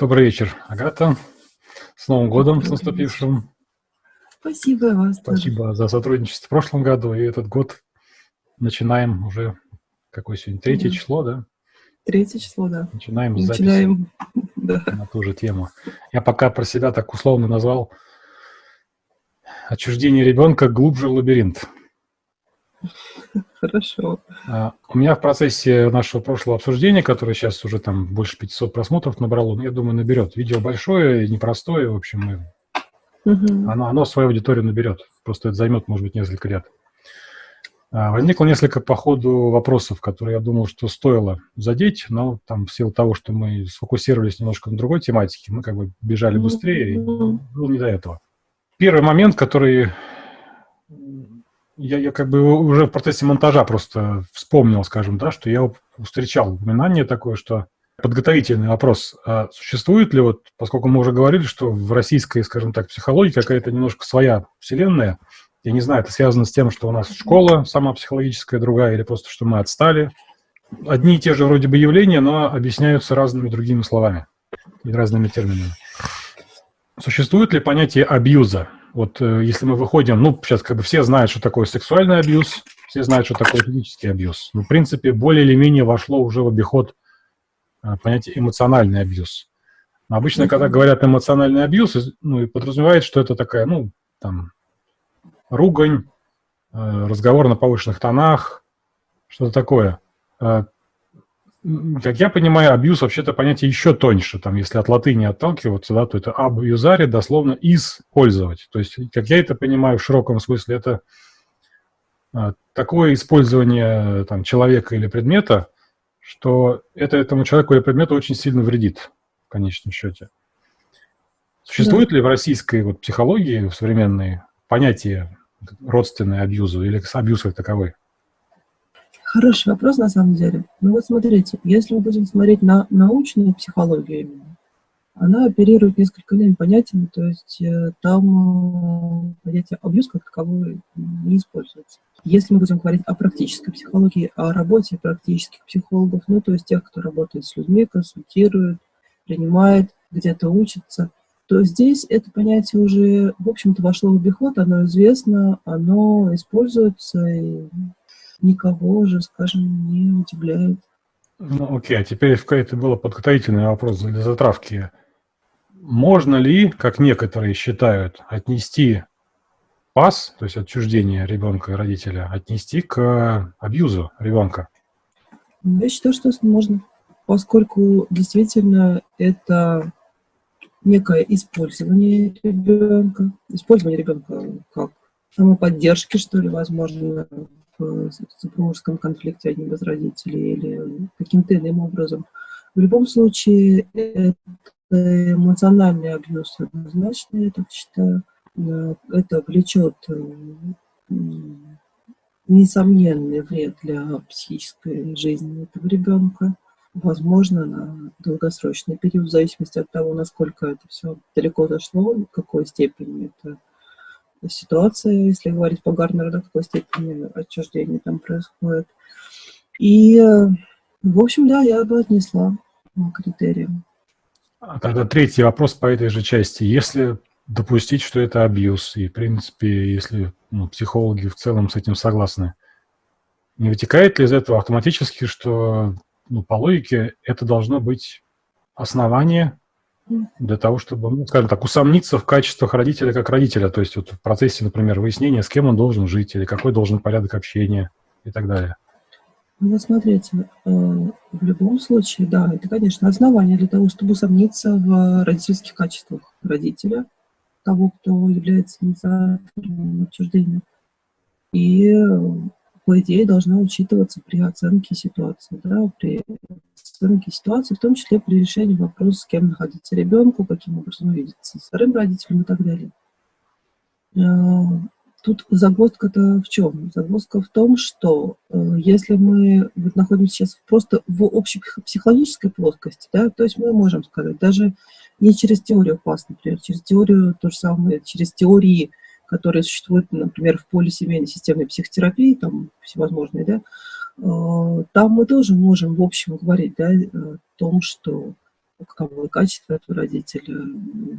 Добрый вечер, Агата. С Новым годом, с наступившим. Спасибо вас. Спасибо тоже. за сотрудничество в прошлом году. И этот год начинаем уже, какое сегодня, третье да. число, да? Третье число, да. Начинаем с Начинаем, да. на ту же тему. Я пока про себя так условно назвал отчуждение ребенка глубже в лабиринт. Хорошо. А, у меня в процессе нашего прошлого обсуждения, которое сейчас уже там больше 500 просмотров набрало, я думаю, наберет. Видео большое, непростое, в общем, угу. оно, оно свою аудиторию наберет. Просто это займет, может быть, несколько лет. А, возникло несколько по ходу вопросов, которые я думал, что стоило задеть, но там в силу того, что мы сфокусировались немножко на другой тематике, мы как бы бежали быстрее, и было не до этого. Первый момент, который я, я как бы уже в процессе монтажа просто вспомнил, скажем, да, что я встречал упоминание такое, что подготовительный вопрос. А существует ли, вот, поскольку мы уже говорили, что в российской, скажем так, психологии какая-то немножко своя вселенная, я не знаю, это связано с тем, что у нас школа сама психологическая другая, или просто что мы отстали. Одни и те же вроде бы явления, но объясняются разными другими словами и разными терминами. Существует ли понятие абьюза? Вот э, если мы выходим, ну, сейчас как бы все знают, что такое сексуальный абьюз, все знают, что такое физический абьюз. Ну, в принципе, более или менее вошло уже в обиход э, понятие эмоциональный абьюз. Но обычно, когда говорят эмоциональный абьюз, ну, и подразумевает, что это такая, ну, там, ругань, э, разговор на повышенных тонах, что-то такое как я понимаю, абьюз вообще-то понятие еще тоньше. Там, если от латыни отталкиваться, да, то это абьюзари дословно использовать. То есть, как я это понимаю в широком смысле, это а, такое использование там, человека или предмета, что это этому человеку или предмету очень сильно вредит в конечном счете. Существует да. ли в российской вот, психологии, в современной, понятие родственное абьюзу или абьюз как таковой? Хороший вопрос на самом деле. Ну вот смотрите, если мы будем смотреть на научную психологию именно, она оперирует несколько иными понятиями, то есть э, там э, понятие абьюз как таковое не используется. Если мы будем говорить о практической психологии, о работе практических психологов, ну то есть тех, кто работает с людьми, консультирует, принимает, где-то учится, то здесь это понятие уже, в общем-то, вошло в обиход, оно известно, оно используется, и никого уже, скажем, не удивляет. Ну, окей, а теперь это было подготовительный вопрос для затравки. Можно ли, как некоторые считают, отнести пас, то есть отчуждение ребенка и родителя, отнести к абьюзу ребенка? Я считаю, что можно, поскольку действительно это некое использование ребенка, использование ребенка как самоподдержки, что ли, возможно, в супружеском конфликте одним из родителей или каким-то иным образом. В любом случае, это эмоциональный абьюз однозначно, я так считаю. Это влечет несомненный вред для психической жизни этого ребенка, возможно, на долгосрочный период, в зависимости от того, насколько это все далеко зашло, в какой степени это ситуация, если говорить по Гарнеру, до какой степени отчуждение там происходит. И, в общем, да, я бы отнесла критериям. А тогда третий вопрос по этой же части. Если допустить, что это абьюз, и, в принципе, если ну, психологи в целом с этим согласны, не вытекает ли из этого автоматически, что ну, по логике это должно быть основание для того, чтобы, ну, скажем так, усомниться в качествах родителя как родителя, то есть вот в процессе, например, выяснения, с кем он должен жить, или какой должен порядок общения и так далее. Ну, смотрите, э, в любом случае, да, это, конечно, основание для того, чтобы усомниться в родительских качествах родителя, того, кто является инициатором отчуждения. И, по идее, должна учитываться при оценке ситуации, да, при оценки ситуации, в том числе при решении вопроса, с кем находиться ребенку, каким образом увидеться с вторым родителем и так далее. Э, тут загвоздка-то в чем? Загвоздка в том, что э, если мы вот находимся сейчас просто в общей психологической плоскости, да, то есть мы можем сказать, даже не через теорию ПАС, например, через теорию то же самое, через теории, которые существуют, например, в поле семейной системы психотерапии, там всевозможные, да, Э, там мы тоже можем, в общем, говорить да, о том, что каково качество этого родителя,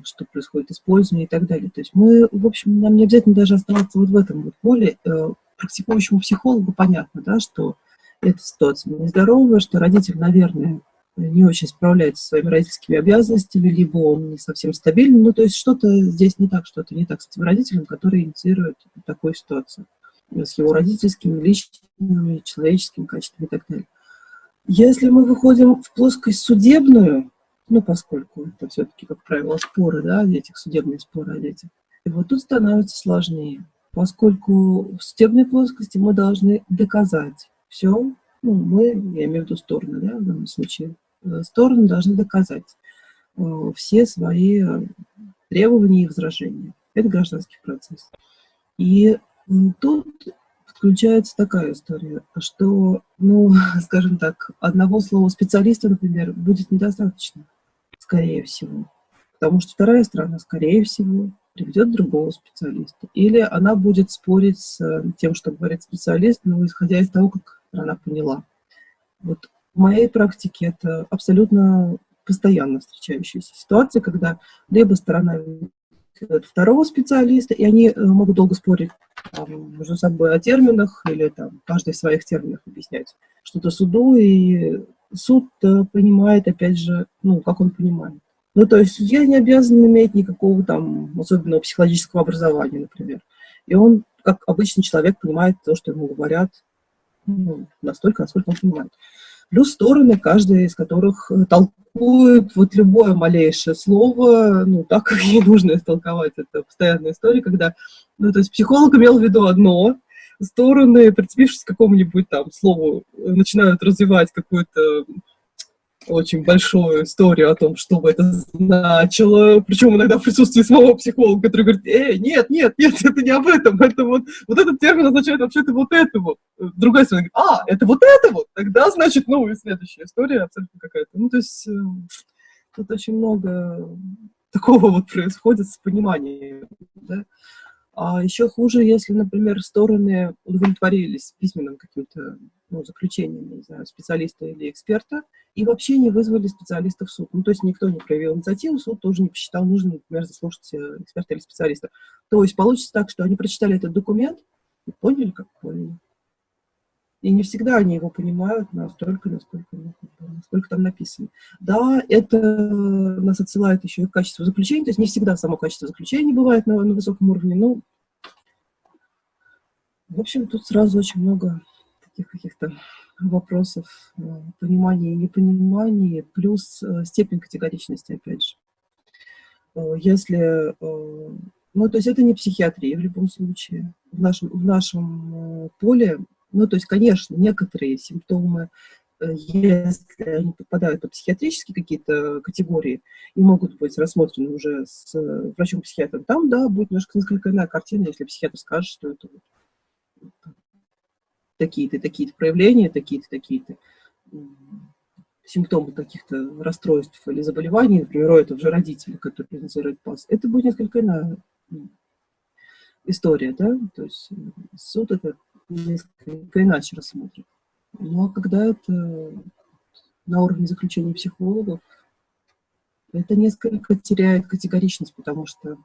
что происходит использование и так далее. То есть мы, в общем, нам не обязательно даже оставаться вот в этом вот поле. Э, практикующему психологу понятно, да, что эта ситуация нездоровая, что родитель, наверное, не очень справляется со своими родительскими обязанностями, либо он не совсем стабильный. Ну, то есть что-то здесь не так, что-то не так с этим родителем, который инициирует такую ситуацию с его родительскими, личными, человеческими качествами и так далее. Если мы выходим в плоскость судебную, ну, поскольку это все-таки, как правило, споры, да, о детях, судебные споры о детях, и вот тут становится сложнее, поскольку в судебной плоскости мы должны доказать все, ну, мы, я имею в виду стороны, да, в данном случае, стороны должны доказать э, все свои требования и возражения. Это гражданский процесс. И тут включается такая история, что, ну, скажем так, одного слова специалиста, например, будет недостаточно, скорее всего. Потому что вторая сторона, скорее всего, приведет другого специалиста. Или она будет спорить с э, тем, что говорит специалист, но исходя из того, как она поняла. Вот в моей практике это абсолютно постоянно встречающаяся ситуация, когда либо сторона второго специалиста, и они э, могут долго спорить там, между собой о терминах или там каждый в своих терминах объяснять что-то суду, и суд понимает, опять же, ну, как он понимает. Ну, то есть судья не обязан иметь никакого там особенного психологического образования, например. И он, как обычный человек, понимает то, что ему говорят, ну, настолько, насколько он понимает. Плюс стороны, каждая из которых толкует вот любое малейшее слово, ну, так, как ей нужно истолковать. Это постоянная история, когда, ну, то есть психолог имел в виду одно, стороны, прицепившись к какому-нибудь там слову, начинают развивать какую-то очень большую историю о том, что бы это значило, причем иногда в присутствии самого психолога, который говорит, эй, нет, нет, нет, это не об этом, это вот, вот этот термин означает вообще-то вот это вот. Другая сторона говорит, а, это вот это вот, тогда, значит, ну, и следующая история абсолютно какая-то. Ну, то есть э, тут очень много такого вот происходит с пониманием, да. А еще хуже, если, например, стороны удовлетворились письменным каким-то ну, заключением, не знаю, специалиста или эксперта, и вообще не вызвали специалиста в суд. Ну, то есть никто не проявил инициативу, суд тоже не посчитал нужным, например, заслушать э, эксперта или специалиста. То есть получится так, что они прочитали этот документ и поняли, как поняли. И не всегда они его понимают настолько, насколько, насколько там написано. Да, это нас отсылает еще и к качеству заключения, то есть не всегда само качество заключения бывает на, на высоком уровне, но, в общем, тут сразу очень много таких каких-то вопросов э, понимания и непонимания, плюс э, степень категоричности, опять же. Э, если, ну, то есть это не психиатрия в любом случае. В нашем, в нашем поле ну, то есть, конечно, некоторые симптомы, если они попадают под психиатрические какие-то категории и могут быть рассмотрены уже с врачом-психиатром, там, да, будет немножко несколько иная картина, если психиатр скажет, что это такие-то, такие-то проявления, такие-то, такие-то симптомы каких-то расстройств или заболеваний, например, у этого же родителя, который инициирует ПАС, это будет несколько иная история, да, то есть э, суд это несколько иначе рассмотрит. Ну, а когда это на уровне заключения психологов, это несколько теряет категоричность, потому что,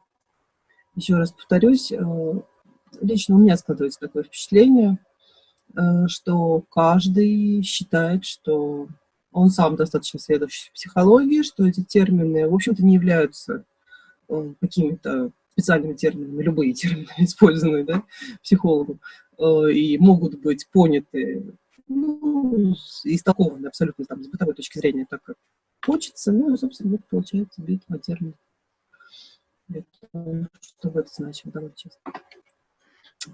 еще раз повторюсь, э, лично у меня складывается такое впечатление, что каждый считает, что он сам достаточно следующий в психологии, что эти термины, в общем-то, не являются э, какими-то специальными терминами, любые термины, использованные да, психологом, Э, и могут быть поняты, ну, истолкованы абсолютно там, с бытовой точки зрения, так как хочется, ну, и, собственно, получается битва термин. Что в это значит, давай честно.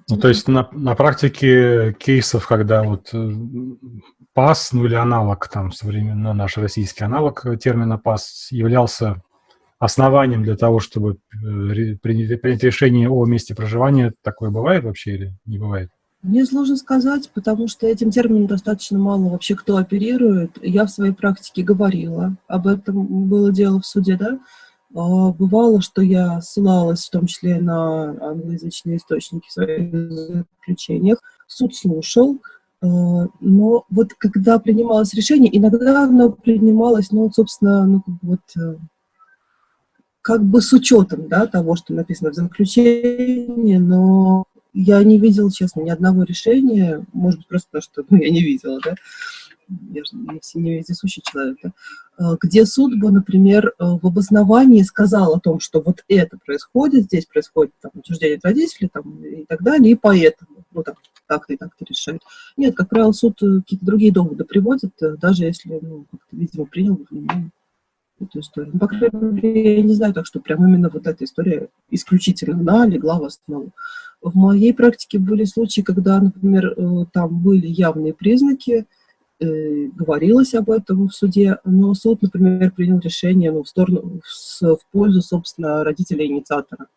Ну, то есть на, на практике кейсов, когда вот э, ПАС, ну или аналог, там, современно наш российский аналог термина ПАС являлся основанием для того, чтобы э, принять решение о месте проживания? Такое бывает вообще или не бывает? Мне сложно сказать, потому что этим термином достаточно мало вообще кто оперирует. Я в своей практике говорила, об этом было дело в суде, да. А, бывало, что я ссылалась в том числе на англоязычные источники в своих заключениях. Суд слушал, Но вот когда принималось решение, иногда оно принималось, ну, собственно, ну, вот как бы с учетом да, того, что написано в заключении, но я не видела, честно, ни одного решения, может быть, просто потому что ну, я не видела, да, я же не, не вездесущий человек, да, а, где суд бы, например, а, в обосновании сказал о том, что вот это происходит, здесь происходит там, отчуждение от родителей там, и так далее, и поэтому, ну, так, так-то и так-то решает. Нет, как правило, суд э, какие-то другие доводы приводит, э, даже если, ну, видимо, принял внимание эту историю. Ну, по крайней мере, я не знаю так, что прям именно вот эта история исключительно она легла в основу. В моей практике были случаи, когда, например, э, там были явные признаки, э, говорилось об этом в суде, но суд, например, принял решение ну, в, сторону, в, в пользу, собственно, родителя-инициатора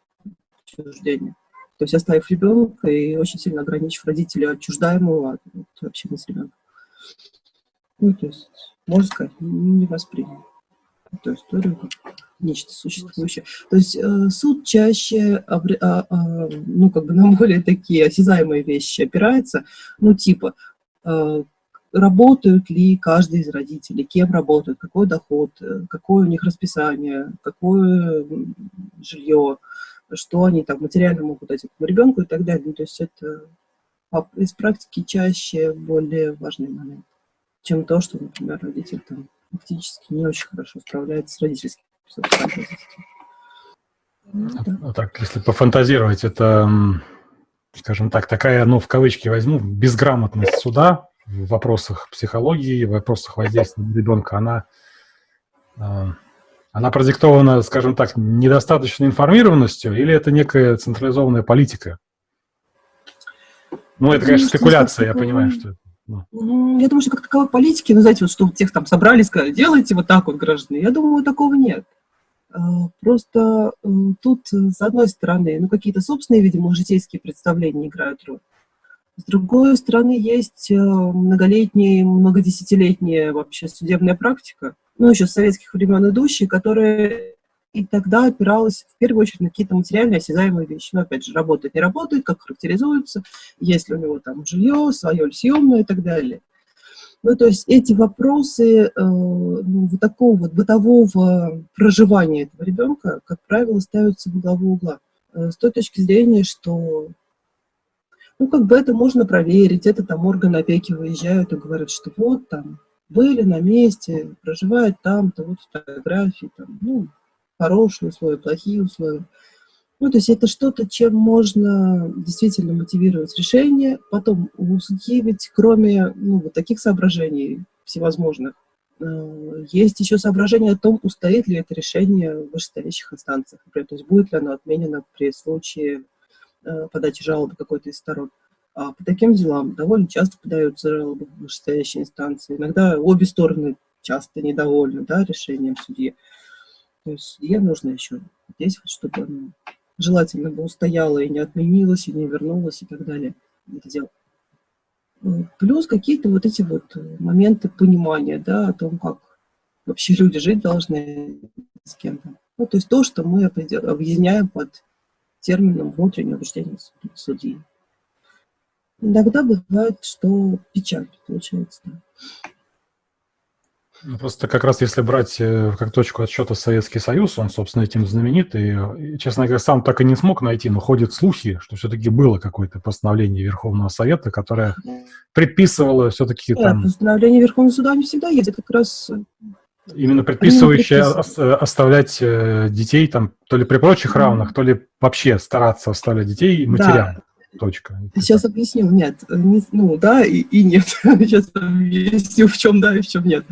отчуждения. То есть оставив ребенка и очень сильно ограничив родителя отчуждаемого от, от общения с ребенком. Ну, то есть, можно сказать, не воспринял эту историю как нечто существующее. То есть э, суд чаще, а, а, ну, как бы на более такие осязаемые вещи опирается, ну, типа, э, работают ли каждый из родителей, кем работают, какой доход, э, какое у них расписание, какое жилье, что они там материально могут дать этому ребенку и так далее. Ну, то есть это из практики чаще более важный момент, чем то, что, например, родитель там фактически не очень хорошо справляется с родительским ну, да. Так, если пофантазировать, это, скажем так, такая, ну, в кавычки возьму, безграмотность суда в вопросах психологии, в вопросах воздействия на ребенка, она, а, она продиктована, скажем так, недостаточной информированностью или это некая централизованная политика? Ну, это, конечно, спекуляция, я понимаю, что это. Ну. Я думаю, что как таковой политики, ну, знаете, вот что тех там собрали, сказали, делайте вот так вот, граждане. Я думаю, такого нет. А, просто э, тут, с одной стороны, ну, какие-то собственные, видимо, житейские представления играют роль. С другой стороны, есть э, многолетняя, многодесятилетняя вообще судебная практика, ну, еще с советских времен идущая, которая и тогда опиралась в первую очередь на какие-то материальные осязаемые вещи. Но, опять же, работает, не работает, как характеризуется, есть ли у него там жилье, свое или съемное и так далее. Ну, то есть эти вопросы э, ну, вот такого вот бытового проживания этого ребенка, как правило, ставятся в главу угла. Э, с той точки зрения, что ну, как бы это можно проверить, это там органы опеки выезжают и говорят, что вот там были на месте, проживают там-то, вот фотографии, там, ну, хорошие условия, плохие условия. Ну, то есть это что-то, чем можно действительно мотивировать решение. Потом у судьи ведь кроме ну, вот таких соображений всевозможных, э, есть еще соображение о том, устоит ли это решение в вышестоящих инстанциях. Например, то есть будет ли оно отменено при случае подачи жалобы какой-то из сторон. А по таким делам довольно часто подаются жалобы в вышестоящие инстанции. Иногда обе стороны часто недовольны да, решением судьи. То есть судье нужно еще здесь, чтобы оно желательно бы устояло и не отменилось, и не вернулось, и так далее. Это дело. Ну, плюс какие-то вот эти вот моменты понимания, да, о том, как вообще люди жить должны с кем-то. Ну, то есть то, что мы объединяем под термином внутреннее убеждение судьи. Иногда бывает, что печаль получается. Да. Ну, просто как раз если брать э, как точку отсчета Советский Союз, он, собственно, этим знаменит, и, честно говоря, сам так и не смог найти, но ходят слухи, что все-таки было какое-то постановление Верховного Совета, которое предписывало все-таки Нет, там... постановление Верховного Суда не всегда есть, это как раз... Э, Именно предписывающее оставлять э, детей там то ли при прочих равных, то ли вообще стараться оставлять детей матерям. Да. Точка. Сейчас объясню. Нет, не, ну да и, и нет. Сейчас объясню, в чем да и в чем нет.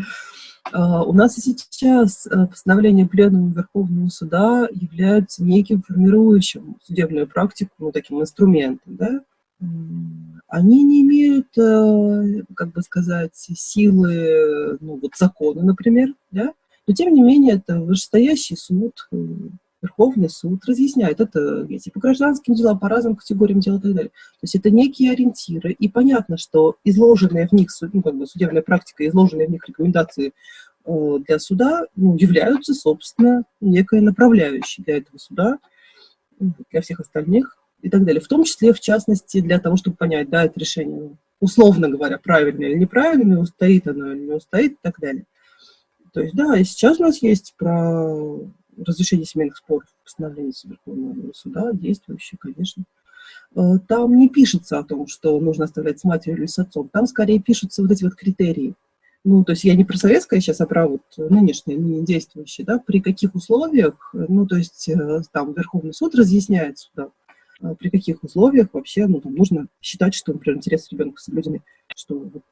А, у нас и сейчас э, постановление Пленума Верховного Суда является неким формирующим судебную практику, ну, таким инструментом, да? Они не имеют, э, как бы сказать, силы, ну, вот закона, например, да? Но, тем не менее, это вышестоящий суд, э, Верховный суд разъясняет это эти по гражданским делам, по разным категориям дел и так далее. То есть это некие ориентиры, и понятно, что изложенная в них ну, как бы судебная практика, изложенные в них рекомендации э, для суда ну, являются, собственно, некой направляющей для этого суда, для всех остальных и так далее. В том числе, в частности, для того, чтобы понять, да, это решение условно говоря, правильно или неправильно, устоит оно или не устоит и так далее. То есть, да, и сейчас у нас есть про разрешение семейных споров, постановление Верховного суда, действующее, конечно. Э, там не пишется о том, что нужно оставлять с матерью или с отцом, там скорее пишутся вот эти вот критерии. Ну, то есть я не про советское сейчас, а про вот нынешнее, не действующее, да, при каких условиях, ну, то есть э, там Верховный суд разъясняет сюда, э, при каких условиях вообще, ну, там нужно считать, что, например, интересы ребенка соблюдены, что вот,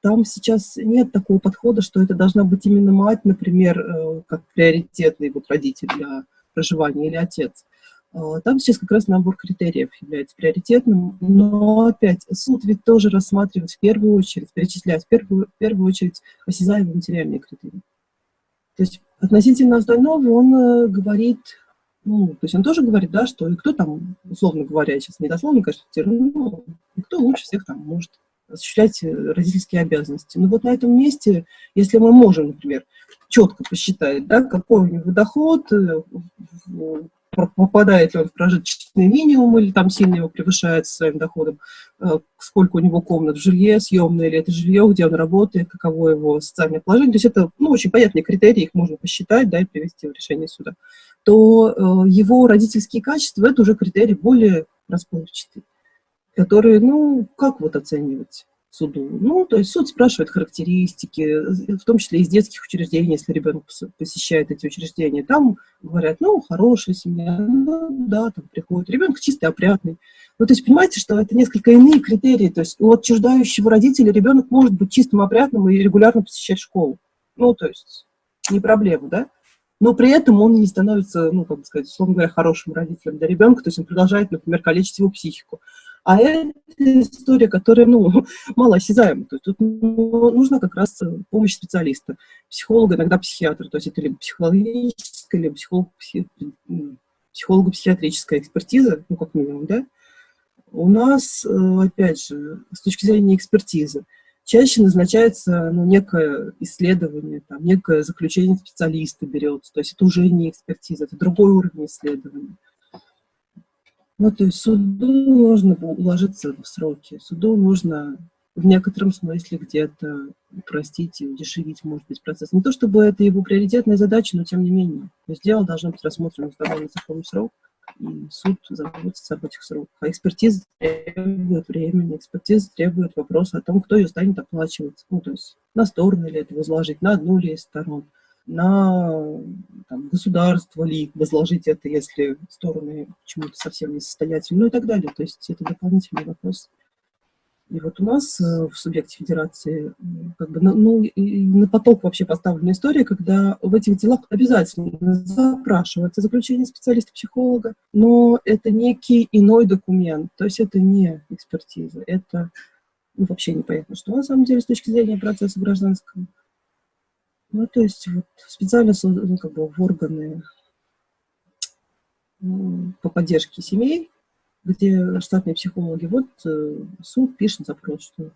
там сейчас нет такого подхода, что это должна быть именно мать, например, как приоритетный вот родитель для проживания или отец. А, там сейчас как раз набор критериев является приоритетным, но опять суд ведь тоже рассматривает в первую очередь, перечисляет в первую, в первую очередь осязаемые материальные критерии. То есть относительно остального он э, говорит, ну, то есть он тоже говорит, да, что и кто там, условно говоря, сейчас не дословно, конечно, ну, и кто лучше всех там может осуществлять э, родительские обязанности. Но вот на этом месте, если мы можем, например, четко посчитать, да, какой у него доход, э, попадает ли он в прожиточный минимум или там сильно его превышает своим доходом, э, сколько у него комнат в жилье, съемное ли это жилье, где он работает, каково его социальное положение. То есть это ну, очень понятные критерии, их можно посчитать да, и привести в решение суда. То э, его родительские качества – это уже критерий более расплывчатый, которые, ну, как вот оценивать? суду. Ну, то есть суд спрашивает характеристики, в том числе из детских учреждений, если ребенок посещает эти учреждения. Там говорят, ну, хорошая семья, ну, да, там приходит. Ребенок чистый, опрятный. Ну, то есть понимаете, что это несколько иные критерии. То есть у отчуждающего родителя ребенок может быть чистым, опрятным и регулярно посещать школу. Ну, то есть не проблема, да? Но при этом он не становится, ну, как бы сказать, условно говоря, хорошим родителем для ребенка, то есть он продолжает, например, калечить его психику. А это история, которая, ну, малоосязаема. То есть тут нужна как раз помощь специалиста, психолога, иногда психиатра. То есть это либо психологическая, либо психолог, психолого-психиатрическая экспертиза, ну, как минимум, да. У нас, э, опять же, с точки зрения экспертизы, чаще назначается ну, некое исследование, там, некое заключение специалиста берется, то есть это уже не экспертиза, это другой уровень исследования. Ну, то есть суду нужно уложиться в сроки, суду нужно в некотором смысле где-то упростить и удешевить, может быть, процесс. Не то чтобы это его приоритетная задача, но тем не менее. То есть дело должно быть рассмотрено в довольно законный срок, и суд заботится об этих сроках. А экспертиза требует времени, экспертиза требует вопроса о том, кто ее станет оплачивать. Ну, то есть на сторону ли это возложить, на одну ли из сторон на там, государство ли возложить это, если стороны почему-то совсем не состоятельны, ну и так далее. То есть это дополнительный вопрос. И вот у нас э, в субъекте федерации как бы, ну, на поток вообще поставлена история, когда в этих делах обязательно запрашивается заключение специалиста-психолога, но это некий иной документ, то есть это не экспертиза, это ну, вообще непонятно, что на самом деле с точки зрения процесса гражданского. Ну, то есть вот, специально ну, как бы в органы по поддержке семей, где штатные психологи, вот э, суд пишет запрос, что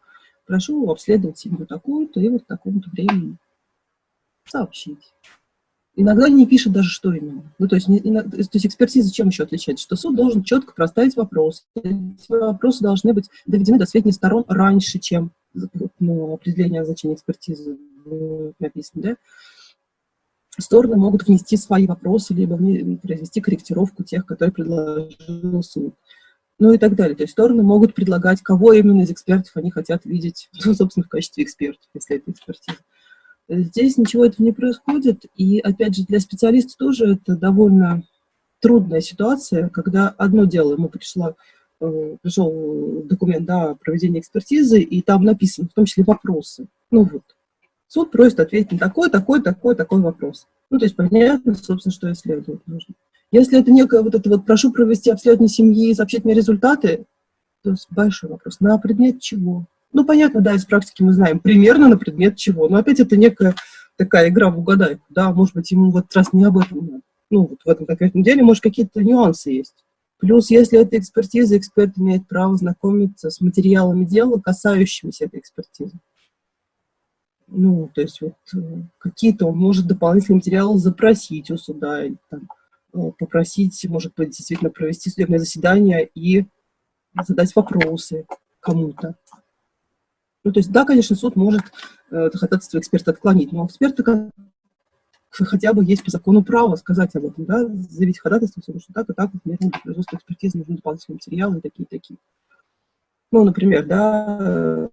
прошу обследовать семью такую-то и вот такому-то времени сообщить. Иногда не пишет даже, что именно. Ну, то есть, есть экспертиза чем еще отличается? Что суд должен четко проставить вопрос. Эти вопросы должны быть доведены до сведения сторон раньше, чем ну, определение значения экспертизы написано, да? Стороны могут внести свои вопросы, либо произвести корректировку тех, которые предложил суд. Ну и так далее. То есть стороны могут предлагать, кого именно из экспертов они хотят видеть, ну, собственно, в качестве экспертов, если это экспертиза. Здесь ничего этого не происходит, и, опять же, для специалиста тоже это довольно трудная ситуация, когда одно дело, ему пришло, э, пришел документ да, проведения экспертизы, и там написано, в том числе, вопросы. Ну вот, суд просит ответить на такой, такой, такой, такой вопрос. Ну, то есть понятно, собственно, что исследовать нужно. Если это некое вот это вот «прошу провести обследование семьи и сообщить мне результаты», то большой вопрос. На предмет чего? Ну, понятно, да, из практики мы знаем примерно на предмет чего, но опять это некая такая игра в угадайку, да, может быть, ему вот раз не об этом. Ну, вот в этом конкретном деле, может, какие-то нюансы есть. Плюс, если это экспертиза, эксперт имеет право знакомиться с материалами дела, касающимися этой экспертизы. Ну, то есть вот э, какие-то он может дополнительные материалы запросить у суда, или, там, попросить, может быть, действительно провести судебное заседание и задать вопросы кому-то. Ну, то есть, да, конечно, суд может э, ходатайство эксперта отклонить, но эксперты хотя бы есть по закону право сказать об этом, да, заявить ходатайство, потому что так и так, например, для производства экспертизы нужны дополнительные материалы и такие-такие. Ну, например, да,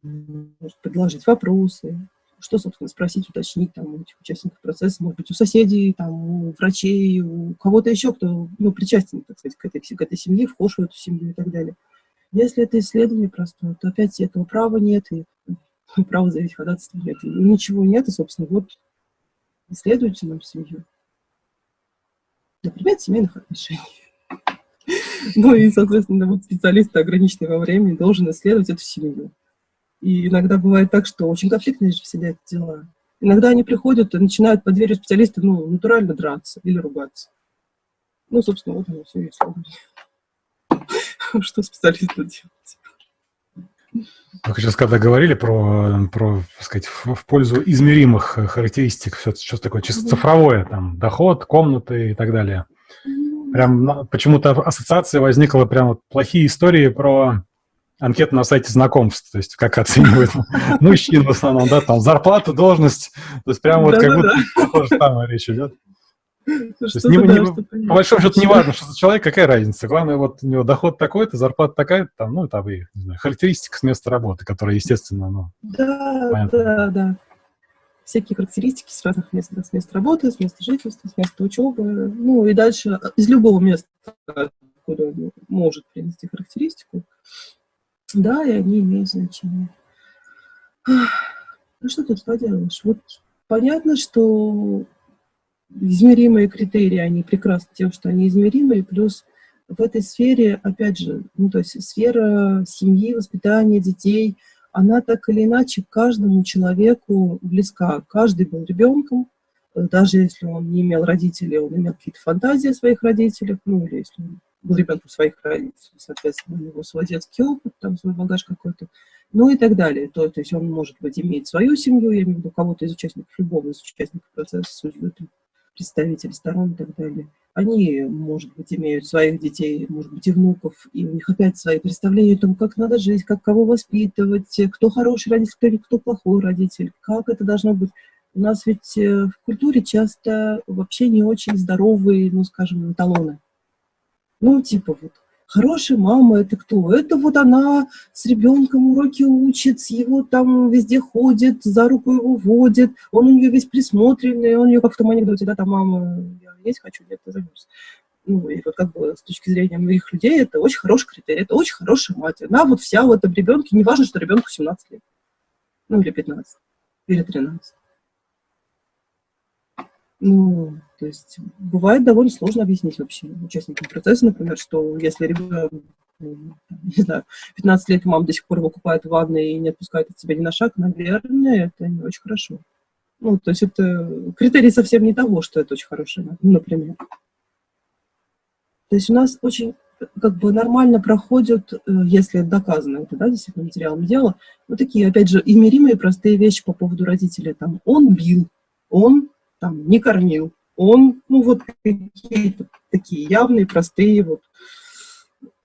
может предложить вопросы, что, собственно, спросить, уточнить там, у этих участников процесса, может быть, у соседей, там, у врачей, у кого-то еще, кто ну, причастен, так сказать, к этой, к этой семье, вхож в эту семью и так далее. Если это исследование простое, то опять этого права нет, и права заявить ходатайство нет, и ничего нет, и, собственно, вот исследуйте нам семью. Например, семейных отношений. Ну и, соответственно, вот специалист, ограниченный во времени, должен исследовать эту семью. И иногда бывает так, что очень конфликтные же всегда эти дела. Иногда они приходят и начинают под дверью специалиста, ну, натурально драться или ругаться. Ну, собственно, вот оно все и. Что специалист делать? Вы сейчас когда говорили про, про так сказать, в, в пользу измеримых характеристик, все, что такое чисто цифровое, там, доход, комнаты и так далее. Прям почему-то ассоциация возникла прям вот плохие истории про анкету на сайте знакомств, то есть как оценивают мужчин в основном, да, там зарплата, должность, то есть прям вот как будто то же самое речь идет. То есть не, не, по большому счету не важно, что за человек, какая разница. Главное, вот у него доход такой-то, зарплата такая-то, там, ну, там и, не знаю, характеристика с места работы, которая, естественно, ну, Да, понятно. да, да. Всякие характеристики с разных мест, с места работы, с места жительства, с места учебы, ну, и дальше из любого места, откуда может принести характеристику, да, и они имеют значение. Ну, что тут поделаешь? Вот понятно, что измеримые критерии, они прекрасны тем, что они измеримые, плюс в этой сфере, опять же, ну, то есть сфера семьи, воспитания детей, она так или иначе каждому человеку близка. Каждый был ребенком, даже если он не имел родителей, он имел какие-то фантазии о своих родителях, ну, или если он был ребенком своих родителей, соответственно, у него свой детский опыт, там свой багаж какой-то, ну и так далее. То, то есть он, может быть, иметь свою семью, я имею в виду кого-то из участников, любого из участников процесса, судьбы, представители сторон и так далее. Они, может быть, имеют своих детей, может быть, и внуков, и у них опять свои представления о том, как надо жить, как кого воспитывать, кто хороший родитель, кто, кто плохой родитель, как это должно быть. У нас ведь э, в культуре часто вообще не очень здоровые, ну, скажем, эталоны. Ну, типа вот, хорошая мама это кто? Это вот она с ребенком уроки учит, его там везде ходит, за руку его водит, он у нее весь присмотренный, он ее как в том анекдоте, да, там мама, я есть хочу, нет, ты займусь. Ну, и вот как бы с точки зрения многих людей это очень хороший критерий, это очень хорошая мать. Она вот вся в этом ребенке, неважно, что ребенку 17 лет, ну, или 15, или 13. Ну, то есть бывает довольно сложно объяснить вообще участникам процесса, например, что если ребенок, не знаю, 15 лет, мама до сих пор его купает ванной и не отпускает от себя ни на шаг, наверное, это не очень хорошо. Ну, то есть это критерий совсем не того, что это очень мать, ну, например. То есть у нас очень как бы нормально проходят, э, если доказано это, да, действительно материалом дела, вот такие, опять же, измеримые простые вещи по поводу родителя. Там, он бил, он там, не кормил. Он, ну, вот какие-то такие явные, простые, вот,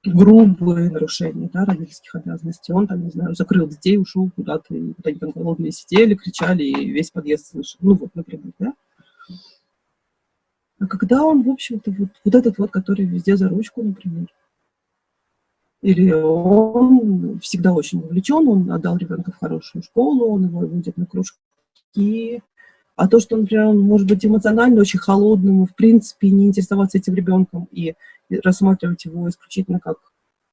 грубые нарушения, да, родительских обязанностей. Он там, не знаю, закрыл детей, ушел куда-то, и вот они там голодные сидели, кричали, и весь подъезд слышал. Ну, вот, например, да. А когда он, в общем-то, вот, вот этот вот, который везде за ручку, например, или он всегда очень увлечен, он отдал ребенка в хорошую школу, он его водит на кружки, а то, что, например, он может быть эмоционально очень холодным, в принципе, не интересоваться этим ребенком и рассматривать его исключительно как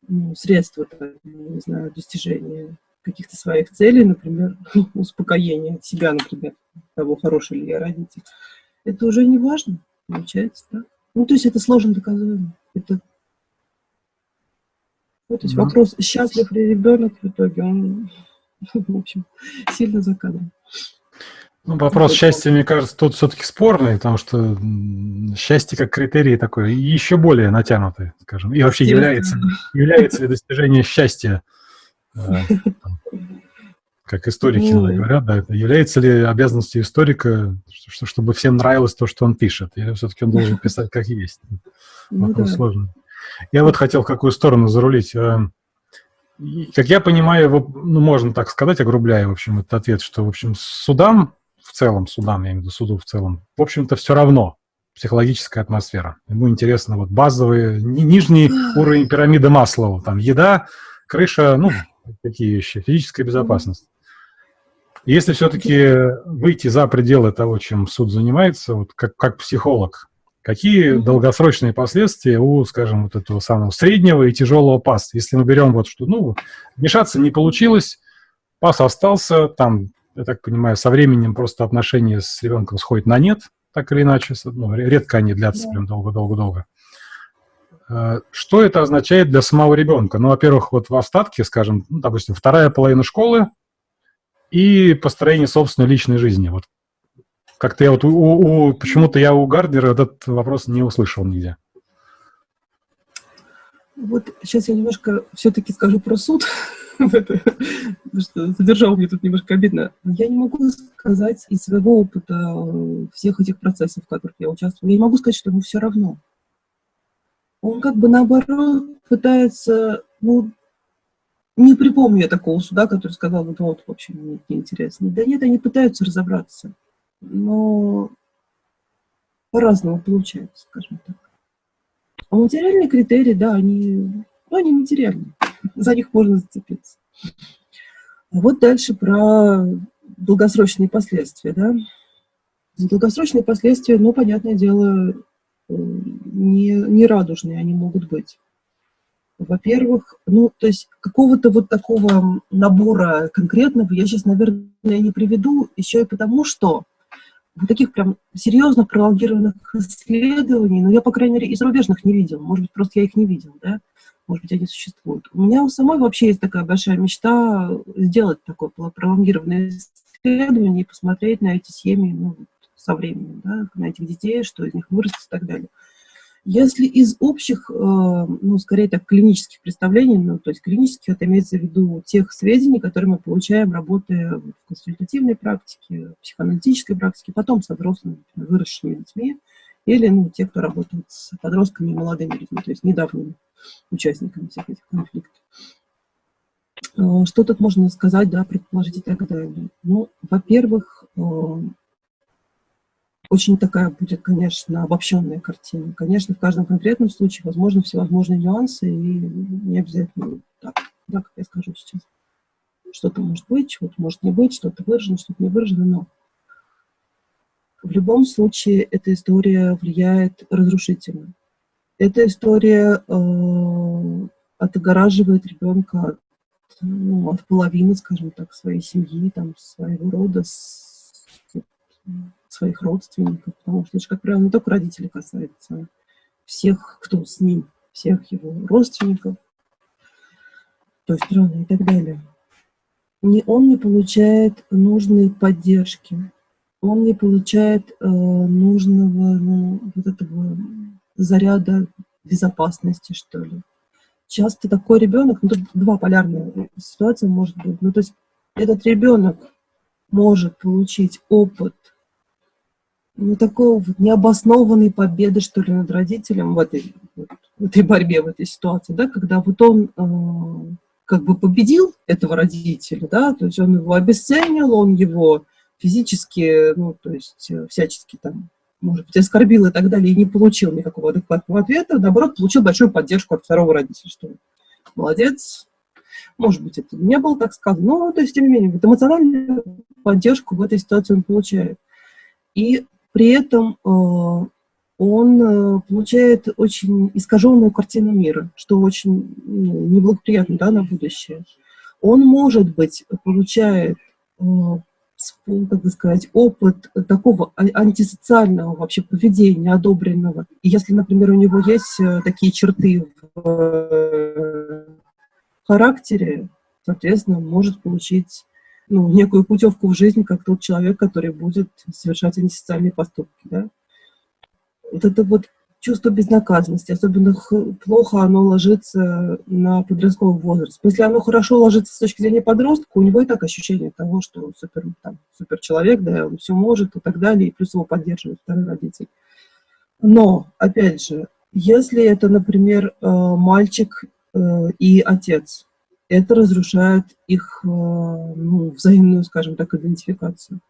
ну, средство, не знаю, достижения каких-то своих целей, например, успокоения себя, например, того, хороший ли я родитель, это уже не важно, получается, да? Ну, то есть это сложно доказуемо. Это... Вот, то есть да. вопрос, счастлив ли ребенок в итоге, он, в общем, сильно за кадром. Ну, вопрос счастья, мне кажется, тут все-таки спорный, потому что счастье как критерий такой еще более натянутый, скажем. И вообще является, является ли достижение счастья, э, как историки ну, говорят, да, это является ли обязанностью историка, чтобы всем нравилось то, что он пишет, или все-таки он должен писать как есть? Ну вопрос сложный. Я вот хотел в какую сторону зарулить. Э, как я понимаю, ну, можно так сказать, огрубляя, в общем, этот ответ, что, в общем, судам, в целом, судам, я имею в виду суду в целом, в общем-то, все равно психологическая атмосфера. Ему интересно вот базовые, нижний уровень пирамиды Маслова, там еда, крыша, ну, такие вещи, физическая безопасность. Если все-таки выйти за пределы того, чем суд занимается, вот как, как психолог, какие долгосрочные последствия у, скажем, вот этого самого среднего и тяжелого паса? Если мы берем вот что, ну, вмешаться не получилось, пас остался, там, я так понимаю, со временем просто отношения с ребенком сходят на нет, так или иначе, ну, редко они длятся прям долго-долго-долго. Э, что это означает для самого ребенка? Ну, во-первых, вот в остатке, скажем, ну, допустим, вторая половина школы, и построение собственной личной жизни. Вот как-то я вот у, у, почему-то я у Гарднера этот вопрос не услышал нигде. Вот сейчас я немножко все-таки скажу про суд, что задержал мне тут немножко обидно. Я не могу сказать из своего опыта всех этих процессов, в которых я участвую, я не могу сказать, что ему все равно. Он как бы наоборот пытается, ну, не припомню я такого суда, который сказал, вот, вот в общем, мне неинтересно. Да нет, они пытаются разобраться, но по-разному получается, скажем так. А материальные критерии, да, они, ну, они материальные, за них можно зацепиться. А вот дальше про долгосрочные последствия, да. Долгосрочные последствия, ну, понятное дело, э, не, не радужные они могут быть. Во-первых, ну, то есть какого-то вот такого набора конкретного я сейчас, наверное, не приведу, еще и потому, что вот таких прям серьезно пролонгированных исследований, ну, я, по крайней мере, и зарубежных не видел, может быть, просто я их не видел, да, может быть, они существуют. У меня у самой вообще есть такая большая мечта сделать такое пролонгированное исследование и посмотреть на эти семьи ну, со временем, да, на этих детей, что из них вырастет и так далее. Если из общих, э, ну, скорее так, клинических представлений, ну, то есть клинических, это имеется в виду тех сведений, которые мы получаем, работая в консультативной практике, психоаналитической практике, потом с взрослыми, выросшими детьми, или, ну, те, кто работает с подростками и молодыми людьми, то есть недавними участниками всех этих конфликтов. Э, что тут можно сказать, да, предположить и так далее? Ну, во-первых, э, очень такая будет, конечно, обобщенная картина. Конечно, в каждом конкретном случае возможны всевозможные нюансы, и не обязательно так, да, как я скажу сейчас. Что-то может быть, чего-то может не быть, что-то выражено, что-то не выражено, но в любом случае эта история влияет разрушительно. Эта история э, отгораживает ребенка от, ну, от половины, скажем так, своей семьи, там, своего рода, с, своих родственников, потому что это же, как правило, не только родители касается, всех, кто с ним, всех его родственников, той страны и так далее. Не, он не получает нужной поддержки, он не получает э, нужного ну, вот этого заряда безопасности, что ли. Часто такой ребенок, ну, тут два полярные ситуации может быть, ну, то есть этот ребенок может получить опыт ну, такой вот необоснованной победы, что ли, над родителем в этой, в этой борьбе, в этой ситуации, да, когда вот он э, как бы победил этого родителя, да, то есть он его обесценил, он его физически, ну, то есть э, всячески там, может быть, оскорбил и так далее, и не получил никакого адекватного ответа, наоборот, получил большую поддержку от второго родителя, что молодец, может быть, это не было так сказано, но, то есть, тем не менее, вот эмоциональную поддержку в этой ситуации он получает. И при этом э, он э, получает очень искаженную картину мира, что очень ну, неблагоприятно да, на будущее. Он, может быть, получает, э, бы сказать, опыт такого а, антисоциального вообще поведения, одобренного. И если, например, у него есть такие черты в характере, соответственно, может получить ну, некую путевку в жизнь, как тот человек, который будет совершать антисоциальные поступки. Да? Вот это вот чувство безнаказанности, особенно плохо оно ложится на подростковый возраст. Если оно хорошо ложится с точки зрения подростка, у него и так ощущение того, что супер, там, супер человек, да, он все может и так далее, и плюс его поддерживает второй родитель. Но, опять же, если это, например, э, мальчик э, и отец, это разрушает их ну, взаимную, скажем так, идентификацию.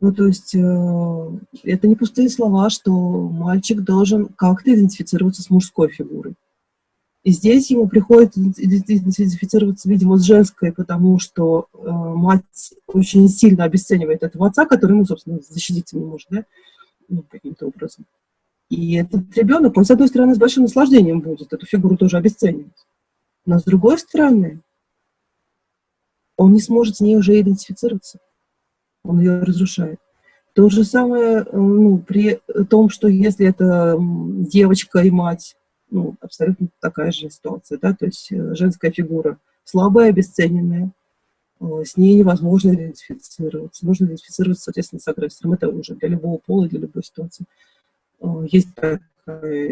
Ну, то есть э, это не пустые слова, что мальчик должен как-то идентифицироваться с мужской фигурой. И здесь ему приходится идентифицироваться, видимо, с женской, потому что э, мать очень сильно обесценивает этого отца, который ему, собственно, защититься не может, да, ну, каким-то образом. И этот ребенок, он, с одной стороны, с большим наслаждением будет эту фигуру тоже обесценивать. Но с другой стороны, он не сможет с ней уже идентифицироваться он ее разрушает. То же самое э, ну, при том, что если это девочка и мать, ну, абсолютно такая же ситуация, да, то есть э, женская фигура слабая, обесцененная, э, с ней невозможно идентифицироваться. Нужно идентифицироваться, соответственно, с агрессором. Это уже для любого пола, для любой ситуации. Есть такая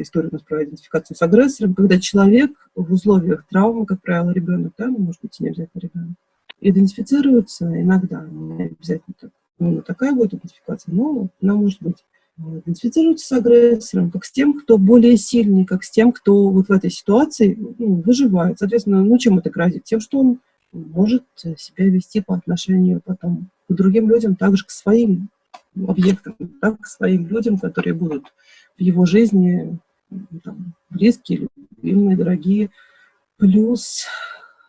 история у нас про идентификацию с агрессором, когда человек в условиях травмы, как правило, ребенок, да, ну, может быть, не обязательно ребенок, идентифицируются иногда, не обязательно так, ну, такая будет идентификация, но она может быть. Идентифицируются с агрессором, как с тем, кто более сильный, как с тем, кто вот в этой ситуации ну, выживает. Соответственно, ну чем это грозит? Тем, что он может себя вести по отношению потом к другим людям, также к своим объектам, так, к своим людям, которые будут в его жизни там, близкие, любимые, дорогие. Плюс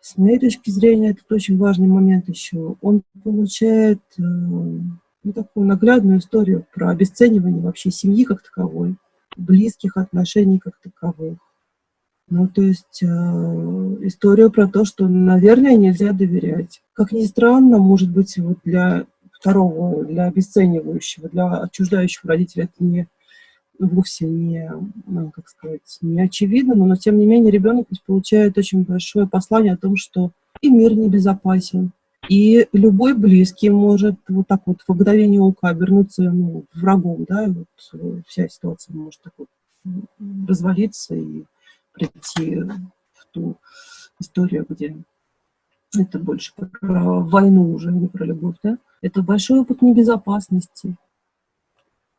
с моей точки зрения, это очень важный момент еще. Он получает э, ну, такую наглядную историю про обесценивание вообще семьи как таковой, близких отношений как таковых. Ну, то есть э, история про то, что, наверное, нельзя доверять. Как ни странно, может быть, вот для второго, для обесценивающего, для отчуждающего родителя это не вовсе не, ну, как сказать, не очевидно, но, но тем не менее ребенок получает очень большое послание о том, что и мир небезопасен, и любой близкий может вот так вот в мгновение ока обернуться ну, врагом, да, и вот э, вся ситуация может так вот развалиться и прийти в ту историю, где это больше про войну уже, не про любовь, да. Это большой опыт небезопасности,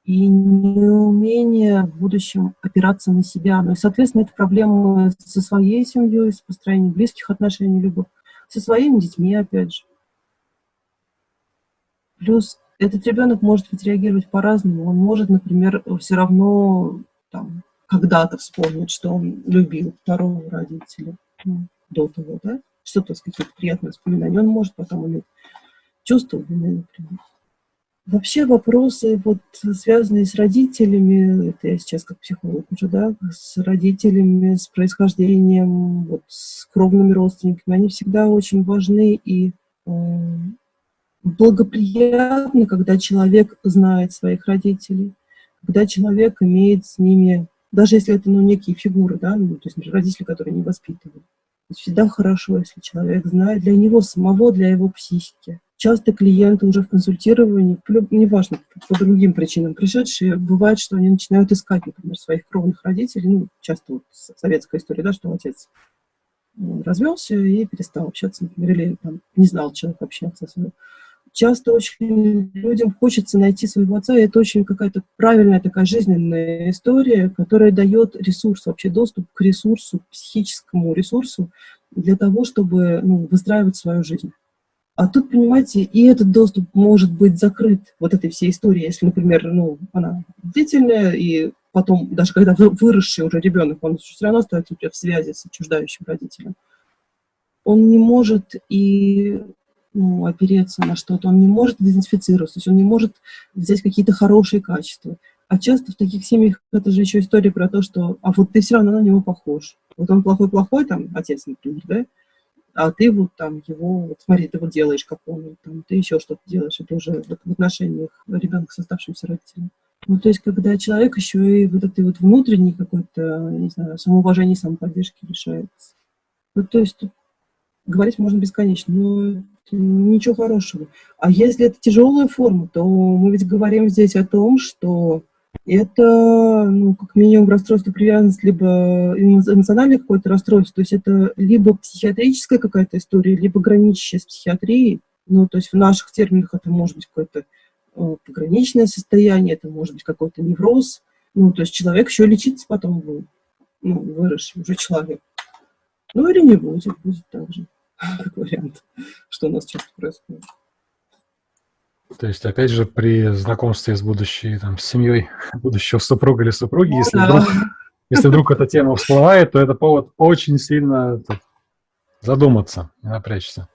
и неумение в будущем опираться на себя. Ну и, соответственно, это проблемы со своей семьей, с построением близких отношений, либо со своими детьми, опять же. Плюс этот ребенок может ведь реагировать по-разному. Он может, например, все равно там, когда-то вспомнить, что он любил второго родителя ну, до того, да, что-то какие-то приятные воспоминания. Он может потом иметь чувство вины, например. Вообще вопросы, вот, связанные с родителями, это я сейчас как психолог уже, да, с родителями, с происхождением, вот, с кровными родственниками, они всегда очень важны и э, благоприятны, когда человек знает своих родителей, когда человек имеет с ними, даже если это ну, некие фигуры, да, ну, то есть родители, которые не воспитывают. Всегда хорошо, если человек знает для него самого, для его психики часто клиенты уже в консультировании, неважно, по другим причинам пришедшие, бывает, что они начинают искать, например, своих кровных родителей, ну, часто вот советская история, да, что отец развелся и перестал общаться, например, или там, не знал человек общаться с ним. Часто очень людям хочется найти своего отца, и это очень какая-то правильная такая жизненная история, которая дает ресурс, вообще доступ к ресурсу, психическому ресурсу для того, чтобы ну, выстраивать свою жизнь. А тут, понимаете, и этот доступ может быть закрыт, вот этой всей истории, если, например, ну, она длительная, и потом, даже когда выросший уже ребенок, он все равно остается в связи с отчуждающим родителем, он не может и ну, опереться на что-то, он не может идентифицироваться, то есть он не может взять какие-то хорошие качества. А часто в таких семьях это же еще история про то, что а вот ты все равно на него похож. Вот он плохой-плохой, там, отец, например, да, а ты вот там его, вот смотри, ты вот делаешь, как он, там, ты еще что-то делаешь, это уже вот в отношениях ребенка с оставшимся родителем. Ну, то есть, когда человек еще и вот этой вот внутренней какой-то, не знаю, самоуважения, самоподдержки лишается. Ну, то есть, тут говорить можно бесконечно, но ничего хорошего. А если это тяжелая форма, то мы ведь говорим здесь о том, что это, ну, как минимум, расстройство привязанности, либо эмоциональное какое-то расстройство, то есть это либо психиатрическая какая-то история, либо граничащая с психиатрией, ну, то есть в наших терминах это может быть какое-то э, пограничное состояние, это может быть какой-то невроз, ну, то есть человек еще лечится потом будет, ну, выросший уже человек. Ну, или не будет, будет так же. как вариант, что у нас часто происходит. То есть, опять же, при знакомстве с будущей там, семьей будущего супруга или супруги, ну, если, да. вдруг, если вдруг эта тема всплывает, то это повод очень сильно так, задуматься и напрячься.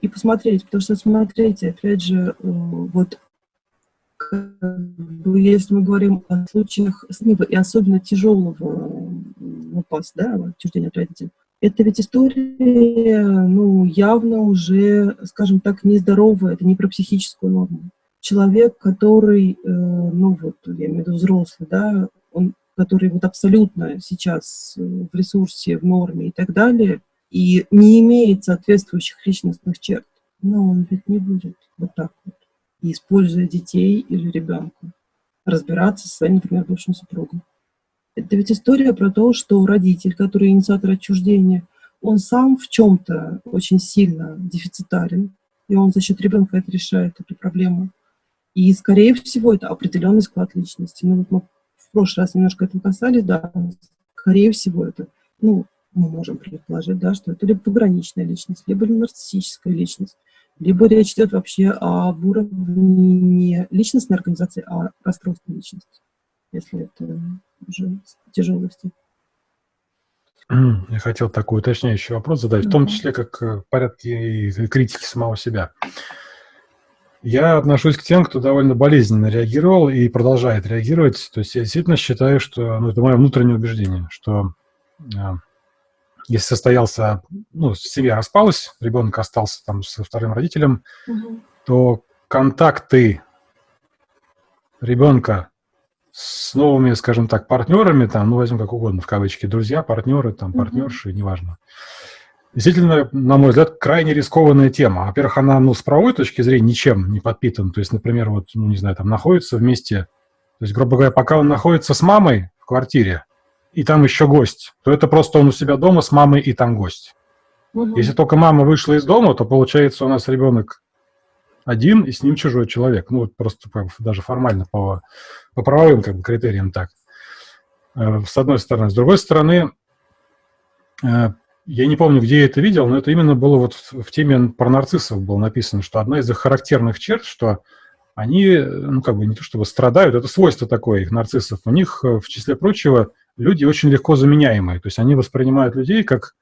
И посмотреть, потому что, смотрите, опять же, э, вот если мы говорим о случаях СНИПа и особенно тяжелого упас, да, отчуждения от родителей, это ведь история, ну, явно уже, скажем так, нездоровая, это не про психическую норму. Человек, который, э, ну, вот, я имею в виду взрослый, да, он, который вот абсолютно сейчас в ресурсе, в норме и так далее, и не имеет соответствующих личностных черт, но он ведь не будет вот так вот, используя детей или ребенка, разбираться со своим, например, бывшим супругом. Это ведь история про то, что родитель, который инициатор отчуждения, он сам в чем-то очень сильно дефицитарен, и он за счет ребенка это решает, эту проблему. И, скорее всего, это определенный склад личности. Ну, вот мы в прошлый раз немножко этого касались, да, скорее всего, это, ну, мы можем предположить, да, что это либо пограничная личность, либо нарциссическая личность, либо речь идет вообще об уровне не личностной организации, а расстройства личности, если это уже тяжелости. Я хотел такой уточняющий вопрос задать, в том числе как в порядке критики самого себя. Я отношусь к тем, кто довольно болезненно реагировал и продолжает реагировать. То есть я действительно считаю, что, ну, это мое внутреннее убеждение, что э, если состоялся, ну, семья распалась, ребенок остался там со вторым родителем, угу. то контакты ребенка с новыми, скажем так, партнерами, там, ну, возьмем как угодно, в кавычки, друзья, партнеры, там, партнерши, mm-hmm. неважно. Действительно, на мой взгляд, крайне рискованная тема. Во-первых, она, ну, с правовой точки зрения ничем не подпитана. То есть, например, вот, ну, не знаю, там, находится вместе, то есть, грубо говоря, пока он находится с мамой в квартире, и там еще гость, то это просто он у себя дома с мамой, и там гость. Угу. Если только мама вышла из дома, то получается у нас ребенок один, и с ним чужой человек. Ну, вот просто даже формально по, по правовым как бы, критериям так. Э, с одной стороны. С другой стороны, э, я не помню, где я это видел, но это именно было вот в теме про нарциссов было написано, что одна из их характерных черт, что они, ну, как бы не то чтобы страдают, это свойство такое их нарциссов. У них, э, в числе прочего, люди очень легко заменяемые. То есть они воспринимают людей как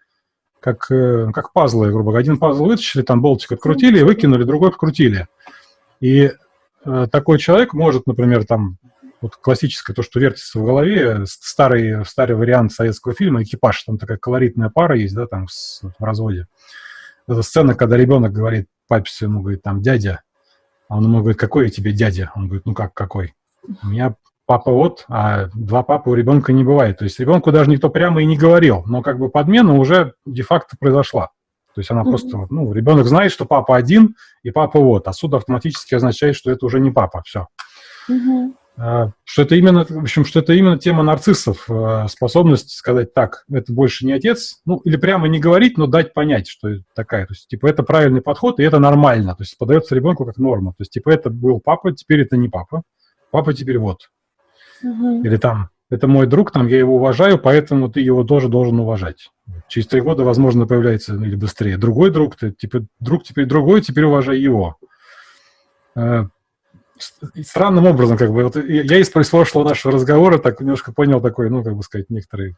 как, э, как пазлы, грубо говоря. Один пазл вытащили, там болтик открутили, выкинули, другой открутили. И э, такой человек может, например, там, вот классическое, то, что вертится в голове, старый, старый вариант советского фильма «Экипаж», там такая колоритная пара есть, да, там, с, в разводе. Это сцена, когда ребенок говорит папе своему, говорит, там, дядя, а он ему говорит, какой я тебе дядя? Он говорит, ну как, какой? У меня папа вот, а два папы у ребенка не бывает. То есть ребенку даже никто прямо и не говорил, но как бы подмена уже де-факто произошла. То есть она mm -hmm. просто, ну, ребенок знает, что папа один и папа вот, а суд автоматически означает, что это уже не папа, все. Mm -hmm. А, что это именно, в общем, что это именно тема нарциссов, а, способность сказать так, это больше не отец, ну, или прямо не говорить, но дать понять, что это такая, то есть, типа, это правильный подход, и это нормально, то есть, подается ребенку как норма, то есть, типа, это был папа, теперь это не папа, папа теперь вот, Угу. Или там, это мой друг, там, я его уважаю, поэтому ты его тоже должен уважать. Через три года, возможно, появляется, или быстрее, другой друг, ты, типа, друг теперь другой, теперь уважай его. Странным образом, как бы, вот я из прошлого нашего разговора так немножко понял такой, ну, как бы сказать, некоторый,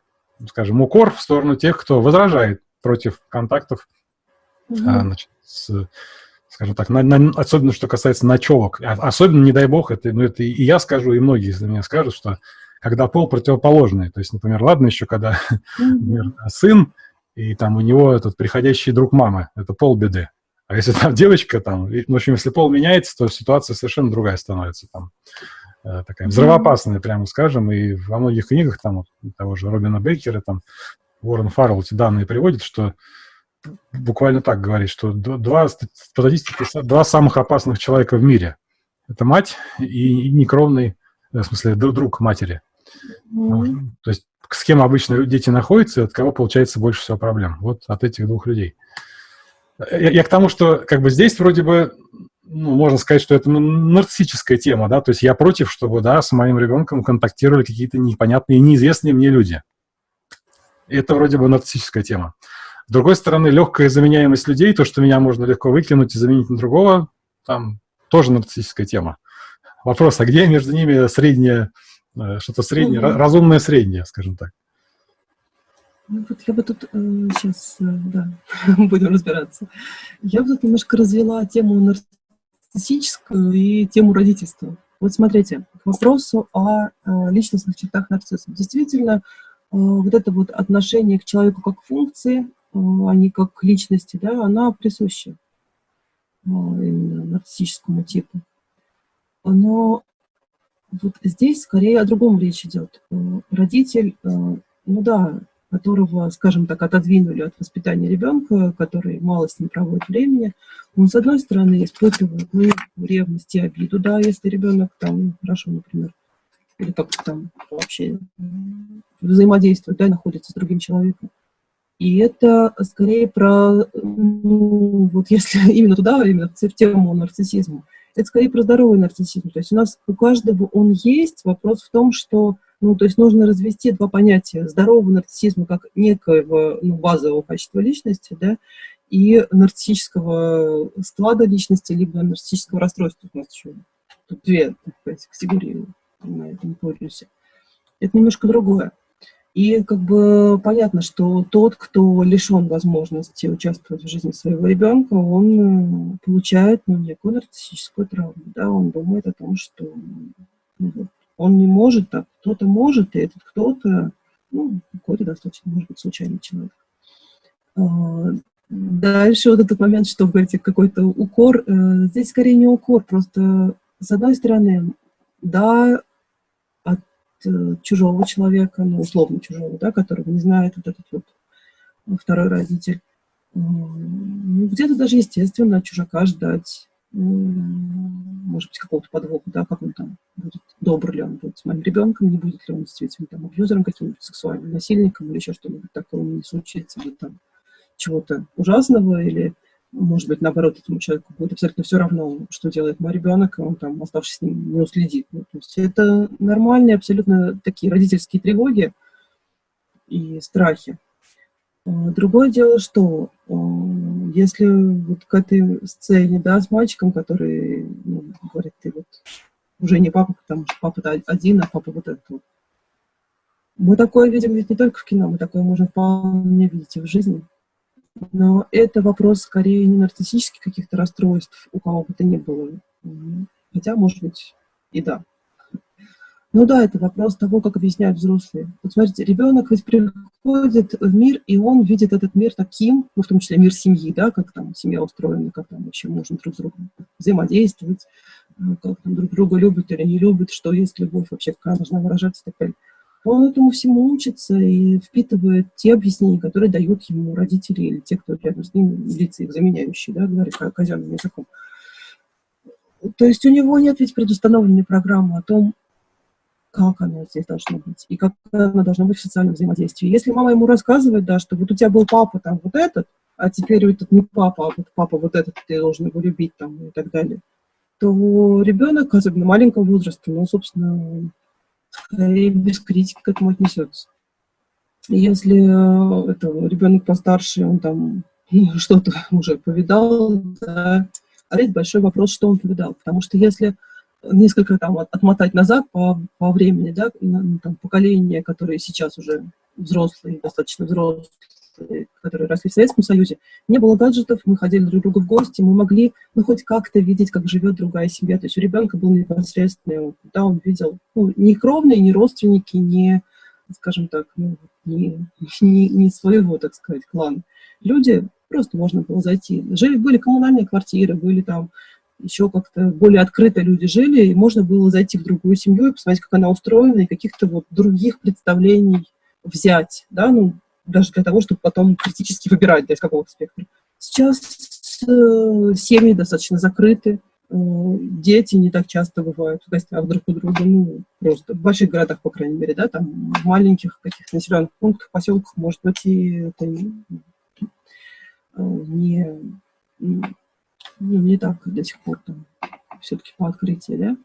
скажем, укор в сторону тех, кто возражает против контактов, угу. а, значит, с скажем так, на, на, особенно что касается ночевок. А, особенно, не дай бог, это, ну, это и я скажу, и многие из меня скажут, что когда пол противоположный, то есть, например, ладно еще, когда например, сын, и там у него этот приходящий друг мамы, это пол беды. А если там девочка, там, в общем, если пол меняется, то ситуация совершенно другая становится там э, такая взрывоопасная, прямо скажем, и во многих книгах там того же Робина Бейкера, там Уоррен Фаррелл эти данные приводит, что буквально так говорит, что два, по статистике, два самых опасных человека в мире. Это мать и некровный, в смысле, друг матери. Mm. То есть с кем обычно дети находятся, от кого получается больше всего проблем. Вот от этих двух людей. Я, я к тому, что как бы здесь вроде бы, ну, можно сказать, что это нарциссическая тема, да, то есть я против, чтобы, да, с моим ребенком контактировали какие-то непонятные, неизвестные мне люди. Это вроде бы нарциссическая тема. С другой стороны, легкая заменяемость людей, то, что меня можно легко выкинуть и заменить на другого, там тоже нарциссическая тема. Вопрос, а где между ними среднее, э, что-то среднее, угу. разумное среднее, скажем так? Ну, вот я бы тут э, сейчас, э, да, будем разбираться. Я бы тут немножко развела тему нарциссическую и тему родительства. Вот смотрите, к вопросу о э, личностных чертах нарцисса. Действительно, э, вот это вот отношение к человеку как функции, э, а не как к личности, да, она присуща э, именно нарциссическому типу. Но вот здесь скорее о другом речь идет. Э, родитель, э, ну да, которого, скажем так, отодвинули от воспитания ребенка, который мало с ним проводит времени, он, с одной стороны, испытывает ну, ревность и обиду, да, если ребенок там, ну, хорошо, например, или как-то там вообще взаимодействует, да, находится с другим человеком. И это скорее про, ну, вот если именно туда, именно в тему нарциссизма, это скорее про здоровый нарциссизм. То есть у нас у каждого он есть, вопрос в том, что ну, то есть нужно развести два понятия. Здорового нарциссизма как некоего ну, базового качества личности, да, и нарциссического склада личности, либо нарциссического расстройства. У нас еще тут две сказать, категории на этом полюсе. Это немножко другое. И как бы понятно, что тот, кто лишен возможности участвовать в жизни своего ребенка, он э, получает ну, некую нарциссическую травму. Да? Он думает о том, что ну, он не может так, кто-то может, и этот кто-то, ну, какой-то достаточно, может быть, случайный человек. А, дальше вот этот момент, что вы говорите, какой-то укор, э, здесь скорее не укор, просто с одной стороны, да, от э, чужого человека, ну, условно чужого, да, которого не знает вот этот вот второй родитель, ну, где-то даже естественно от чужака ждать может быть, какого-то подвоха, да, как он там будет, добр ли он будет с моим ребенком, не будет ли он действительно там абьюзером каким-нибудь, сексуальным насильником или еще что-нибудь такое не случится, или там чего-то ужасного, или, может быть, наоборот, этому человеку будет абсолютно все равно, что делает мой ребенок, и он там, оставшись с ним, не уследит. Ну, то есть это нормальные абсолютно такие родительские тревоги и страхи. А, другое дело, что а, если вот к этой сцене, да, с мальчиком, который ну, говорит, ты вот уже не папа, потому что папа один, а папа вот этот вот. Мы такое видим ведь не только в кино, мы такое можем вполне видеть и в жизни. Но это вопрос скорее не нарциссических каких-то расстройств, у кого бы то ни было. Хотя, может быть, и да. Ну да, это вопрос того, как объясняют взрослые. Вот смотрите, ребенок ведь приходит в мир, и он видит этот мир таким, ну, в том числе мир семьи, да, как там семья устроена, как там вообще можно друг с другом взаимодействовать, э, как там друг друга любят или не любят, что есть любовь вообще, как она должна выражаться и так далее. Он этому всему учится и впитывает те объяснения, которые дают ему родители или те, кто рядом с ним, лица их заменяющие, да, говоря казенным языком. То есть у него нет ведь предустановленной программы о том, как оно здесь должно быть, и как оно должно быть в социальном взаимодействии. Если мама ему рассказывает, да, что вот у тебя был папа там вот этот, а теперь этот не папа, а вот папа вот этот, ты должен его любить там и так далее, то ребенок, особенно в маленьком возрасте, ну, собственно, скорее без критики к этому отнесется. Если э, это, ребенок постарше, он там ну, что-то уже повидал, да, опять большой вопрос, что он повидал. Потому что если несколько там отмотать назад по, по времени, да, ну, там, поколения, которые сейчас уже взрослые, достаточно взрослые, которые росли в Советском Союзе, не было гаджетов, мы ходили друг к другу в гости, мы могли ну, хоть как-то видеть, как живет другая семья. То есть у ребенка был непосредственный опыт, да, он видел ну, не кровные, не родственники, не, скажем так, ну, не, не, не своего, так сказать, клана. Люди, просто можно было зайти. Жили, были коммунальные квартиры, были там еще как-то более открыто люди жили, и можно было зайти в другую семью и посмотреть, как она устроена, и каких-то вот других представлений взять, да, ну, даже для того, чтобы потом критически выбирать, да, из какого спектра. Сейчас э, семьи достаточно закрыты, э, дети не так часто бывают в гостях друг у друга, ну, просто в больших городах, по крайней мере, да, там в маленьких каких-то населенных пунктах, поселках, может быть, и это не, э, не ну, не так до сих пор там, все-таки по открытии, да.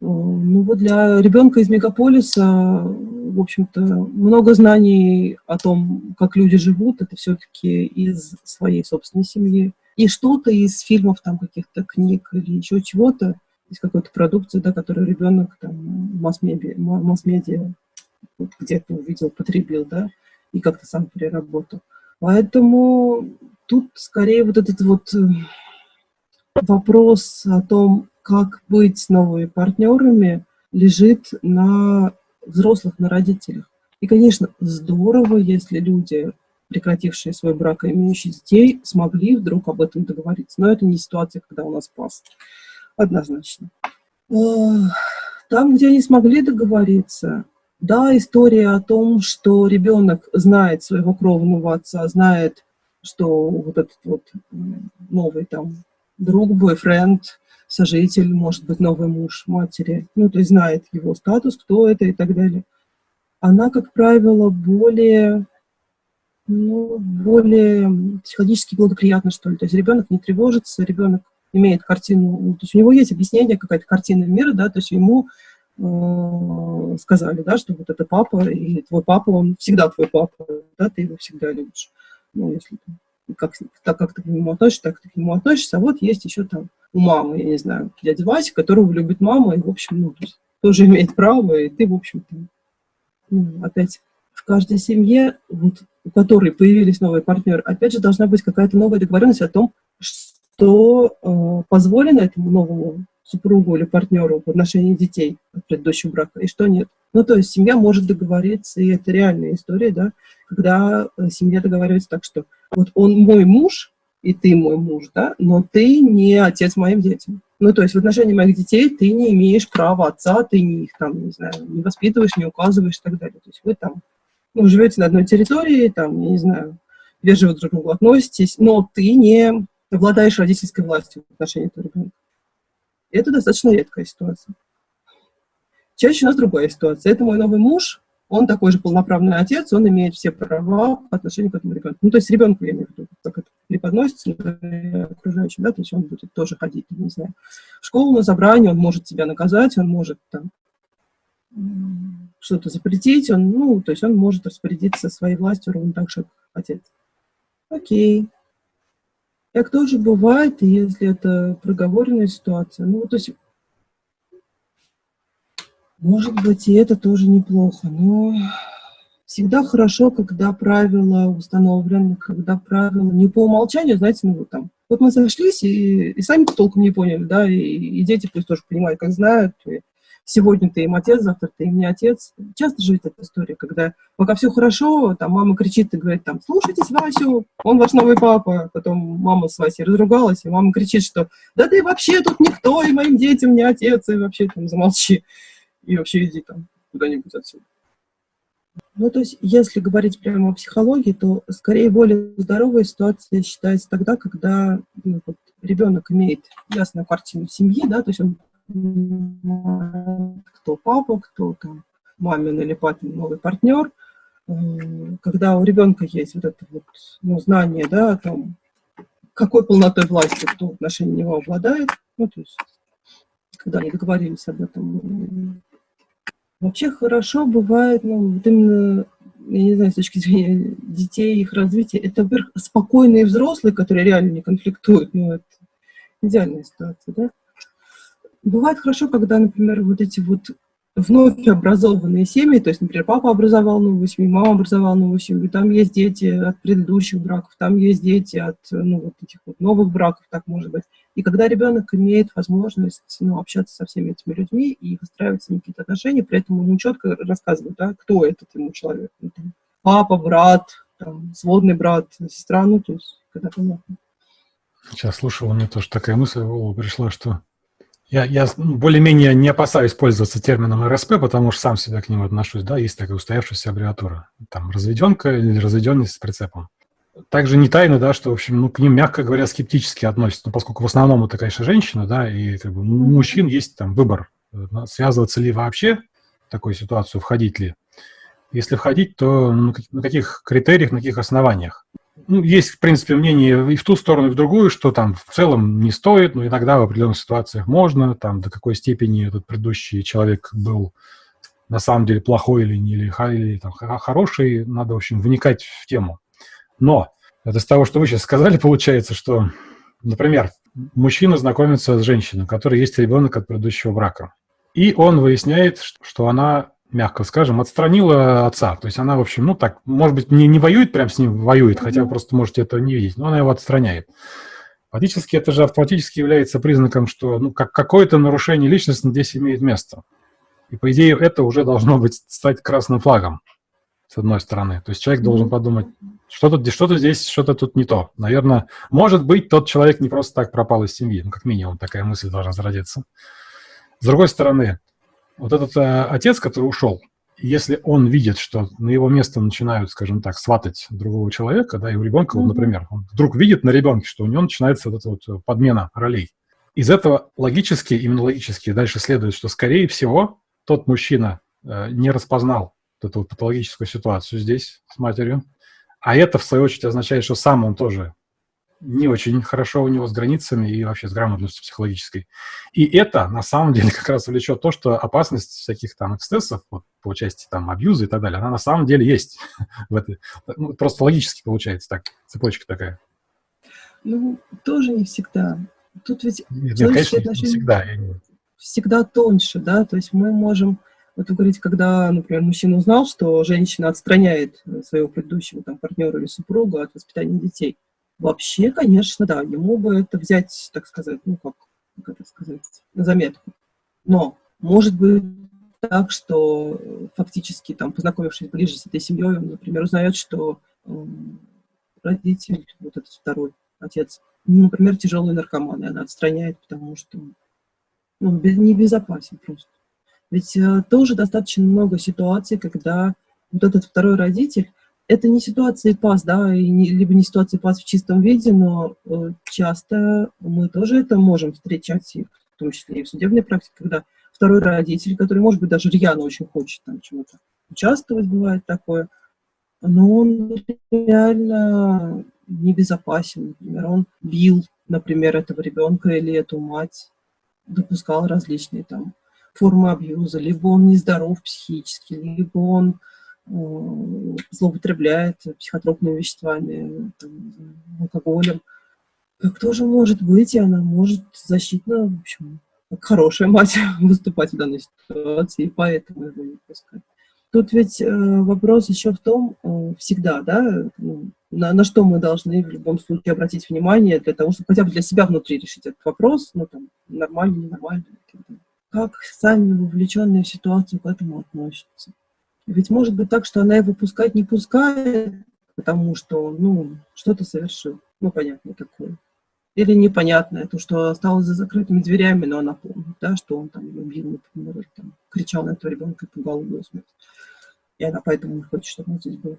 Ну вот для ребенка из мегаполиса, в общем-то, много знаний о том, как люди живут, это все-таки из своей собственной семьи. И что-то из фильмов, там, каких-то книг или еще чего-то, из какой-то продукции, да, которую ребенок там масс-медиа где-то увидел, потребил, да, и как-то сам переработал. Поэтому тут скорее вот этот вот э, вопрос о том, как быть с новыми партнерами, лежит на взрослых, на родителях. И, конечно, здорово, если люди, прекратившие свой брак и имеющие детей, смогли вдруг об этом договориться. Но это не ситуация, когда у нас пас. Однозначно. Там, где они смогли договориться, да, история о том, что ребенок знает своего кровного отца, знает, что вот этот вот новый там друг, бойфренд, сожитель, может быть, новый муж матери, ну, то есть знает его статус, кто это и так далее. Она, как правило, более, ну, более психологически благоприятна, что ли. То есть ребенок не тревожится, ребенок имеет картину, ну, то есть у него есть объяснение, какая-то картина мира, да, то есть ему э, сказали, да, что вот это папа, и твой папа, он всегда твой папа, да, ты его всегда любишь. Ну, если как, так как ты к нему относишься, так ты к нему относишься. А вот есть еще там у мамы, я не знаю, дядя Вася, которого любит мама, и, в общем, ну, тоже имеет право, и ты, в общем-то, ну, опять в каждой семье, вот, у которой появились новые партнеры, опять же, должна быть какая-то новая договоренность о том, что э, позволено этому новому супругу или партнеру в отношении детей от предыдущего брака, и что нет. Ну, то есть семья может договориться, и это реальная история, да, когда э, семья договаривается так, что вот он мой муж, и ты мой муж, да, но ты не отец моим детям. Ну, то есть в отношении моих детей ты не имеешь права отца, ты не их там, не знаю, не воспитываешь, не указываешь и так далее. То есть вы там, ну, живете на одной территории, там, не знаю, вежливо друг к другу относитесь, но ты не обладаешь родительской властью в отношении этого ребенка. Это достаточно редкая ситуация. Чаще у нас другая ситуация. Это мой новый муж, он такой же полноправный отец, он имеет все права по отношению к этому ребенку. Ну, то есть ребенку, я имею в виду, как это преподносится окружающим, да, то есть он будет тоже ходить, не знаю, в школу на забрание, он может тебя наказать, он может там что-то запретить, он, ну, то есть он может распорядиться своей властью ровно так как отец. Окей. Так тоже бывает, если это проговоренная ситуация. Ну, то есть может быть, и это тоже неплохо, но всегда хорошо, когда правила установлены, когда правила не по умолчанию, знаете, ну вот там, вот мы сошлись и, и сами толком не поняли, да, и, и дети пусть тоже понимают, как знают, и сегодня ты им отец, завтра ты им не отец. Часто же эта история, когда пока все хорошо, там мама кричит и говорит, там, слушайтесь Васю, он ваш новый папа, потом мама с Васей разругалась, и мама кричит, что да ты вообще тут никто, и моим детям не отец, и вообще там замолчи и вообще иди там куда-нибудь отсюда. Ну, то есть, если говорить прямо о психологии, то скорее более здоровая ситуация считается тогда, когда ну, вот, ребенок имеет ясную картину семьи, да, то есть он кто папа, кто там мамин или папин новый партнер, когда у ребенка есть вот это вот ну, знание, да, о том, какой полнотой власти кто в отношении него обладает, ну, то есть, когда они договорились об этом, Вообще хорошо бывает, ну, вот именно, я не знаю, с точки зрения детей, их развития, это, во-первых, спокойные взрослые, которые реально не конфликтуют, ну, это идеальная ситуация, да. Бывает хорошо, когда, например, вот эти вот вновь образованные семьи, то есть, например, папа образовал новую семью, мама образовала новую семью, там есть дети от предыдущих браков, там есть дети от ну, вот этих вот новых браков, так может быть. И когда ребенок имеет возможность ну, общаться со всеми этими людьми и выстраивать с ними какие-то отношения, при этом ему четко рассказывают, да, кто этот ему человек. Ну, там, папа, брат, там, сводный брат, сестра, ну, то есть, когда понятно. Сейчас слушал, меня тоже такая мысль в голову пришла, что я, я более-менее не опасаюсь пользоваться термином РСП, потому что сам себя к нему отношусь. Да, есть такая устоявшаяся аббревиатура. Там разведенка или разведенность с прицепом. Также не тайно, да, что, в общем, ну, к ним, мягко говоря, скептически относятся, ну, поскольку в основном это, конечно, женщина, да, и как бы, у мужчин есть там выбор, э, связываться ли вообще в такую ситуацию, входить ли. Если входить, то на каких критериях, на каких основаниях. Ну, есть, в принципе, мнение и в ту сторону, и в другую, что там в целом не стоит, но иногда в определенных ситуациях можно, там до какой степени этот предыдущий человек был на самом деле плохой или, или, или там, хороший, надо, в общем, вникать в тему. Но это с того, что вы сейчас сказали, получается, что, например, мужчина знакомится с женщиной, у которой есть ребенок от предыдущего брака, и он выясняет, что она мягко скажем, отстранила отца. То есть она, в общем, ну так, может быть, не, не воюет прям с ним, воюет, хотя вы просто можете этого не видеть, но она его отстраняет. Фактически это же автоматически является признаком, что ну, как, какое-то нарушение личности здесь имеет место. И, по идее, это уже должно быть стать красным флагом, с одной стороны. То есть человек должен подумать, что-то что, -то, здесь, что-то тут не то. Наверное, может быть, тот человек не просто так пропал из семьи. Ну, как минимум, такая мысль должна зародиться. С другой стороны, вот этот э, отец, который ушел, если он видит, что на его место начинают, скажем так, сватать другого человека, да, и у ребенка, mm -hmm. вот, например, он вдруг видит на ребенке, что у него начинается вот эта вот э, подмена ролей. Из этого логически, именно логически дальше следует, что, скорее всего, тот мужчина э, не распознал вот эту вот патологическую ситуацию здесь с матерью, а это, в свою очередь, означает, что сам он тоже не очень хорошо у него с границами и вообще с грамотностью психологической. И это, на самом деле, как раз влечет то, что опасность всяких там эксцессов, вот, по части там абьюза и так далее, она на самом деле есть. в этой, ну, просто логически получается так, цепочка такая. Ну, тоже не всегда. Тут ведь нет, нет, конечно, не всегда. Всегда тоньше, да, то есть мы можем... Вот вы говорите, когда, например, мужчина узнал, что женщина отстраняет своего предыдущего там, партнера или супруга от воспитания детей, Вообще, конечно, да, ему бы это взять, так сказать, ну, как, как это сказать, на заметку. Но может быть так, что фактически, там, познакомившись ближе с этой семьей, он, например, узнает, что э, родитель, вот этот второй отец, ну, например, тяжелый наркоман, и она отстраняет, потому что ну, небезопасен просто. Ведь э, тоже достаточно много ситуаций, когда вот этот второй родитель это не ситуация ПАС, да, и не, либо не ситуация ПАС в чистом виде, но э, часто мы тоже это можем встречать, и в том числе и в судебной практике, когда второй родитель, который, может быть, даже рьяно очень хочет там чего-то участвовать, бывает такое, но он реально небезопасен. Например, он бил, например, этого ребенка или эту мать, допускал различные там формы абьюза, либо он нездоров психически, либо он злоупотребляет психотропными веществами, там, алкоголем. Как тоже может быть, и она может защитно, в общем, как хорошая мать выступать в данной ситуации, и поэтому его не пускать. Тут ведь э, вопрос еще в том, э, всегда, да, ну, на, на что мы должны в любом случае обратить внимание для того, чтобы хотя бы для себя внутри решить этот вопрос, ну, там, нормально, ненормально. Как сами вовлеченные в ситуацию к этому относятся. Ведь может быть так, что она его пускать не пускает, потому что, ну, что-то совершил. Ну, понятно такое. Или непонятное, то, что осталось за закрытыми дверями, но она помнит, да, что он там убил, например, там, кричал на этого ребенка и пугал его смерть. И она поэтому не хочет, чтобы он здесь был.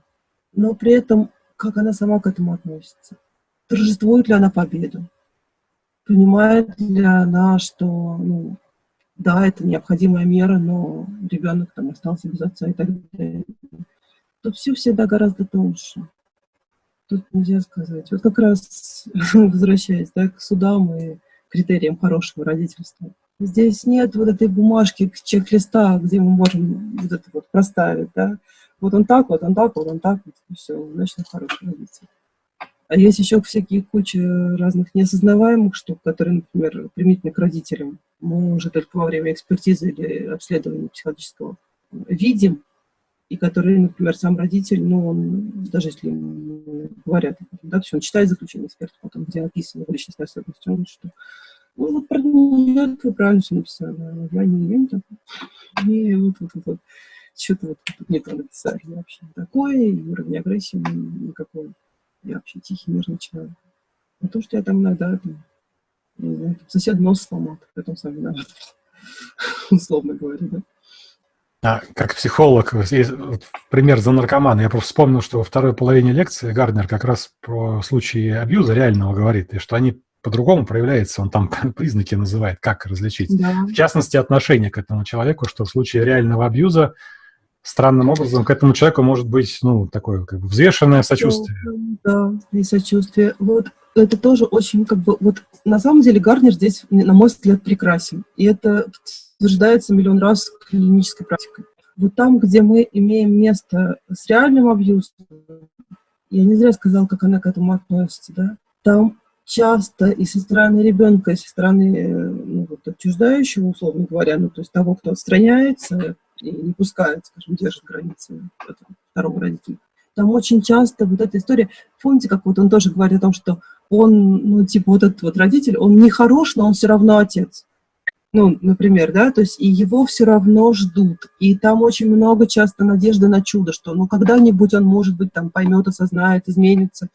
Но при этом, как она сама к этому относится? Торжествует ли она победу? Понимает ли она, что ну, да, это необходимая мера, но ребенок там остался без отца и так далее. Тут все всегда гораздо тоньше. Тут нельзя сказать. Вот как раз возвращаясь да, к судам и критериям хорошего родительства. Здесь нет вот этой бумажки, чек-листа, где мы можем вот это вот проставить, да. Вот он так, вот он так, вот он так, вот, и все, значит, хороший родитель. А есть еще всякие куча разных неосознаваемых штук, которые, например, применительно к родителям, мы уже только во время экспертизы или обследования психологического видим, и которые, например, сам родитель, ну, он, даже если говорят, да, все, он читает заключение эксперта, потом, где описаны его личностные особенности, он говорит, что ну, вот про нее вы правильно все написали, а я не имею такого. И вот, вот, вот, что-то вот тут не то написали вообще. Такое, и уровень агрессии никакой. Я вообще тихий, мирный человек. А то, что я там иногда там, сосед нос сломал, потом сам виноват. Условно говоря, да. А, как психолог, пример за наркомана. Я просто вспомнил, что во второй половине лекции Гарднер как раз про случаи абьюза реального говорит, и что они по-другому проявляются, он там признаки называет, как различить. Да. В частности, отношение к этому человеку, что в случае реального абьюза странным образом к этому человеку может быть, ну, такое как бы взвешенное сочувствие. Да, и сочувствие. Вот это тоже очень, как бы, вот на самом деле Гарнер здесь, на мой взгляд, прекрасен. И это утверждается миллион раз клинической практикой. Вот там, где мы имеем место с реальным абьюзом, я не зря сказала, как она к этому относится, да, там часто и со стороны ребенка, и со стороны э, ну, вот, отчуждающего, условно говоря, ну, то есть того, кто отстраняется не пускает, скажем, держит границы второго родителя. Там очень часто вот эта история, помните, как вот он тоже говорит о том, что он, ну, типа, вот этот вот родитель, он не хорош, но он все равно отец. Ну, например, да, то есть и его все равно ждут. И там очень много часто надежды на чудо, что ну когда-нибудь он, может быть, там поймет, осознает, изменится.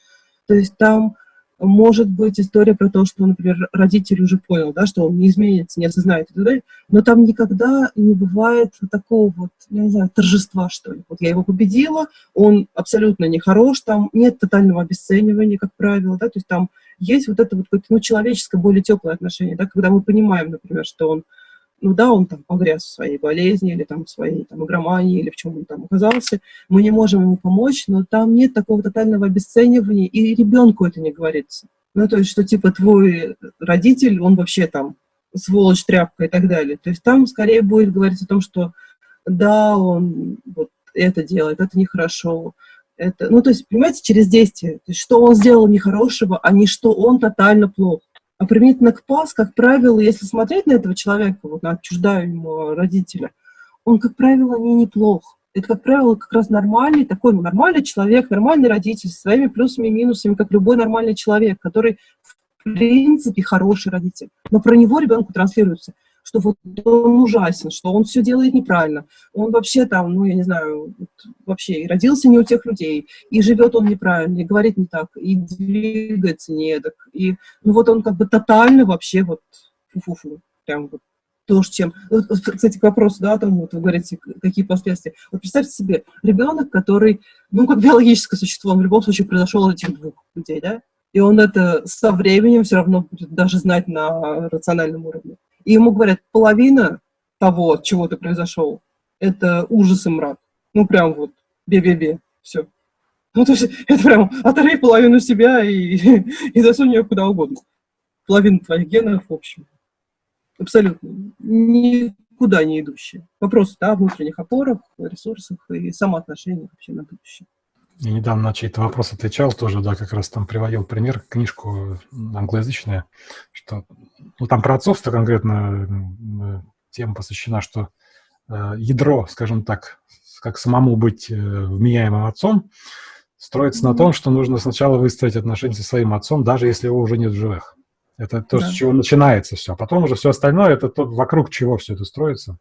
То есть там может быть история про то, что, например, родитель уже понял, да, что он не изменится, не осознает и так далее, но там никогда не бывает такого вот, я не знаю, торжества, что ли. Вот я его победила, он абсолютно не хорош, там нет тотального обесценивания, как правило, да, то есть там есть вот это вот какое-то, ну, человеческое, более теплое отношение, да, когда мы понимаем, например, что он ну да, он там погряз в своей болезни или там в своей там, игромании или в чем он там оказался, мы не можем ему помочь, но там нет такого тотального обесценивания, и ребенку это не говорится. Ну, то есть, что типа твой родитель, он вообще там сволочь, тряпка и так далее. То есть там скорее будет говорить о том, что да, он вот это делает, это нехорошо. Это, ну, то есть, понимаете, через действие. То есть, что он сделал нехорошего, а не что он тотально плохо. А применительно к ПАС, как правило, если смотреть на этого человека, вот на отчуждаемого родителя, он, как правило, не неплох. Это, как правило, как раз нормальный, такой нормальный человек, нормальный родитель, со своими плюсами и минусами, как любой нормальный человек, который, в принципе, хороший родитель. Но про него ребенку транслируется – что вот он ужасен, что он все делает неправильно. Он вообще там, ну, я не знаю, вообще и родился не у тех людей, и живет он неправильно, и говорит не так, и двигается не так. И, ну, вот он как бы тотально вообще вот фу-фу-фу, прям вот то, чем... Вот, кстати, к вопросу, да, о том, вот вы говорите, какие последствия. Вот представьте себе, ребенок, который, ну, как биологическое существо, он в любом случае произошел от этих двух людей, да, и он это со временем все равно будет даже знать на рациональном уровне и ему говорят, половина того, от чего ты произошел, это ужас и мрак. Ну, прям вот, бе-бе-бе, все. Ну, то есть, это прям оторви половину себя и, и засунь ее куда угодно. Половина твоих генов, в общем. Абсолютно. Никуда не идущие. Вопрос, да, о внутренних опорах, ресурсах и самоотношениях вообще на будущее. Я недавно на чей-то вопрос отвечал тоже, да, как раз там приводил пример, книжку англоязычную, что, ну, там про отцовство конкретно э, тема посвящена, что э, ядро, скажем так, как самому быть э, вменяемым отцом, строится на том, что нужно сначала выстроить отношения со своим отцом, даже если его уже нет в живых. Это то, да. с чего начинается все. А потом уже все остальное, это то, вокруг чего все это строится.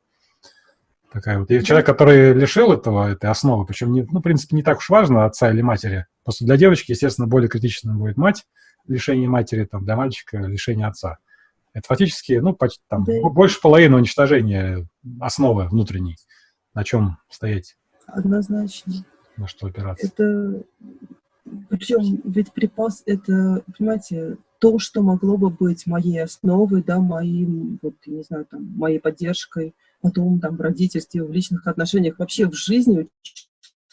Такая вот. И человек, который лишил этого, этой основы, причем, не, ну, в принципе, не так уж важно, отца или матери. Просто для девочки, естественно, более критичным будет мать, лишение матери, там, для мальчика лишение отца. Это фактически, ну, почти, там, да. больше половины уничтожения основы внутренней. На чем стоять? Однозначно. На что опираться? Это, причем, ведь припас, это, понимаете, то, что могло бы быть моей основой, да, моим, вот, не знаю, там, моей поддержкой, потом там в родительстве, в личных отношениях, вообще в жизни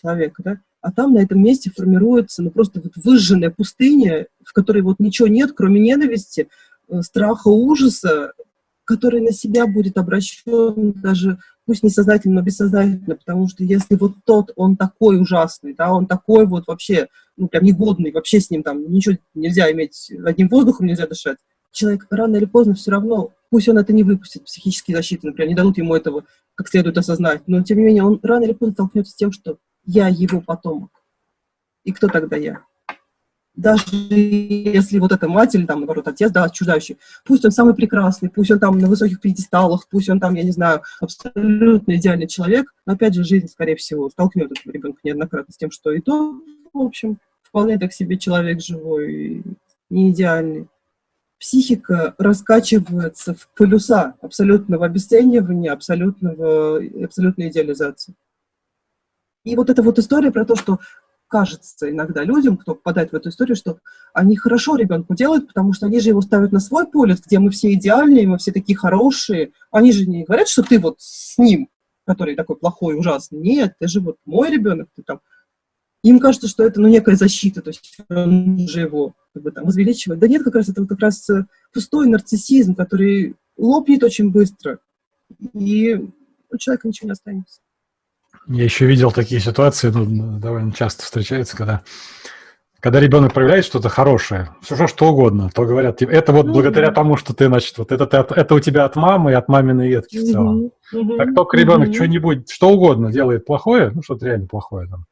человека, да, а там на этом месте формируется, ну, просто вот выжженная пустыня, в которой вот ничего нет, кроме ненависти, э, страха, ужаса, который на себя будет обращен даже, пусть не сознательно, но бессознательно, потому что если вот тот, он такой ужасный, да, он такой вот вообще, ну, прям негодный, вообще с ним там ничего нельзя иметь, одним воздухом нельзя дышать, человек рано или поздно все равно, пусть он это не выпустит, психические защиты, например, не дадут ему этого как следует осознать, но тем не менее он рано или поздно столкнется с тем, что я его потомок. И кто тогда я? даже если вот эта мать или там, наоборот, отец, да, отчуждающий, пусть он самый прекрасный, пусть он там на высоких пьедесталах, пусть он там, я не знаю, абсолютно идеальный человек, но опять же жизнь, скорее всего, столкнет этого ребенка неоднократно с тем, что и то, в общем, вполне так себе человек живой, не идеальный. Психика раскачивается в полюса абсолютного обесценивания, абсолютного, абсолютной идеализации. И вот эта вот история про то, что кажется иногда людям, кто попадает в эту историю, что они хорошо ребенку делают, потому что они же его ставят на свой полюс, где мы все идеальные, мы все такие хорошие. Они же не говорят, что ты вот с ним, который такой плохой, ужасный. Нет, ты же вот мой ребенок, ты там... Им кажется, что это, ну, некая защита, то есть он же его как бы, там, возвеличивает. Да нет, как раз это вот как раз э, пустой нарциссизм, который лопнет очень быстро, и у человека ничего не останется. Я еще видел такие ситуации, ну, довольно часто встречаются, когда когда ребенок проявляет что-то хорошее, все что угодно, то говорят, типа, это вот ну, благодаря тому, что ты, значит, вот это, ты это у тебя от мамы и от маминой ветки в целом. Угу, как только ребенок угу. что-нибудь, что угодно делает плохое, ну, что-то реально плохое там,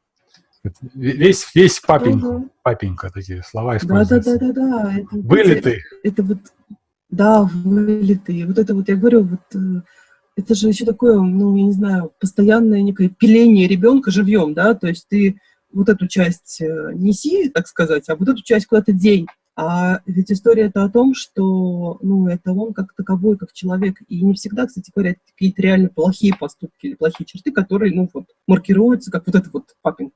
весь, весь папенька, угу. папенька, такие слова используются. Да, да, да, да, ты. Это вот, да, вылитые. Вот это вот, я говорю, вот э, это же еще такое, ну, я не знаю, постоянное некое пиление ребенка живьем, да, то есть ты вот эту часть э, неси, так сказать, а вот эту часть куда-то день. А ведь история это о том, что ну, это он как таковой, как человек. И не всегда, кстати говоря, какие-то реально плохие поступки или плохие черты, которые ну, вот, маркируются как вот это вот папинг.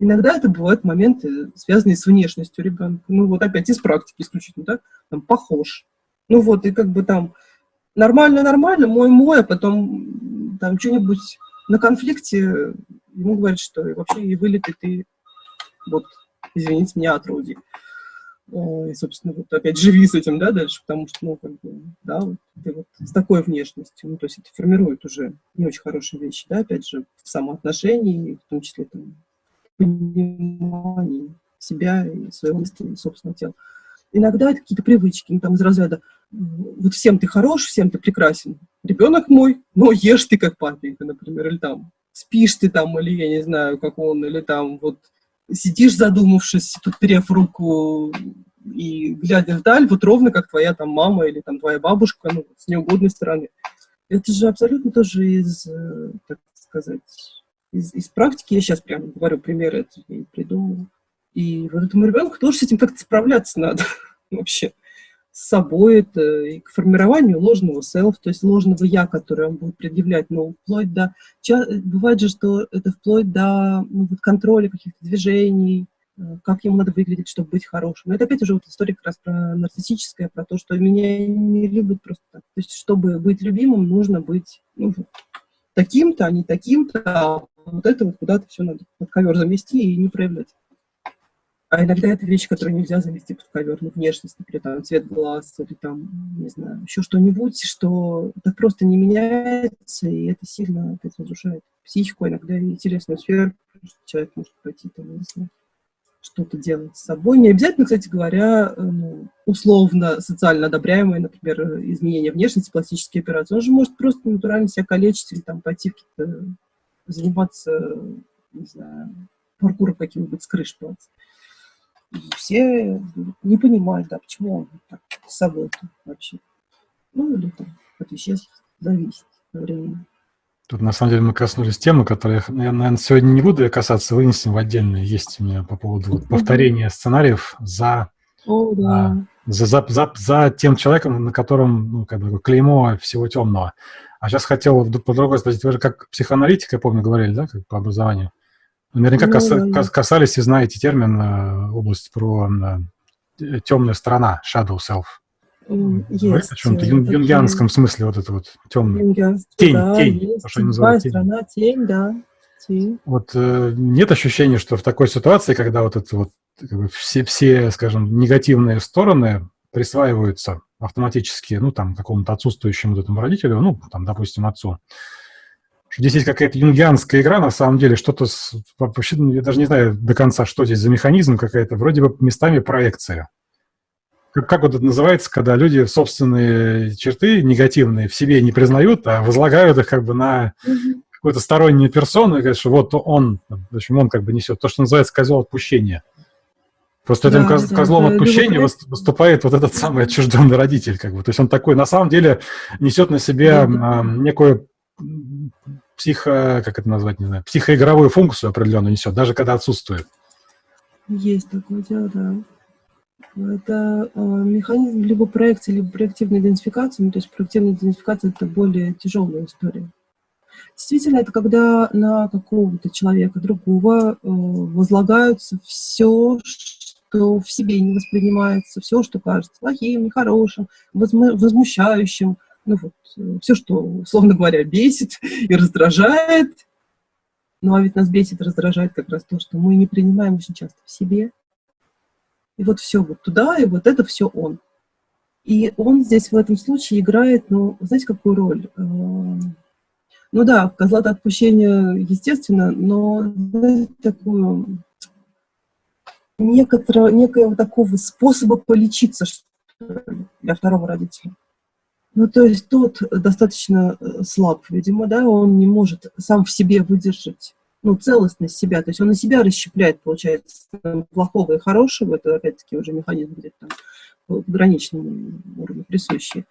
Иногда это бывают моменты, связанные с внешностью ребенка. Ну вот опять из практики исключительно, да, там похож. Ну вот, и как бы там нормально-нормально, мой-мой, а потом там что-нибудь на конфликте ему говорят, что вообще и вылеты ты, вот, извините меня, отруди. И, собственно, вот опять живи с этим, да, дальше, потому что, ну, как бы, да, вот, ты вот с такой внешностью, ну, то есть это формирует уже не очень хорошие вещи, да, опять же, в самоотношении, в том числе, там, понимании себя и своего мысли, и собственного тела. Иногда это какие-то привычки, ну, там, из разряда, вот всем ты хорош, всем ты прекрасен, ребенок мой, но ешь ты как папенька, например, или там, спишь ты там, или я не знаю, как он, или там вот сидишь задумавшись, подперев руку и глядя вдаль, вот ровно как твоя там мама или там твоя бабушка, ну, с неугодной стороны. Это же абсолютно тоже из, э, так сказать, из, из практики. Я сейчас прямо говорю примеры, это я придумала. И вот этому ребенку тоже с этим как-то справляться надо вообще с собой, это и к формированию ложного селф, то есть ложного я, которое он будет предъявлять, но вплоть до... Бывает же, что это вплоть до ну, вот контроля каких-то движений, э, как ему надо выглядеть, чтобы быть хорошим. Это опять уже вот история как раз про нарциссическое, про то, что меня не любят просто так. То есть, чтобы быть любимым, нужно быть ну, таким-то, а не таким-то, а вот это вот куда-то все надо под ковер замести и не проявлять. А иногда это вещи, которые нельзя завести под ковер, ну, внешность, например, там, цвет глаз или там, не знаю, еще что-нибудь, что так просто не меняется, и это сильно опять разрушает психику, иногда и интересную сферу, человек может пойти там, не знаю, что-то делать с собой. Не обязательно, кстати говоря, ну, условно социально одобряемые, например, изменения внешности, пластические операции. Он же может просто натурально себя калечить или там пойти заниматься, не знаю, паркуром каким-нибудь с крыш платить все не понимают, да, почему он так с собой вообще. Ну, или там от веществ зависит времени. Тут, на самом деле, мы коснулись темы, которые я, наверное, сегодня не буду касаться, вынесем в отдельное. Есть у меня по поводу вот, повторения сценариев за, О, да. а, за, за, за, за тем человеком, на котором ну, как бы, клеймо всего темного. А сейчас хотел по другой спросить, вы же как психоаналитик, я помню, говорили, да, как по образованию? Наверняка ну, касались и знаете термин э, область про э, темная сторона, shadow self. Есть. О чем-то юн, юнгианском смысле вот это вот темное. Тень, да, тень. Есть. То, что называют тень. страна, тень, да. Тень. Вот э, нет ощущения, что в такой ситуации, когда вот это вот как бы, все, все, скажем, негативные стороны присваиваются автоматически, ну, там, какому-то отсутствующему вот этому родителю, ну, там, допустим, отцу, здесь есть какая-то юнгианская игра, на самом деле, что-то, вообще, ну, я даже не знаю до конца, что здесь за механизм какая-то, вроде бы местами проекция. Как, как вот это называется, когда люди собственные черты негативные в себе не признают, а возлагают их как бы на какую-то стороннюю персону и говорят, что вот он, в общем, он как бы несет то, что называется козел отпущения. Просто да, этим коз, да, козлом да, отпущения любой... выступает вот этот самый отчужденный родитель. Как бы. То есть он такой, на самом деле, несет на себе да, да. некую психо, как это назвать, не знаю, психоигровую функцию определенную несет, даже когда отсутствует. Есть такое дело, да. Это э, механизм либо проекции, либо проективной идентификации. Ну, то есть проективная идентификация – это более тяжелая история. Действительно, это когда на какого-то человека другого э, возлагаются все, что в себе не воспринимается, все, что кажется плохим, нехорошим, возмущающим, Ну вот, э, все, что, условно говоря, бесит и раздражает. Ну а ведь нас бесит раздражает как раз то, что мы не принимаем очень часто в себе. И вот все вот туда, и вот это все он. И он здесь в этом случае играет, ну, знаете, какую роль? Э, ну да, козла отпущения, естественно, но знаете, такую некоторого, некоего такого способа полечиться для второго родителя. Ну, то есть тот достаточно э, слаб, видимо, да, он не может сам в себе выдержать, ну, целостность себя, то есть он на себя расщепляет, получается, плохого и хорошего, это, опять-таки, уже механизм где-то там в граничном уровне присущий.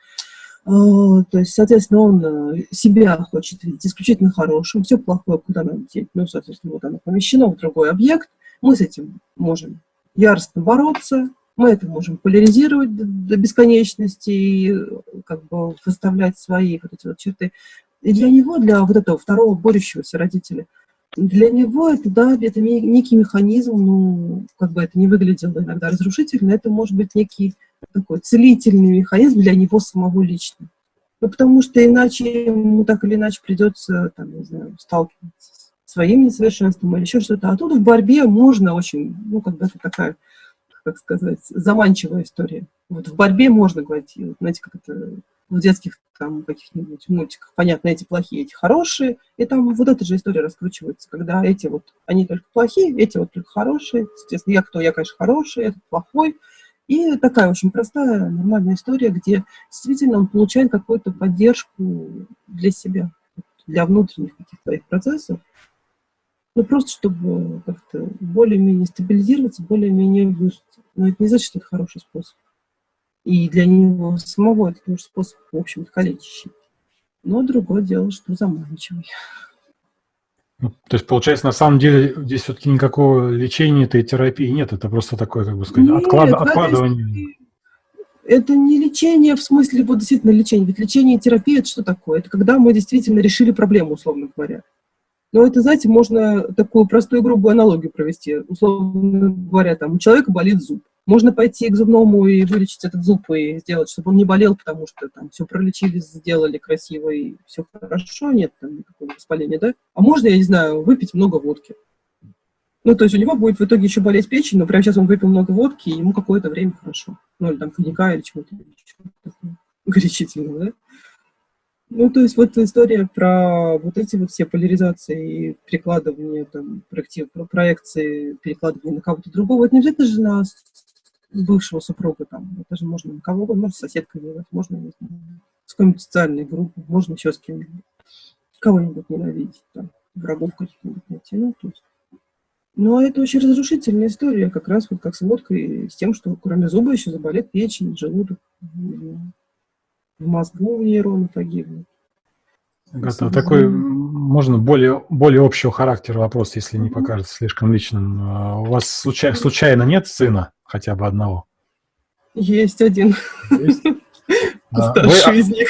А, то есть, соответственно, он э, себя хочет видеть исключительно хорошим, все плохое куда нам деть, ну, соответственно, вот оно помещено в другой объект, мы с этим можем яростно бороться, мы это можем поляризировать до, бесконечности и как бы выставлять свои вот эти вот черты. И для него, для вот этого второго борющегося родителя, для него это, да, это некий механизм, ну, как бы это не выглядело иногда разрушительно, это может быть некий такой целительный механизм для него самого лично. Ну, потому что иначе ему так или иначе придется, там, не знаю, сталкиваться с своим несовершенством или еще что-то. А тут в борьбе можно очень, ну, как бы это такая как сказать, заманчивая история. Вот в борьбе можно говорить, знаете, как это в детских там каких-нибудь мультиках, понятно, эти плохие, эти хорошие, и там вот эта же история раскручивается, когда эти вот, они только плохие, эти вот только хорошие, соответственно, я кто, я, конечно, хороший, этот плохой, и такая очень простая, нормальная история, где действительно он получает какую-то поддержку для себя, для внутренних каких-то своих процессов, ну, просто чтобы как-то более-менее стабилизироваться, более-менее выжить. Но это не значит, что это хороший способ. И для него самого это тоже способ, в общем-то, калечащий. Но другое дело, что заманчивый. Ну, то есть, получается, на самом деле здесь все-таки никакого лечения этой терапии нет, это просто такое, как бы сказать, нет, отклад... откладывание. Это не лечение в смысле, вот действительно лечение. Ведь лечение и терапия – это что такое? Это когда мы действительно решили проблему, условно говоря. Но это, знаете, можно такую простую грубую аналогию провести. Условно говоря, там, у человека болит зуб. Можно пойти к зубному и вылечить этот зуб и сделать, чтобы он не болел, потому что там все пролечили, сделали красиво и все хорошо, нет там никакого воспаления, да? А можно, я не знаю, выпить много водки. Ну, то есть у него будет в итоге еще болеть печень, но прямо сейчас он выпил много водки, и ему какое-то время хорошо. Ну, или там коньяка, или чего-то горячительного, да? Ну, то есть вот история про вот эти вот все поляризации и перекладывание, там, проектив, про проекции, перекладывание на кого-то другого, это не обязательно же на бывшего супруга, там, это же можно на кого можно с соседкой делать, можно, не знаю, с какой-нибудь социальной группой, можно еще с кем-нибудь, кого-нибудь ненавидеть, там, врагов каких-нибудь найти, ну, то есть. Но это очень разрушительная история, как раз вот как с водкой, с тем, что кроме зуба еще заболит печень, желудок, в мозгу нейроны погибнут. Это такой, можно более, более общего характера вопрос, если не покажется слишком личным. А у вас случай, случайно нет сына хотя бы одного? Есть один. Есть? Старший из них.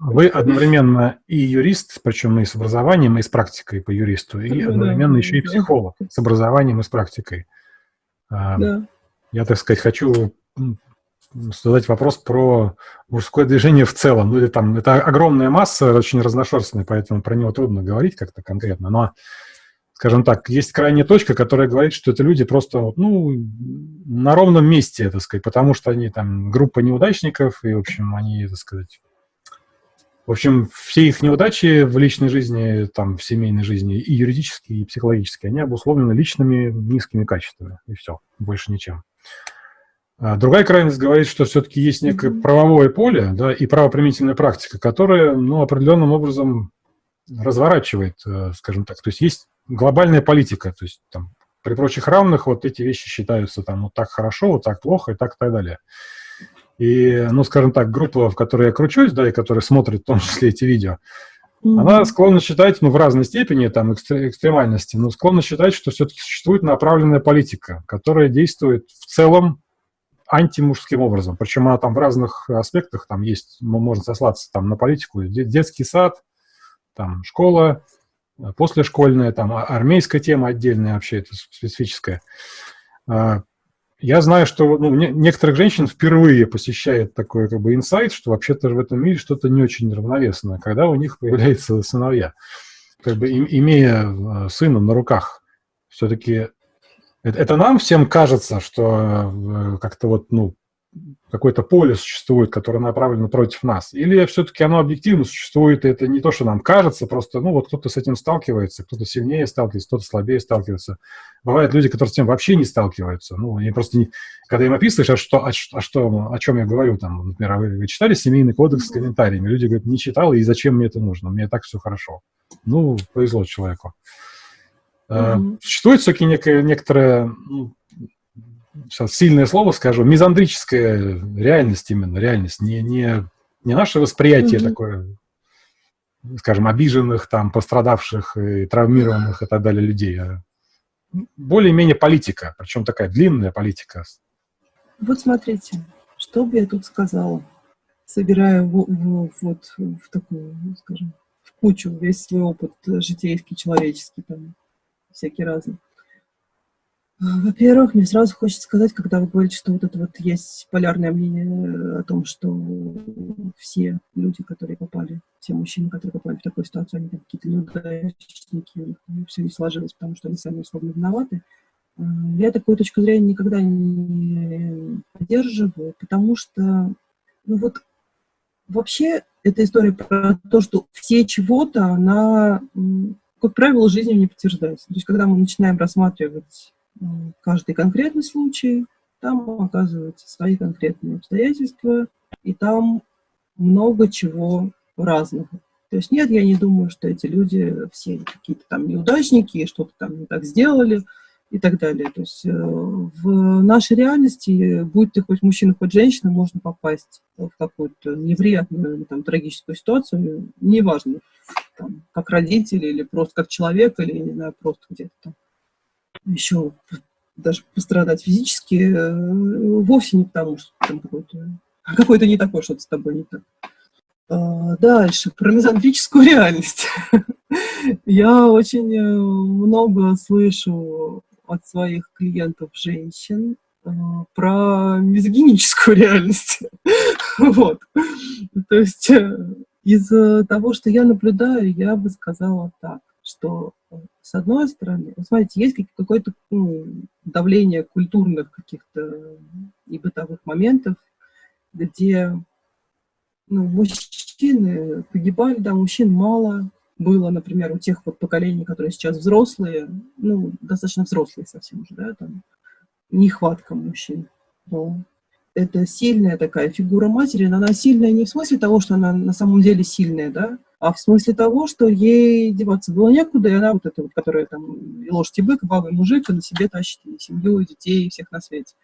Вы одновременно и юрист, причем и с образованием, и с практикой по юристу, и одновременно еще и психолог с образованием и с практикой. А, да. Я, так сказать, хочу задать вопрос про мужское движение в целом. Ну, или там, это огромная масса, очень разношерстная, поэтому про него трудно говорить как-то конкретно. Но, скажем так, есть крайняя точка, которая говорит, что это люди просто, ну, на ровном месте, так сказать, потому что они там группа неудачников, и, в общем, они, так сказать, в общем, все их неудачи в личной жизни, там, в семейной жизни, и юридические, и психологические, они обусловлены личными низкими качествами, и все, больше ничем. А другая крайность говорит, что все-таки есть некое правовое поле да, и правоприменительная практика, которая ну, определенным образом разворачивает, э, скажем так. То есть есть глобальная политика, то есть там, при прочих равных вот эти вещи считаются там вот так хорошо, вот так плохо и так и так далее. И, ну, скажем так, группа, в которой я кручусь, да, и которая смотрит в том числе эти видео, mm -hmm. она склонна считать, ну, в разной степени, там, экстремальности, но склонна считать, что все-таки существует направленная политика, которая действует в целом антимужским образом. Причем она там в разных аспектах, там есть, можно сослаться там на политику, детский сад, там школа, послешкольная, там а, армейская тема отдельная вообще, это специфическая. А, я знаю, что ну, некоторых женщин впервые посещает такой как бы инсайт, что вообще-то в этом мире что-то не очень равновесное, когда у них появляются сыновья. Как бы имея э, сына на руках, все-таки это, нам всем кажется, что э, как-то вот, ну, какое-то поле существует, которое направлено против нас? Или все-таки оно объективно существует, и это не то, что нам кажется, просто, ну, вот кто-то с этим сталкивается, кто-то сильнее сталкивается, кто-то слабее сталкивается. Бывают люди, которые с этим вообще не сталкиваются. Ну, они просто не... Когда им описываешь, а что, а, а что, о чем я говорю, там, например, а вы, вы читали «Семейный кодекс» с комментариями? Люди говорят, не читал, и зачем мне это нужно? Мне так все хорошо. Ну, повезло человеку. Mm-hmm. Существует все-таки некая, некоторая ну, сейчас сильное слово скажу, мизандрическая реальность именно, реальность, не, не, не наше восприятие mm -hmm. такое, скажем, обиженных, там, пострадавших и травмированных и так далее людей, а более-менее политика, причем такая длинная политика. Вот смотрите, что бы я тут сказала, собирая в, в, вот в такую, скажем, в кучу весь свой опыт житейский, человеческий, там, всякий разный. Во-первых, мне сразу хочется сказать, когда вы говорите, что вот это вот есть полярное мнение о том, что все люди, которые попали, все мужчины, которые попали в такую ситуацию, они какие-то неудачники, все не сложилось, потому что они сами условно виноваты. Э, я такую точку зрения никогда не поддерживаю, потому что, ну вот, вообще эта история про то, что все чего-то, она, как правило, жизнью не подтверждается. То есть, когда мы начинаем рассматривать каждый конкретный случай, там оказываются свои конкретные обстоятельства, и там много чего разного. То есть нет, я не думаю, что эти люди все какие-то там неудачники, что-то там не так сделали и так далее. То есть э, в нашей реальности, будь ты хоть мужчина, хоть женщина, можно попасть в какую-то невероятную там, трагическую ситуацию, неважно, там, как родители или просто как человек, или, не знаю, просто где-то там еще даже пострадать физически, э, вовсе не потому, что там какой-то какой не такой, что-то с тобой не так. А, дальше, про мизантрическую реальность. Я очень э, много слышу от своих клиентов женщин э, про мизогиническую реальность. вот. То есть из того, что я наблюдаю, я бы сказала так, что с одной стороны, смотрите, есть какое-то ну, давление культурных каких-то и бытовых моментов, где ну, мужчины погибали, да, мужчин мало было, например, у тех вот поколений, которые сейчас взрослые, ну, достаточно взрослые совсем уже, да, там, нехватка мужчин. Но это сильная такая фигура матери, но она сильная не в смысле того, что она на самом деле сильная, да, а в смысле того, что ей деваться было некуда, и она вот эта вот, которая там и лошадь, и бык, и баба, и мужик, и на себе тащит и семью, и детей, и всех на свете.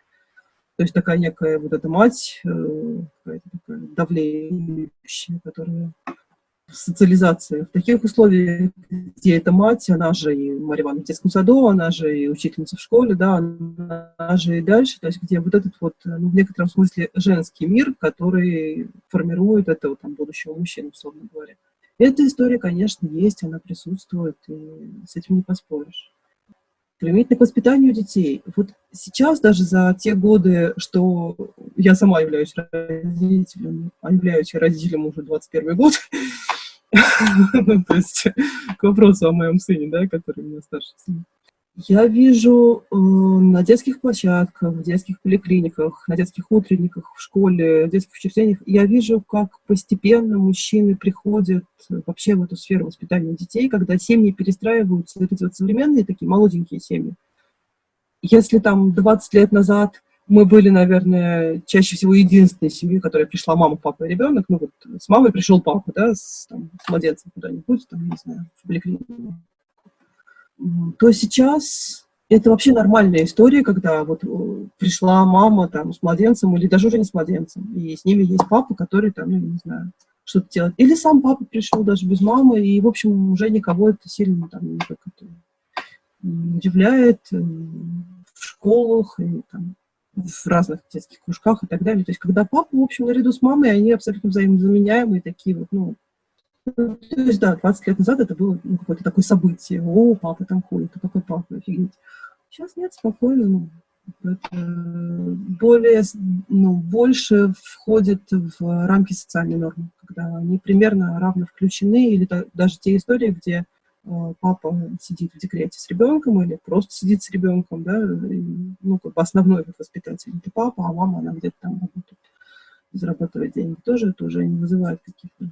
То есть такая некая вот эта мать, э, такая давлеющая, которая социализация. В таких условиях, где эта мать, она же и Марья Ивановна в детском саду, она же и учительница в школе, да, она же и дальше, то есть где вот этот вот, ну, в некотором смысле женский мир, который формирует этого там будущего мужчину, условно говоря. Эта история, конечно, есть, она присутствует, и с этим не поспоришь. Применительно к воспитанию детей. Вот сейчас даже за те годы, что я сама являюсь родителем, а являюсь родителем уже 21 год, то есть к вопросу о моем сыне, да, который у меня старший сын. Я вижу э, на детских площадках, в детских поликлиниках, на детских утренниках, в школе, в детских учреждениях, я вижу, как постепенно мужчины приходят вообще в эту сферу воспитания детей, когда семьи перестраиваются, эти вот современные такие молоденькие семьи. Если там 20 лет назад мы были, наверное, чаще всего единственной семьей, которая пришла мама, папа и ребенок, ну вот с мамой пришел папа, да, с, там, с младенцем куда-нибудь, там, не знаю, в поликлинику то сейчас это вообще нормальная история, когда вот э, пришла мама там с младенцем, или даже уже не с младенцем, и с ними есть папа, который там, ну, не знаю, что-то делает. Или сам папа пришел даже без мамы, и, в общем, уже никого это сильно там это удивляет э, в школах, и там в разных детских кружках и так далее. То есть, когда папа, в общем, наряду с мамой, они абсолютно взаимозаменяемые, такие вот, ну, то есть, да, 20 лет назад это было ну, какое-то такое событие. О, папа там ходит, а какой папа, офигеть. Сейчас нет, спокойно, ну, более, ну, больше входит в рамки социальной нормы, когда они примерно равно включены, или даже те истории, где э, папа сидит в декрете с ребенком или просто сидит с ребенком, да, и, ну, как бы основной воспитатель это папа, а мама, она где-то там работает, зарабатывает деньги. Тоже это уже не вызывает каких-то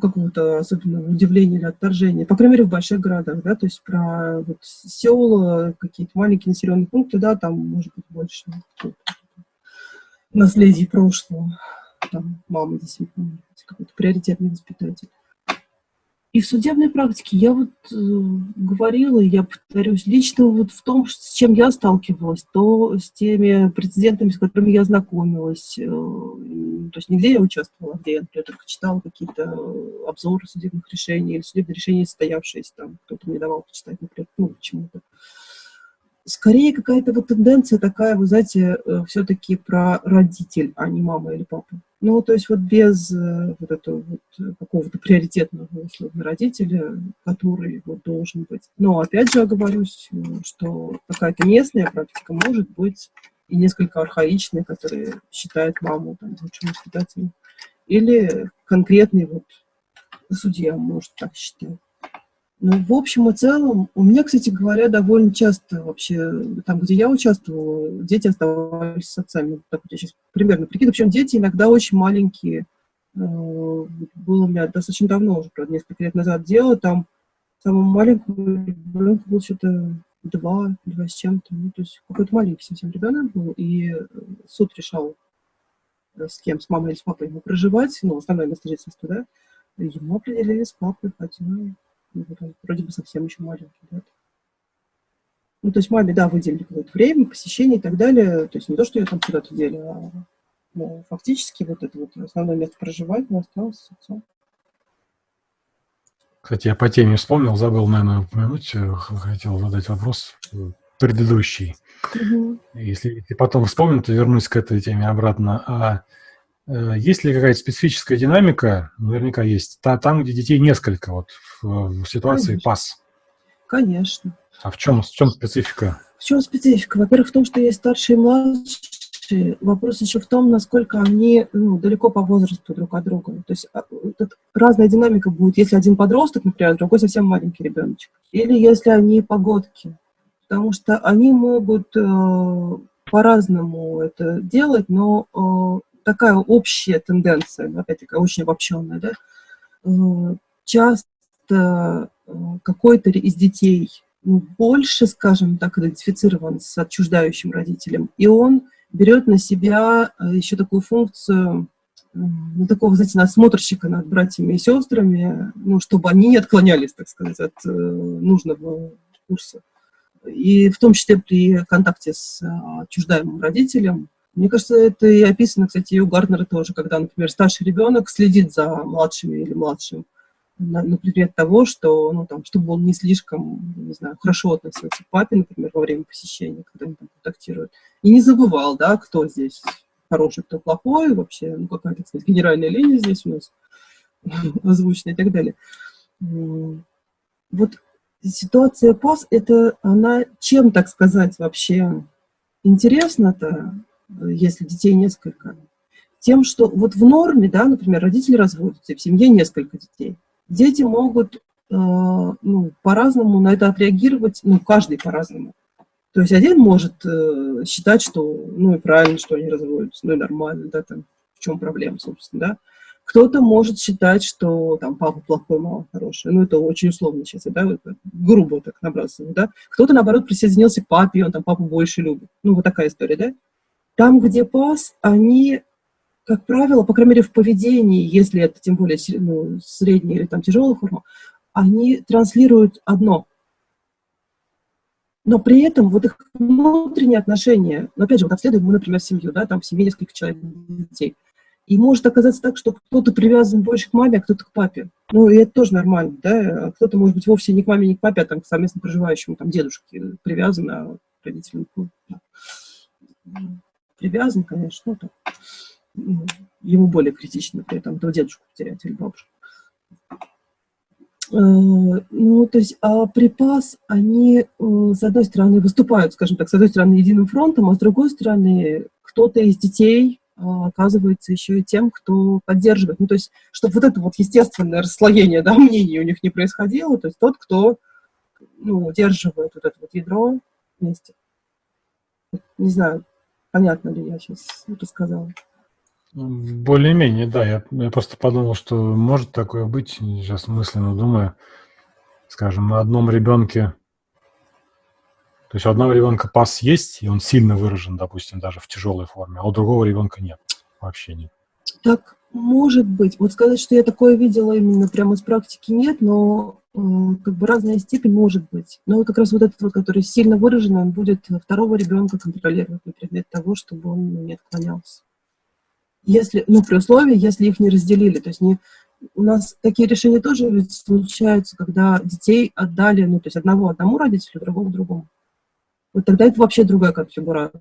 какого-то особенного удивления или отторжения, по крайней мере, в больших городах, да, то есть про вот, села, какие-то маленькие населенные пункты, да, там может быть больше наследия прошлого, там мама действительно какой-то приоритетный воспитатель. И в судебной практике я вот э, говорила, я повторюсь, лично вот в том, с чем я сталкивалась, то с теми прецедентами, с которыми я знакомилась, э, то есть нигде я участвовала, где я, например, только читала какие-то обзоры судебных решений судебные решения состоявшиеся, там кто-то мне давал почитать, например, ну, почему-то скорее какая-то вот тенденция такая, вы знаете, э, все-таки про родитель, а не мама или папа. Ну, то есть вот без э, вот этого вот э, какого-то приоритетного условно родителя, который вот должен быть. Но опять же оговорюсь, что какая-то местная практика может быть и несколько архаичная, которая считает маму там, лучшим воспитателем. Или конкретный вот судья может так считать. Ну, в общем и целом, у меня, кстати говоря, довольно часто вообще, там, где я участвовала, дети оставались с отцами. Так вот я сейчас примерно прикидываю. Причем дети иногда очень маленькие. Э, было у меня достаточно давно, уже, правда, несколько лет назад дело, там самому маленькому ребенку было что-то два, два с чем-то. Ну, то есть какой-то маленький совсем ребенок был, и суд решал, э, с кем, с мамой или с папой ему проживать, ну, основное место жительства, да, ему определили с папой, хотя вроде бы совсем еще маленький, да. Ну, то есть маме, да, выделили какое-то время, посещение и так далее. То есть не то, что ее там куда-то дели, а ну, фактически вот это вот основное место проживания осталось с отцом. Кстати, я по теме вспомнил, забыл, наверное, упомянуть, э, хотел задать вопрос предыдущий. Угу. Если, если потом вспомню, то вернусь к этой теме обратно. А Э, есть ли какая-то специфическая динамика? Наверняка есть. Там, где детей несколько, вот в, ситуации Конечно. пас. Конечно. А в чем, в чем специфика? В чем специфика? Во-первых, в том, что есть старшие и младшие. Вопрос еще в том, насколько они ну, далеко по возрасту друг от друга. То есть а, тут разная динамика будет, если один подросток, например, а другой совсем маленький ребеночек. Или если они погодки. Потому что они могут э, по-разному это делать, но э, такая общая тенденция, опять-таки очень обобщенная, да, э, часто э, какой-то из детей ну, больше, скажем так, идентифицирован с отчуждающим родителем, и он берет на себя э, еще такую функцию, ну, такого, знаете, насмотрщика над братьями и сестрами, ну, чтобы они не отклонялись, так сказать, от нужного курса. И в том числе при контакте с отчуждаемым родителем, мне кажется, это и описано, кстати, и у Гарднера тоже, когда, например, старший ребенок следит за младшими или младшим на, на предмет того, что, ну, там, чтобы он не слишком, не знаю, хорошо относился к папе, например, во время посещения, когда они там контактируют. И не забывал, да, кто здесь хороший, кто плохой, вообще, ну, какая-то, кстати, генеральная линия здесь у нас озвучена и так далее. Вот ситуация ПАС, это она чем, так сказать, вообще интересна-то? Если детей несколько, тем, что вот в норме, да, например, родители разводятся, в семье несколько детей. Дети могут э, ну, по-разному на это отреагировать, ну, каждый по-разному. То есть один может э, считать, что, ну, и правильно, что они разводятся, ну, и нормально, да, там, в чем проблема, собственно, да. Кто-то может считать, что там папа плохой, мама хорошая. Ну, это очень условно сейчас, да, грубо так набрасываю, да. Кто-то, наоборот, присоединился к папе, и он там папу больше любит. Ну, вот такая история, да. Там, где пас, они, как правило, по крайней мере в поведении, если это тем более ну, средняя или там тяжелая форма, они транслируют одно. Но при этом вот их внутренние отношения, ну, опять же, вот обследуем мы, например, семью, да, там в семье несколько человек детей, и может оказаться так, что кто-то привязан больше к маме, а кто-то к папе. Ну, и это тоже нормально, да, кто-то, может быть, вовсе не к маме, не к папе, а там к совместно проживающему там дедушке привязан, а родителям, привязан, конечно, то, ну, ему более критично при этом, то дедушку потерять или бабушку. ну, то есть а припас, они, э, с одной стороны, выступают, скажем так, с одной стороны, единым фронтом, а с другой стороны, кто-то из детей а, оказывается еще и тем, кто поддерживает. Ну, то есть, чтобы вот это вот естественное расслоение да, мнений у них не происходило, то есть тот, кто ну, удерживает вот это вот ядро вместе. Не знаю, понятно ли я сейчас это сказала. Более-менее, да. Я, я просто подумал, что может такое быть, сейчас мысленно думаю, скажем, на одном ребенке, то есть у одного ребенка пас есть, и он сильно выражен, допустим, даже в тяжелой форме, а у другого ребенка нет, вообще нет. Так может быть. Вот сказать, что я такое видела именно прямо из практики, нет, но как бы разная степень может быть. Но как раз вот этот вот, который сильно выражен, он будет второго ребенка контролировать на предмет того, чтобы он не отклонялся если, ну, при условии, если их не разделили. То есть не, у нас такие решения тоже ведь случаются, когда детей отдали, ну, то есть одного одному родителю, другого другому. Вот тогда это вообще другая конфигурация.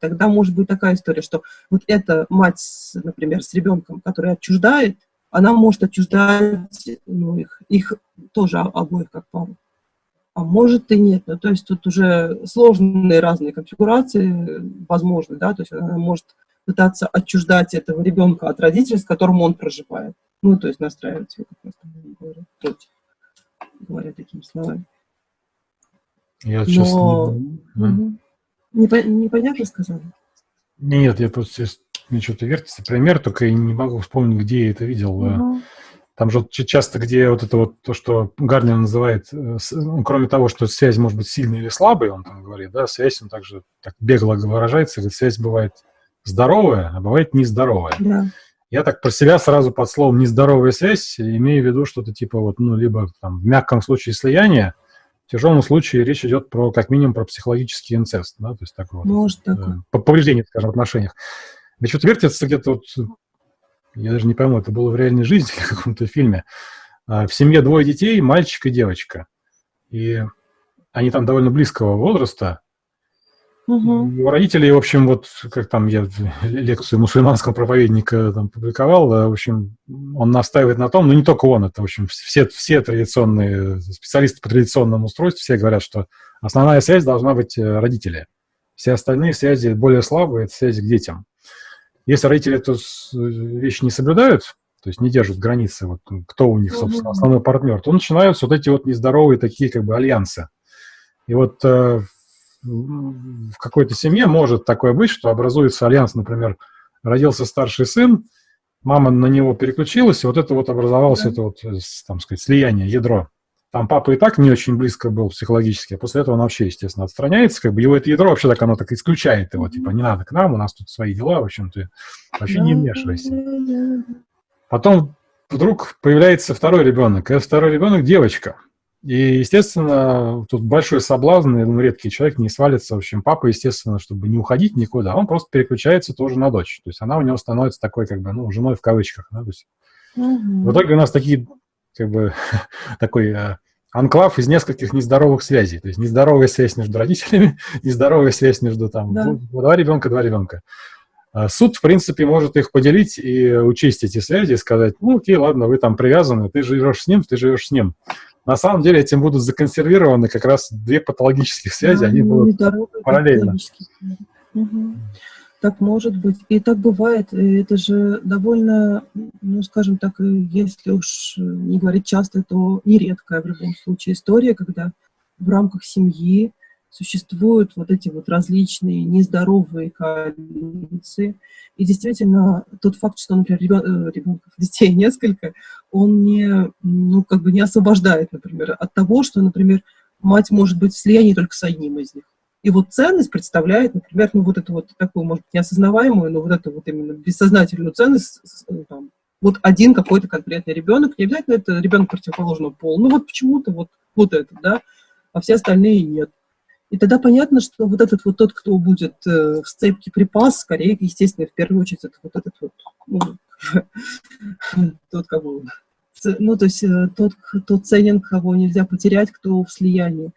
Тогда может быть такая история, что вот эта мать, например, с ребенком, который отчуждает, она может отчуждать ну, их, их тоже обоих как пару. А может и нет. Ну, то есть тут уже сложные разные конфигурации возможны, да, то есть она может пытаться отчуждать этого ребенка от родителей, с которым он проживает. Ну, то есть настраивать его, как раз говорят, против, говоря такими словами. Я сейчас... Но... Угу. Непо... Непонятно сказали? Нет, я просто мне что-то вертится пример, только я не могу вспомнить, где я это видел. Угу. Там же часто, где вот это вот то, что Гарнер называет, э, ну, кроме того, что связь может быть сильной или слабой, он там говорит, да, связь, он также так бегло выражается, говорит, связь бывает здоровая, а бывает нездоровая. Да. Я так про себя сразу под словом «нездоровая связь» имею в виду что-то типа вот, ну, либо там, в мягком случае слияния, в тяжелом случае речь идет про, как минимум, про психологический инцест, да, то есть такое Может, вот, такое. Э, повреждение, скажем, в отношениях. Да что-то вертится где-то вот, я даже не пойму, это было в реальной жизни в каком-то фильме. А, в семье двое детей, мальчик и девочка. И они там довольно близкого возраста, Угу. У родителей, в общем, вот как там я лекцию мусульманского проповедника там публиковал, в общем, он настаивает на том, ну не только он, это, в общем, все, все традиционные специалисты по традиционному устройству, все говорят, что основная связь должна быть э, родители. Все остальные связи более слабые, это связи к детям. Если родители эту вещь не соблюдают, то есть не держат границы, вот, кто у них, собственно, основной партнер, то начинаются вот эти вот нездоровые такие как бы альянсы. И вот э, в какой-то семье может такое быть, что образуется альянс, например, родился старший сын, мама на него переключилась, и вот это вот образовалось, да. это вот, э, там сказать, слияние, ядро. Там папа и так не очень близко был психологически, а после этого он вообще, естественно, отстраняется, как бы его это ядро вообще так оно так исключает его, типа, не надо к нам, у нас тут свои дела, в общем, ты вообще не вмешивайся. Потом вдруг появляется второй ребенок, и второй ребенок девочка – и, естественно, тут большой соблазн, я думаю, редкий человек не свалится. В общем, папа, естественно, чтобы не уходить никуда, он просто переключается тоже на дочь. То есть она у него становится такой, как бы, ну, женой в кавычках. Да? То есть, угу. В итоге у нас такие, как бы, такой э, анклав из нескольких нездоровых связей. То есть нездоровая связь между родителями, нездоровая связь между там да. два ребенка, два ребенка. А суд, в принципе, может их поделить и учесть эти связи, и сказать, ну, окей, ладно, вы там привязаны, ты живешь с ним, ты живешь с ним. На самом деле этим будут законсервированы как раз две патологических связи, да, они будут параллельно. Угу. Так может быть. И так бывает. Это же довольно, ну, скажем так, если уж не говорить часто, то нередкая в любом случае история, когда в рамках семьи существуют вот эти вот различные нездоровые коалиции. И действительно, тот факт, что, например, ребенков, детей несколько, он не, ну, как бы не освобождает, например, от того, что, например, мать может быть в слиянии только с одним из них. И вот ценность представляет, например, ну, вот эту вот такую, может неосознаваемую, но вот эту вот именно бессознательную ценность, ну, там, вот один какой-то конкретный ребенок, не обязательно это ребенок противоположного пола, ну вот почему-то вот, вот это, да, а все остальные нет. И тогда понятно, что вот этот вот тот, кто будет э, в сцепке припас, скорее, естественно, в первую очередь, это вот этот вот, ну, тот, кого, ну, то есть э, тот, кто ценен, кого нельзя потерять, кто в слиянии.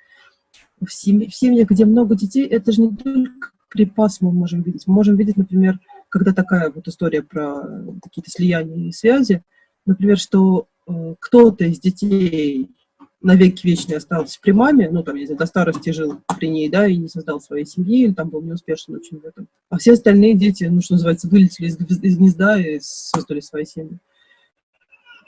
В, семье, в семьях, где много детей, это же не только припас мы можем видеть. Мы можем видеть, например, когда такая вот история про какие-то слияния и связи, например, что э, кто-то из детей навеки вечный остался при маме, ну, там, если до старости жил при ней, да, и не создал своей семьи, или там был неуспешен очень в этом. А все остальные дети, ну, что называется, вылетели из, из гнезда и создали свои семьи.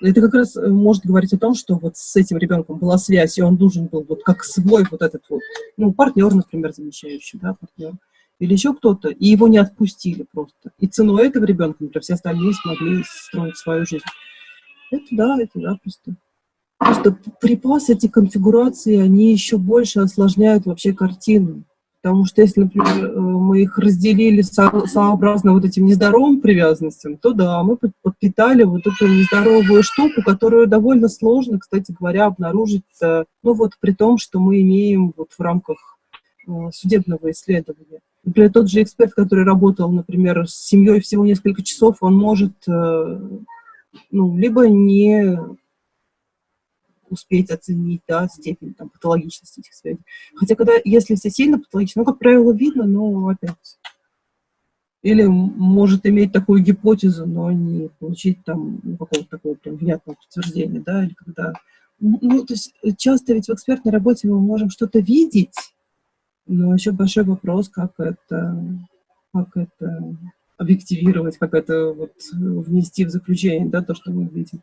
Это как раз э, может говорить о том, что вот с этим ребенком была связь, и он должен был вот как свой вот этот вот, ну, партнер, например, замещающий, да, партнер, или еще кто-то, и его не отпустили просто. И ценой этого ребенка, например, все остальные смогли строить свою жизнь. Это да, это да, просто. Просто припасы, эти конфигурации, они еще больше осложняют вообще картину. Потому что если, например, э, мы их разделили сообразно вот этим нездоровым привязанностям, то да, мы подпитали вот эту нездоровую штуку, которую довольно сложно, кстати говоря, обнаружить, э, ну вот при том, что мы имеем вот в рамках э, судебного исследования. Например, тот же эксперт, который работал, например, с семьей всего несколько часов, он может ну, либо не успеть оценить да, степень там, патологичности этих связей. Хотя, когда, если все сильно патологично, ну, как правило, видно, но опять... Или может иметь такую гипотезу, но не получить там ну, какого-то такого прям внятного подтверждения, да, или когда... Ну, то есть часто ведь в экспертной работе мы можем что-то видеть, но еще большой вопрос, как это, как это объективировать, как это вот внести в заключение, да, то, что мы видим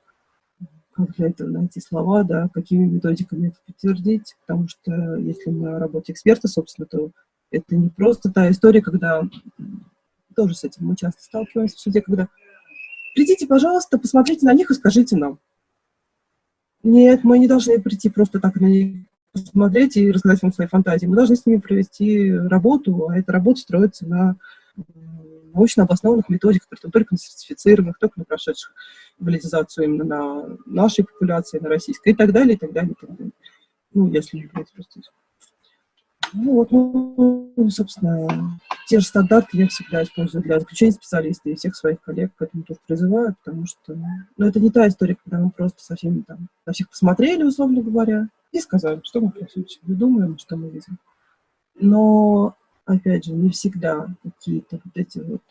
как для этого найти слова, да, какими методиками это подтвердить, потому что если мы о работе эксперта, собственно, то это не просто та история, когда тоже с этим мы часто сталкиваемся в суде, когда придите, пожалуйста, посмотрите на них и скажите нам. Нет, мы не должны прийти просто так на них посмотреть и рассказать вам свои фантазии. Мы должны с ними провести работу, а эта работа строится на научно обоснованных методиках, притом только на сертифицированных, только на прошедших валидизацию именно на нашей популяции, на российской и так далее, и так далее, и так далее. Ну, если не брать просто. Ну, вот, ну, собственно, те же стандарты я всегда использую для заключения специалистов и всех своих коллег к этому тоже призываю, потому что, ну, это не та история, когда мы просто со всеми там, на всех посмотрели, условно говоря, и сказали, что мы, по сути, думаем, что мы видим. Но опять же, не всегда какие-то вот эти вот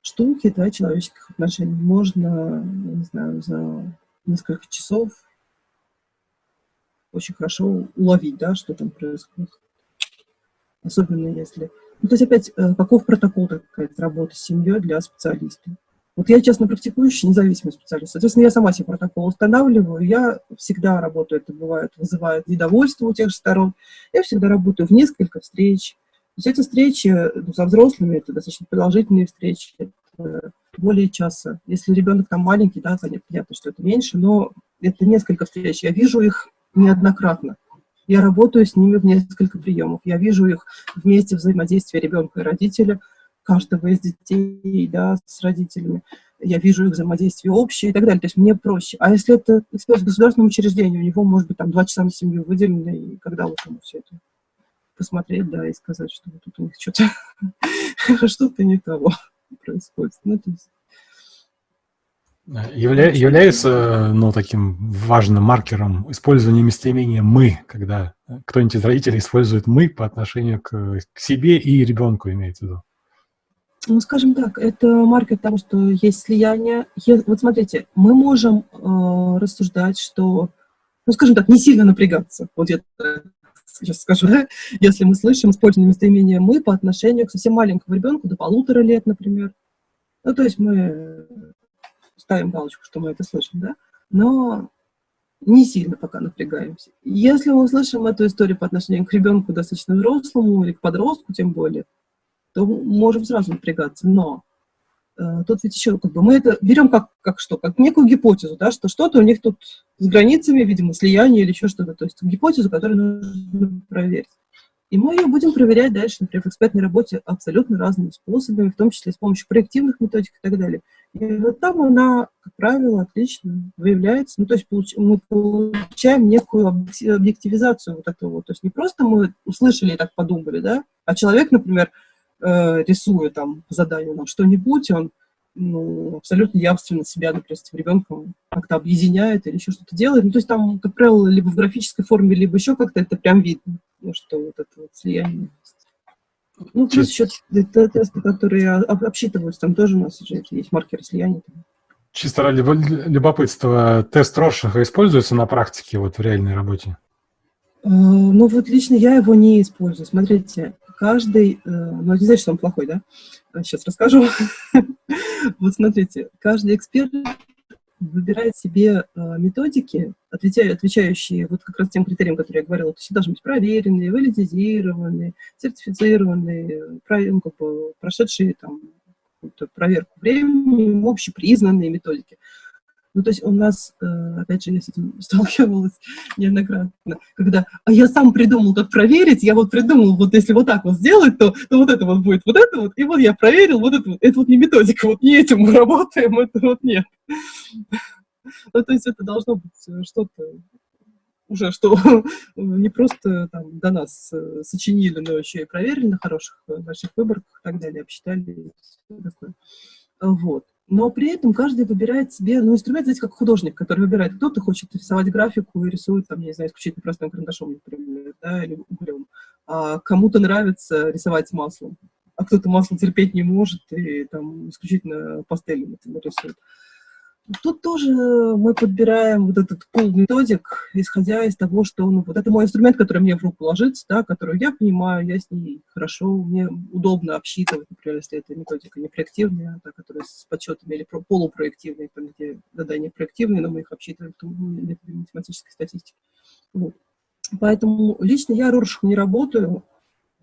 штуки да, человеческих отношений можно, не знаю, за несколько часов очень хорошо уловить, да, что там происходит. Особенно если... Ну, то есть опять, э, каков протокол такая работы с семьей для специалиста? Вот я честно практикующий независимый специалист. Соответственно, я сама себе протокол устанавливаю. Я всегда работаю, это бывает, вызывает недовольство у тех же сторон. Я всегда работаю в несколько встреч, есть эти встречи ну, со взрослыми, это достаточно продолжительные встречи, это более часа. Если ребенок там маленький, да, понятно, что это меньше, но это несколько встреч. Я вижу их неоднократно. Я работаю с ними в несколько приемов. Я вижу их вместе взаимодействия ребенка и родителя, каждого из детей, да, с родителями. Я вижу их взаимодействие общее и так далее. То есть мне проще. А если это эксперт в государственном учреждении, у него может быть там два часа на семью выделено, и когда вот ему все это посмотреть, да, и сказать, что вот тут у них что-то что-то не того происходит. Ну, то есть... Явля, является ну, таким важным маркером использования местоимения «мы», когда кто-нибудь из родителей использует «мы» по отношению к, к себе и ребенку, имеется в виду? Ну, скажем так, это маркер того, что есть слияние. Вот смотрите, мы можем э, рассуждать, что, ну, скажем так, не сильно напрягаться. Вот я сейчас скажу, да, если мы слышим использование местоимения «мы» по отношению к совсем маленькому ребенку, до полутора лет, например. Ну, то есть мы ставим галочку, что мы это слышим, да, но не сильно пока напрягаемся. Если мы услышим эту историю по отношению к ребенку достаточно взрослому или к подростку тем более, то можем сразу напрягаться. Но тут ведь еще как бы мы это берем как, как что, как некую гипотезу, да, что что-то у них тут с границами, видимо, слияние или еще что-то, то есть гипотезу, которую нужно проверить. И мы ее будем проверять дальше, например, в экспертной работе абсолютно разными способами, в том числе с помощью проективных методик и так далее. И вот там она, как правило, отлично выявляется. Ну, то есть получ, мы получаем некую объективизацию вот этого. То есть не просто мы услышали и так подумали, да, а человек, например, э, рисуя там по заданию что-нибудь, он ну, абсолютно явственно себя, например, с этим ребенком как-то объединяет или еще что-то делает. Ну, то есть там, как правило, либо в графической форме, либо еще как-то это прям видно, ну, что вот это вот слияние Ну, плюс еще тесты, которые обсчитываются, там тоже у нас уже есть маркеры слияния. Чисто ради любопытства, тест Рошиха используется на практике, вот в реальной работе? Э, ну вот лично я его не использую. Смотрите, каждый, э, ну не значит, что он плохой, да? Сейчас расскажу. Вот смотрите, каждый эксперт выбирает себе э, методики, отвечающие вот как раз тем критериям, которые я говорила. То есть должны быть проверенные, валидизированные, сертифицированные, ну, как бы, прошедшие там проверку временем, общепризнанные методики. Ну, то есть у нас, э, опять же, я с этим сталкивалась неоднократно, когда а я сам придумал, как проверить, я вот придумал, вот если вот так вот сделать, то, то вот это вот будет, вот это вот, и вот я проверил, вот это вот, это вот не методика, вот не этим мы работаем, это вот нет. Ну, то есть это должно быть э, что-то уже, что не просто там до нас э, сочинили, но еще и проверили на хороших наших выборках и так далее, обсчитали, такое. Вот но при этом каждый выбирает себе, ну, инструмент, знаете, как художник, который выбирает, кто-то хочет рисовать графику и рисует, там, не знаю, исключительно простым карандашом, например, да, или углем, а кому-то нравится рисовать маслом, а кто-то масло терпеть не может и там исключительно пастелью, например, рисует. Тут тоже мы подбираем вот этот пул методик, исходя из того, что ну, вот это мой инструмент, который мне в руку ложится, да, который я понимаю, я с ней хорошо, мне удобно обсчитывать, например, если это методика не проективная, та, которая с подсчетами или полупроективная, там, где задания проективные, но мы их обсчитываем в методе математической статистики. Вот. Поэтому лично я Роршах не работаю,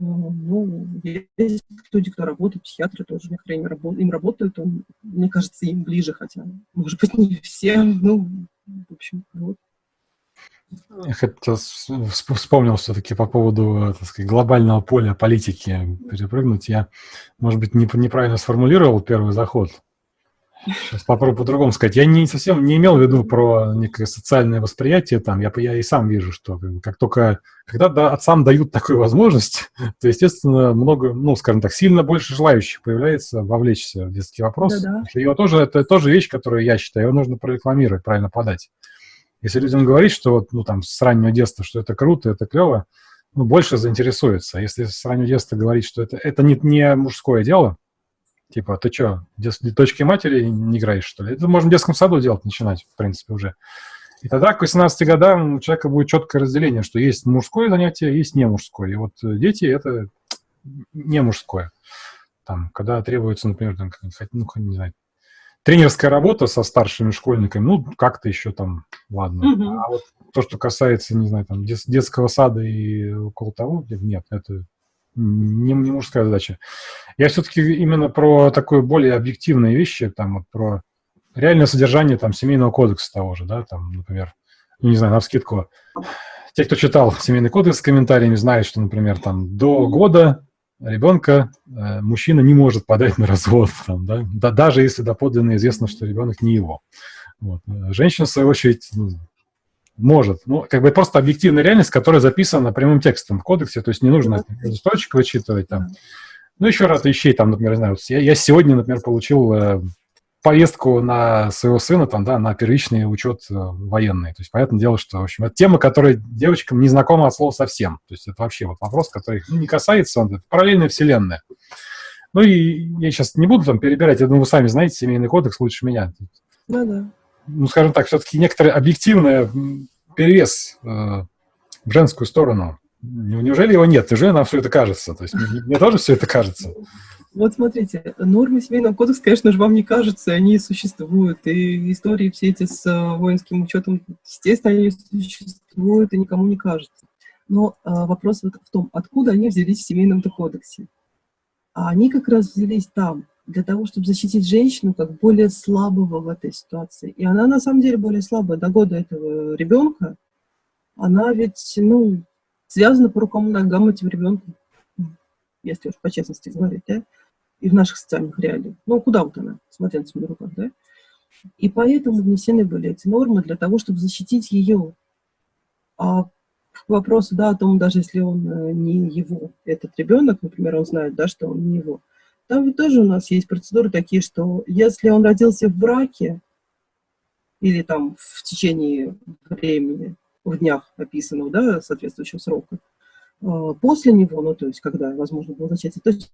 ну, есть люди, кто работает, психиатры тоже некоторые им, работ, им работают, он, мне кажется, им ближе, хотя, может быть, не все, ну, в общем, вот. Я хотел, вспомнил все-таки по поводу так сказать, глобального поля политики перепрыгнуть. Я, может быть, неправильно сформулировал первый заход. Сейчас попробую по-другому сказать. Я не совсем не имел в виду про некое социальное восприятие там. Я, я и сам вижу, что как только, когда да, отцам дают такую возможность, то, естественно, много, ну, скажем так, сильно больше желающих появляется вовлечься в детский вопрос. Да -да. Его тоже, это тоже вещь, которую я считаю, его нужно прорекламировать, правильно подать. Если людям говорить, что вот, ну, там, с раннего детства, что это круто, это клево, ну, больше заинтересуется. Если с раннего детства говорить, что это, это не, не мужское дело, Типа, ты что, точки матери не играешь, что ли? Это можно в детском саду делать, начинать, в принципе, уже. И тогда к 18 годам у человека будет четкое разделение, что есть мужское занятие, есть не мужское. И вот дети – это не мужское. Там, когда требуется, например, там, ну, не знаю, тренерская работа со старшими школьниками, ну, как-то еще там, ладно. -hmm. А вот то, что касается, не знаю, там, детского сада и около того, нет, это не, не мужская задача. Я все-таки именно про такое более объективные вещи, там, вот про реальное содержание там, семейного кодекса того же, да, там, например, ну, не знаю, на вскидку. Те, кто читал семейный кодекс с комментариями, знают, что, например, там, до года ребенка э, мужчина не может подать на развод, там, да? да, даже если доподлинно известно, что ребенок не его. Вот. Женщина, в свою очередь, ну, может. Ну, как бы просто объективная реальность, которая записана прямым текстом в кодексе, то есть не нужно строчек вычитывать там. Ну, еще раз вещей, там, например, знаю, я, я сегодня, например, получил э, повестку на своего сына, там, да, на первичный учет э, военный. То есть, понятное дело, что, в общем, это тема, которая девочкам не знакома от слова совсем. То есть, это вообще вот вопрос, который их ну, не касается, он это параллельная вселенная. Ну, и я сейчас не буду там перебирать, я думаю, вы сами знаете семейный кодекс лучше меня. Ну, да ну, скажем так, все-таки некоторый объективный перевес э, в женскую сторону. Неужели его нет? Неужели нам все это кажется? То есть мне, мне тоже все это кажется. Вот смотрите, нормы семейного кодекса, конечно же, вам не кажутся, они существуют. И истории все эти с э, воинским учетом, естественно, они существуют и никому не кажутся. Но а, вопрос вот в том, откуда они взялись в семейном кодексе. А они как раз взялись там, для того, чтобы защитить женщину как более слабого в этой ситуации. И она на самом деле более слабая. До года этого ребенка она ведь, ну, связана по рукам и ногам этим ребенком, если уж по честности говорить, да, и в наших социальных реалиях. Ну, куда вот она, смотря на своих руках, да? И поэтому внесены были эти нормы для того, чтобы защитить ее. А к вопросу, да, о том, даже если он э, не его, этот ребенок, например, он знает, да, что он не его, там ведь тоже у нас есть процедуры такие, что если он родился в браке, или там в течение времени, в днях описанного, да, соответствующего срока, а, после него, ну, то есть, когда, возможно, было зачатие, то есть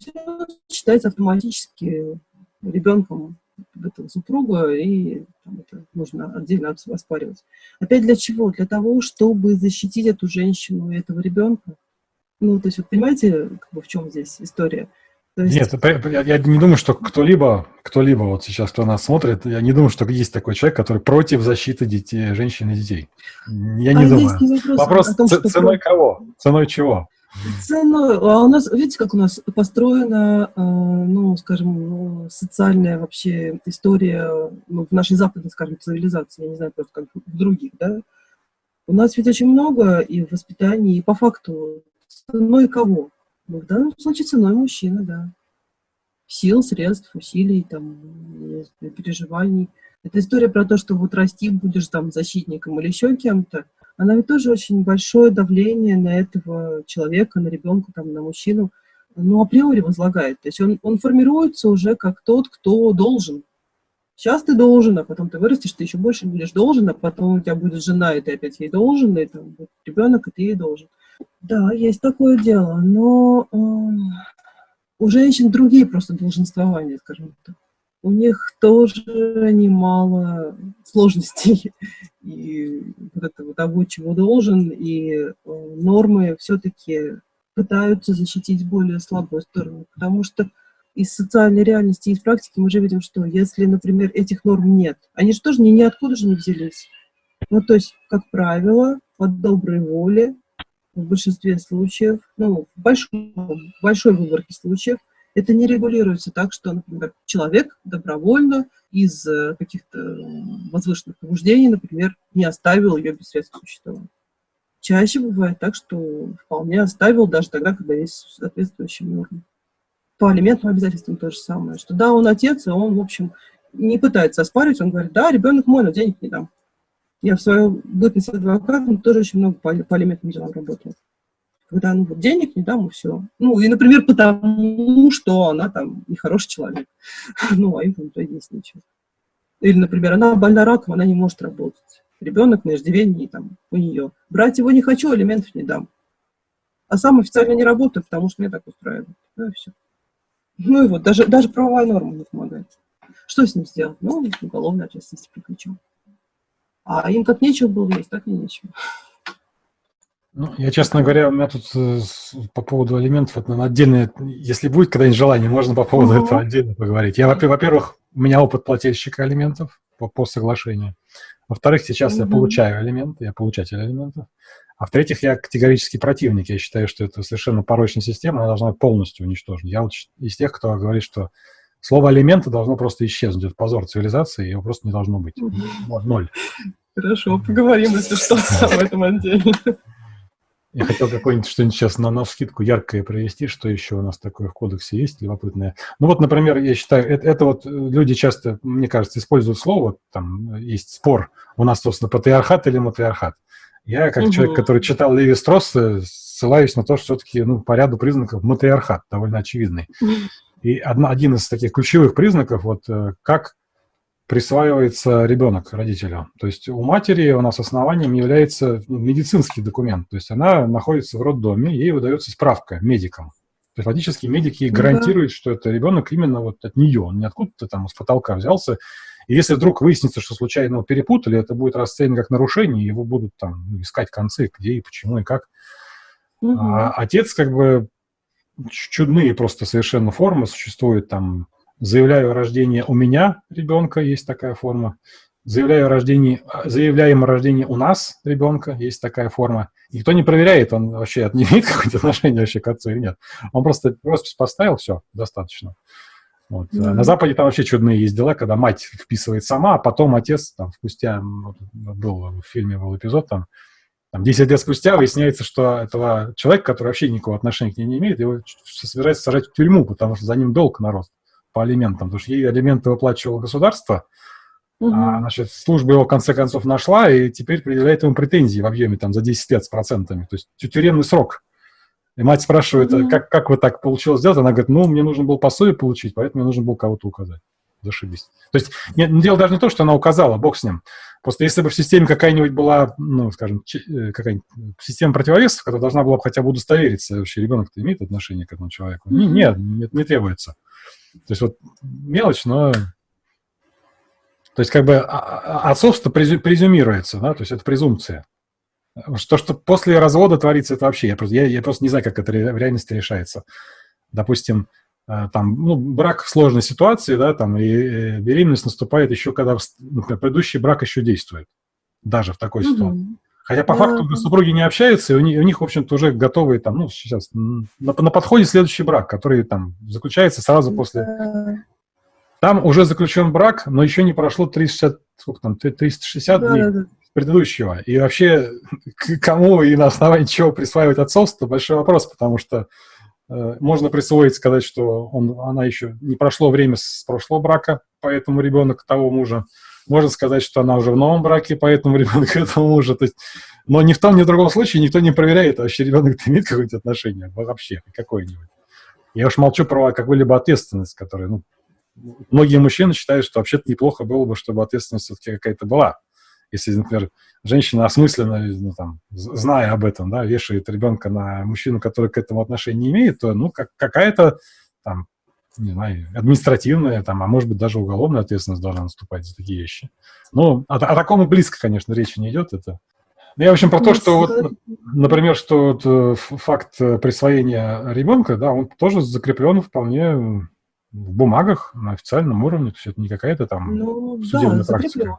считается автоматически ребенком этого супруга, и там, это нужно отдельно оспаривать. Опять для чего? Для того, чтобы защитить эту женщину и этого ребенка. Ну, то есть, вот понимаете, как бы в чем здесь история? Есть... Нет, я, не думаю, что кто-либо, кто-либо вот сейчас, кто нас смотрит, я не думаю, что есть такой человек, который против защиты детей, женщин и детей. Я не а думаю. Вопрос, вопрос том, ценой что... кого? Ценой чего? Ценой, а у нас, видите, как у нас построена, а, ну, скажем, социальная вообще история ну, в нашей западной, скажем, цивилизации, я не знаю, просто как в других, да? У нас ведь очень много и в воспитании, и по факту ценой кого? Ну, в данном случае ценой мужчины, да. Сил, средств, усилий, там, переживаний. Это история про то, что вот расти будешь там защитником или еще кем-то, она ведь тоже очень большое давление на этого человека, на ребенка, там, на мужчину, ну, априори возлагает. То есть он, он формируется уже как тот, кто должен. Сейчас ты должен, а потом ты вырастешь, ты еще больше будешь должен, а потом у тебя будет жена, и ты опять ей должен, и там будет ребенок, и ты ей должен. Да, есть такое дело, но э, у женщин другие просто долженствования, скажем так. У них тоже немало сложностей и вот этого того, чего должен, и э, нормы все-таки пытаются защитить более слабую сторону, потому что из социальной реальности, из практики мы же видим, что если, например, этих норм нет, они же тоже ни, ниоткуда же не взялись. Ну, то есть, как правило, от доброй воли в большинстве случаев, ну, в большом, большой выборке случаев, это не регулируется так, что, например, человек добровольно из э, каких-то возвышенных побуждений, например, не оставил ее без средств существования. Чаще бывает так, что вполне оставил даже тогда, когда есть соответствующие нормы. По алиментным обязательствам то же самое, что да, он отец, и он, в общем, не пытается оспаривать, он говорит, да, ребенок мой, но денег не дам. Я в свою бытность адвокатом тоже очень много по, по алиментным делам работала. Когда ну, вот денег не дам, и все. Ну, и, например, потому, что она там нехороший человек. Ну, а им там то есть ничего. Или, например, она больна раком, она не может работать. Ребенок на иждивении там у нее. Брать его не хочу, алиментов не дам. А сам официально не работаю, потому что мне так устраивает. Ну и все. Ну и вот, даже, даже правовая норма не помогает. Что с ним сделать? Ну, уголовная ответственность приключим. А им как нечего было есть, так и нечего. Ну, я, честно говоря, у меня тут э, по поводу алиментов, это отдельное, если будет когда-нибудь желание, можно по поводу -huh. этого отдельно поговорить. Я, во-первых, у меня опыт плательщика алиментов по, по соглашению. Во-вторых, сейчас -huh. я получаю алименты, я получатель алиментов. А в-третьих, я категорически противник. Я считаю, что это совершенно порочная система, она должна полностью уничтожена. Я вот из тех, кто говорит, что слово алименты должно просто исчезнуть. Это позор цивилизации, его просто не должно быть. Ноль. Хорошо, поговорим, если что, об этом отдельно. Я хотел какое-нибудь что-нибудь сейчас на, на скидку яркое провести, что еще у нас такое в кодексе есть, любопытное. Ну вот, например, я считаю, это, это вот люди часто, мне кажется, используют слово, там есть спор, у нас, собственно, патриархат или матриархат. Я, как угу. человек, который читал Леви Стросса, ссылаюсь на то, что все-таки ну, по ряду признаков матриархат довольно очевидный. И одна, один из таких ключевых признаков, вот э, как присваивается ребенок родителю. То есть у матери у нас основанием является медицинский документ. То есть она находится в роддоме, ей выдается справка медикам. То есть фактически медики ну гарантируют, что это ребенок именно вот от нее, он не откуда-то там с потолка взялся. И если вдруг выяснится, что случайно его перепутали, это будет расценено как нарушение, его будут там искать концы, где и почему и как. Угу. А отец как бы чудные просто совершенно формы существуют там заявляю о рождении у меня ребенка, есть такая форма. Заявляю о рождении, заявляем о рождении у нас ребенка, есть такая форма. Никто не проверяет, он вообще не имеет какое-то отношение вообще к отцу или нет. Он просто роспись поставил, все, достаточно. Вот. Mm -hmm. На Западе там вообще чудные есть дела, когда мать вписывает сама, а потом отец, там, спустя, был в фильме был эпизод, там, там 10 лет спустя выясняется, что этого человека, который вообще никакого отношения к ней не имеет, его собирается сажать в тюрьму, потому что за ним долг на рост по алиментам, потому что ей алименты выплачивало государство, угу. а, значит, служба его в конце концов нашла и теперь предъявляет ему претензии в объеме там за 10 лет с процентами, то есть тюремный срок. И мать спрашивает, как, как вы так получилось сделать? Она говорит, ну, мне нужно было пособие получить, поэтому мне нужно было кого-то указать. Зашибись. То есть нет, дело даже не то, что она указала, бог с ним. Просто если бы в системе какая-нибудь была, ну, скажем, э, какая-нибудь система противовесов, которая должна была бы хотя бы удостовериться, вообще ребенок-то имеет отношение к этому человеку. -hmm. Нет, не, не требуется. То есть вот мелочь, но То есть как бы а, а, отцовство презюмируется, да, то есть это презумпция. Что, что после развода творится, это вообще, я просто, я, я просто не знаю, как это в реальности решается. Допустим, э, там, ну, брак в сложной ситуации, да, там, и э, беременность наступает еще, когда например, предыдущий брак еще действует, даже в такой угу. ситуации. Хотя по да, факту да. супруги не общаются, и у них, у них в общем-то, уже готовые там, ну, сейчас на, на подходе следующий брак, который там заключается сразу после... Да. Там уже заключен брак, но еще не прошло 360, сколько там, 360 да, дней да, да. Предыдущего. И вообще, кому и на основании чего присваивать отцовство, большой вопрос, потому что э, можно присвоить, сказать, что он, она еще не прошло время с прошлого брака, поэтому ребенок того мужа. Можно сказать, что она уже в новом браке, поэтому ребенок этого мужа. То есть, но ни в том, ни в другом случае никто не проверяет, а вообще ребенок имеет какое-то отношение вообще, какое-нибудь. Я уж молчу про какую-либо ответственность, которая, ну, многие мужчины считают, что вообще-то неплохо было бы, чтобы ответственность все-таки какая-то была. Если, например, женщина осмысленно, ну, там, зная об этом, да, вешает ребенка на мужчину, который к этому отношения не имеет, то, ну, как, какая-то там не знаю, административная, там, а может быть, даже уголовная ответственность должна наступать за такие вещи. Ну, о, о таком и близко, конечно, речи не идет. Это... Ну, я, в общем, про то, что, вот, например, что вот, э, факт присвоения ребенка, да, он тоже закреплен вполне в бумагах на официальном уровне, то есть это не какая-то там ну, судебная да, практика. Закреплен.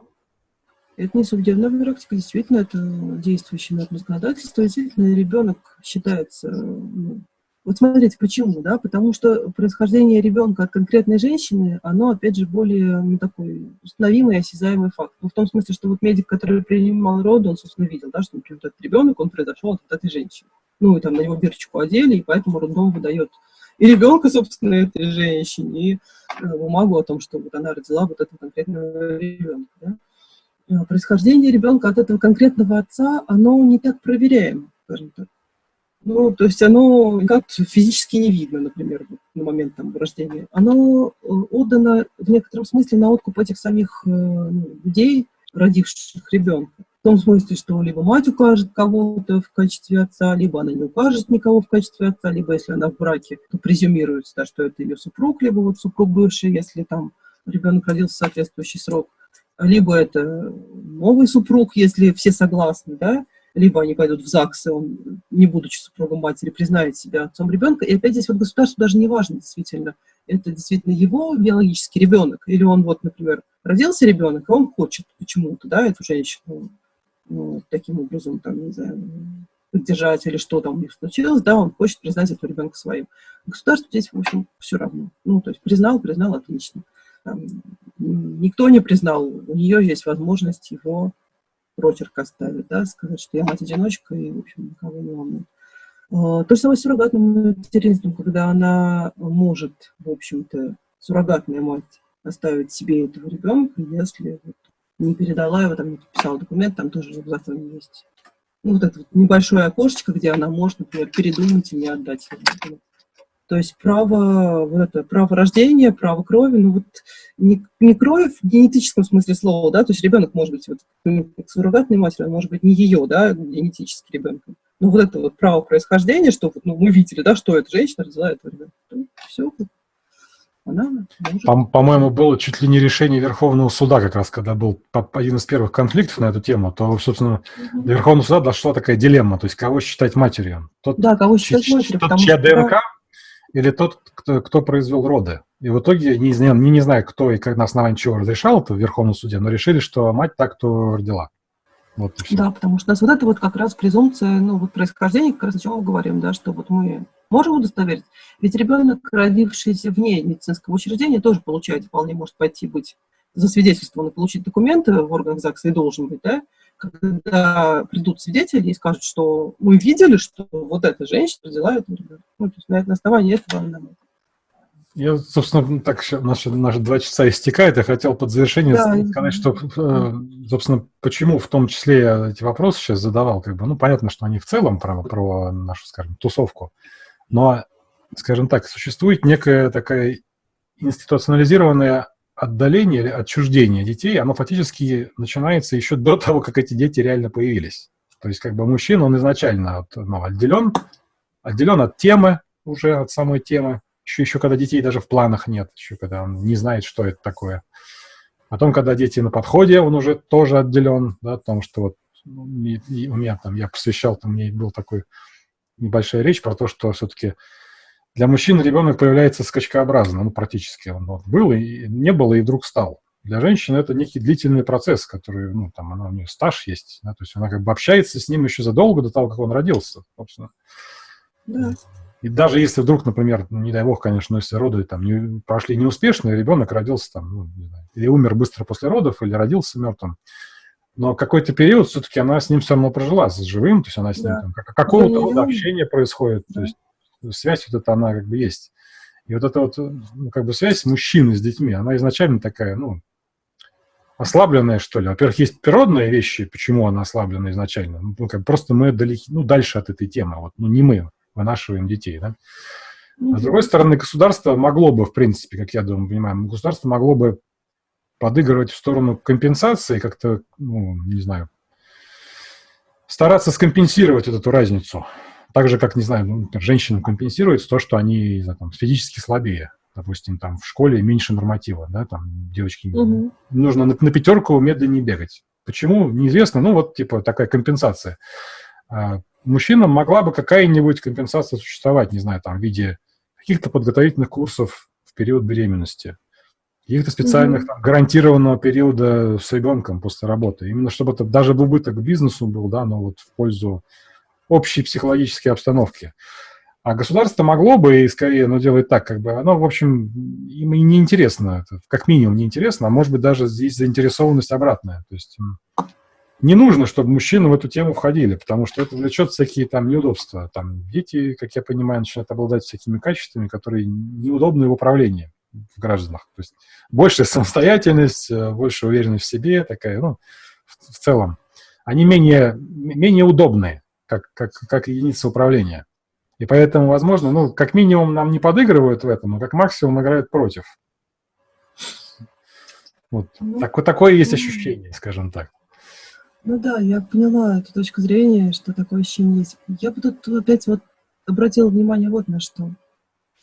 Это не судебная практика, действительно, это действующее нормы законодательство. Действительно, ребенок считается ну, вот смотрите, почему, да? Потому что происхождение ребенка от конкретной женщины, оно, опять же, более ну, такой установимый, осязаемый факт. Ну, в том смысле, что вот медик, который принимал роды, он, собственно, видел, да, что, например, этот ребенок, он произошел от этой женщины. Ну, и там на него бирочку одели, и поэтому роддом выдает и ребенка, собственно, этой женщине, и э, бумагу о том, что вот она родила вот этого конкретного ребенка. Да? А происхождение ребенка от этого конкретного отца, оно не так проверяемо, скажем так. Ну, то есть оно как-то физически не видно, например, на момент там, рождения. Оно э, отдано в некотором смысле на откуп этих самих э, ну, людей, родивших ребенка. В том смысле, что либо мать укажет кого-то в качестве отца, либо она не укажет никого в качестве отца, либо если она в браке, то презюмируется, да, что это ее супруг, либо вот супруг бывший, если там ребенок родился в соответствующий срок, либо это новый супруг, если все согласны, да, либо они пойдут в ЗАГС, и он, не будучи супругом матери, признает себя отцом ребенка. И опять здесь вот государство даже не важно действительно, это действительно его биологический ребенок, или он вот, например, родился ребенок, и он хочет почему-то, да, эту женщину ну, таким образом, там, не знаю, поддержать или что там у них случилось, да, он хочет признать этого ребенка своим. Государству здесь, в общем, все равно. Ну, то есть признал, признал, отлично. Там, никто не признал, у нее есть возможность его прочерк оставить, да, сказать, что я мать-одиночка и, в общем, никого не волнует. А, то же самое с суррогатным материнством, когда она может, в общем-то, суррогатная мать оставить себе этого ребенка, если вот не передала его, там не подписала документ, там тоже законе есть. Ну, вот это вот небольшое окошечко, где она может, например, передумать и не отдать его. То есть право, вот это, право рождения, право крови, ну вот не, не кровь в генетическом смысле слова, да, то есть ребенок может быть вот, суррогатной матерью, он может быть не ее, да, генетический ребенок. Но вот это вот право происхождения, что вот, ну, мы видели, да, что эта женщина родила этого ребенка. Все, она По-моему, по было чуть ли не решение Верховного суда, как раз когда был один из первых конфликтов на эту тему, то, собственно, угу. до Верховного суда дошла такая дилемма, то есть кого считать матерью. Тот, да, кого считать матерью. Тот, чья ДНК или тот, кто, кто произвел роды. И в итоге, не, не, не знаю, кто и как на основании чего разрешал это в Верховном суде, но решили, что мать так, кто родила. Вот да, потому что у нас вот это вот как раз презумпция, ну, вот происхождения, как раз о чем мы говорим, да, что вот мы можем удостоверить. Ведь ребенок, родившийся вне медицинского учреждения, тоже получает, вполне может пойти быть засвидетельствован и получить документы в органах ЗАГСа и должен быть, да, когда придут свидетели и скажут, что мы видели, что вот эта женщина родила эту ребенка. Ну, то есть на, на основании этого она я, собственно, так наши, наши два часа истекают. Я хотел под завершение да, сказать, что, э, собственно, почему в том числе я эти вопросы сейчас задавал. Как бы, ну, понятно, что они в целом про, про нашу, скажем, тусовку. Но, скажем так, существует некая такая институционализированная отдаление или отчуждение детей, оно фактически начинается еще до того, как эти дети реально появились. То есть как бы мужчина, он изначально ну, отделен, отделен от темы, уже от самой темы, еще, еще когда детей даже в планах нет, еще когда он не знает, что это такое. Потом, когда дети на подходе, он уже тоже отделен, да, потому что вот ну, у меня там, я посвящал, там, мне был такой небольшая речь про то, что все-таки для мужчин ребенок появляется скачкообразно, ну, практически он вот, был и не было, и вдруг стал. Для женщины это некий длительный процесс, который, ну, там, она, у нее стаж есть, да, то есть она как бы общается с ним еще задолго до того, как он родился, собственно. Да. И даже если вдруг, например, не дай бог, конечно, если роды там не, прошли неуспешно, и ребенок родился там, ну, не знаю, или умер быстро после родов, или родился мертвым, но какой-то период все-таки она с ним все равно прожила, с живым, то есть она с ним, да. там, какого-то рода общения происходит, да. то есть связь вот эта, она как бы есть. И вот эта вот, ну, как бы связь мужчины с детьми, она изначально такая, ну, ослабленная, что ли. Во-первых, есть природные вещи, почему она ослаблена изначально. Ну, как просто мы далеки, ну, дальше от этой темы, вот, ну, не мы вынашиваем детей, да. А с другой стороны, государство могло бы, в принципе, как я думаю, понимаю, государство могло бы подыгрывать в сторону компенсации, как-то, ну, не знаю, стараться скомпенсировать вот эту разницу. Так же, как, не знаю, ну, женщинам компенсируется то, что они знаю, там, физически слабее. Допустим, там в школе меньше норматива, да, там девочки угу. нужно на, на пятерку медленнее бегать. Почему? Неизвестно, ну вот типа такая компенсация. А мужчинам могла бы какая-нибудь компенсация существовать, не знаю, там в виде каких-то подготовительных курсов в период беременности, каких-то специальных, mm-hmm. там, гарантированного периода с ребенком после работы. Именно чтобы это даже в убыток бизнесу был, да, но вот в пользу общей психологической обстановки. А государство могло бы, и скорее оно делает так, как бы, оно, в общем, им и неинтересно, это, как минимум неинтересно, а может быть даже здесь заинтересованность обратная. То есть не нужно, чтобы мужчины в эту тему входили, потому что это влечет всякие там неудобства. Там дети, как я понимаю, начинают обладать всякими качествами, которые неудобны в управлении в гражданах. То есть большая самостоятельность, э, больше уверенность в себе, такая, ну, в, в целом. Они менее, менее удобные, как, как, как единица управления. И поэтому, возможно, ну, как минимум нам не подыгрывают в этом, а как максимум играют против. Вот. Ну, так, такое есть ощущение, скажем так. Ну да, я поняла эту точку зрения, что такое ощущение есть. Я бы тут опять вот обратила внимание вот на что.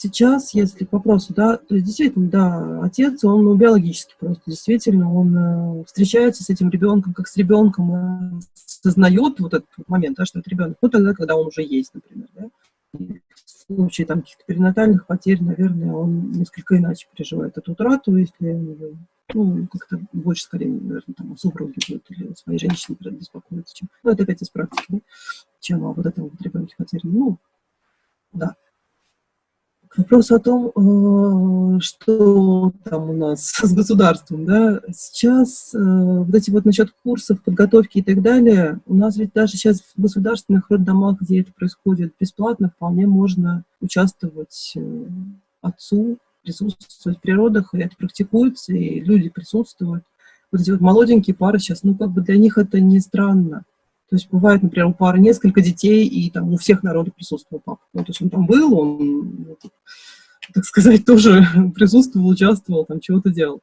Сейчас, если к вопросу, да, то есть действительно, да, отец, он ну, биологически просто, действительно, он э, встречается с этим ребенком, как с ребенком, э, сознает вот этот момент, да, что это ребенок, ну тогда, когда он уже есть, например, да. В случае там каких-то перинатальных потерь, наверное, он несколько иначе переживает эту утрату, если ну, как-то больше, скорее, наверное, там, о супруге будет или о своей женщине беспокоиться, чем, ну, это опять из практики, да, чем о вот этом вот ребенке потерянном. Ну, да. К вопросу о том, э, что там у нас с государством, да, сейчас э, вот эти вот насчет курсов, подготовки и так далее, у нас ведь даже сейчас в государственных роддомах, где это происходит бесплатно, вполне можно участвовать э, отцу, присутствовать в родах, и это практикуется, и люди присутствуют. Вот эти вот молоденькие пары сейчас, ну, как бы для них это не странно. То есть бывает, например, у пары несколько детей, и там у всех народов присутствовал папа. Ну, то есть он там был, он, ну, так сказать, тоже присутствовал, участвовал, там чего-то делал.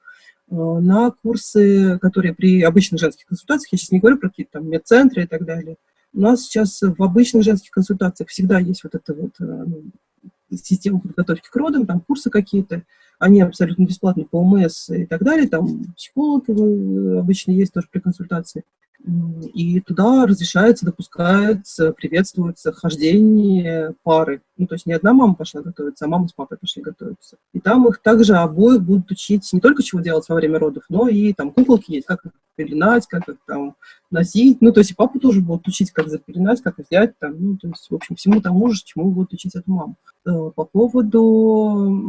А, на курсы, которые при обычных женских консультациях, я сейчас не говорю про какие-то там медцентры и так далее, у нас сейчас в обычных женских консультациях всегда есть вот эта вот э, ну, система подготовки к родам, там курсы какие-то, они абсолютно бесплатные по ОМС и так далее, там психолог э, обычно есть тоже при консультации. И туда разрешается, допускается, приветствуется хождение пары. Ну, то есть не одна мама пошла готовиться, а мама с папой пошли готовиться. И там их также обоих будут учить не только чего делать во время родов, но и там куколки есть, как их пеленать, как их там носить. Ну, то есть и папу тоже будут учить, как запеленать, как взять там. Ну, то есть, в общем, всему тому же, чему будут учить эту маму. Э, по поводу...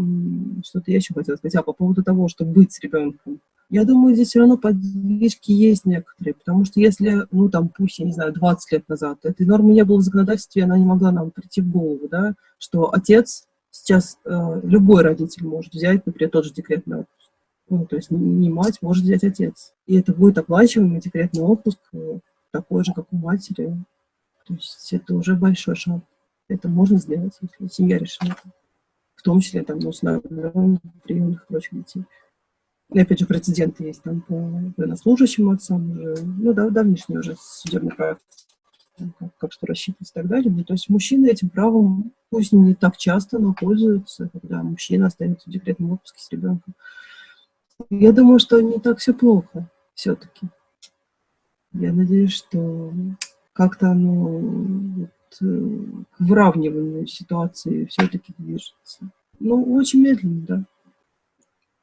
Что-то я еще хотела сказать. А, по поводу того, чтобы быть с ребенком. Я думаю, здесь все равно подвижки есть некоторые, потому что если, ну, там, пусть, я не знаю, 20 лет назад этой нормы не было в законодательстве, она не могла нам прийти в голову, да, что отец сейчас, э, любой родитель может взять, например, тот же декретный отпуск. Ну, то есть не мать, может взять отец. И это будет оплачиваемый декретный отпуск, э, такой же, как у матери. То есть это уже большой шаг. Это можно сделать, если семья решила. В том числе там, ну, с приемных и прочих детей. И опять же, прецеденты есть там по военнослужащим отцам уже, ну да, давнишний уже судебный практики, как, как что рассчитывать и так далее. Ну, то есть мужчины этим правом, пусть не так часто, но пользуются, когда мужчина остается в декретном отпуске с ребенком. Я думаю, что не так все плохо все-таки. Я надеюсь, что как-то оно вот, э, к выравниванию ситуации все-таки движется. Ну, очень медленно, да.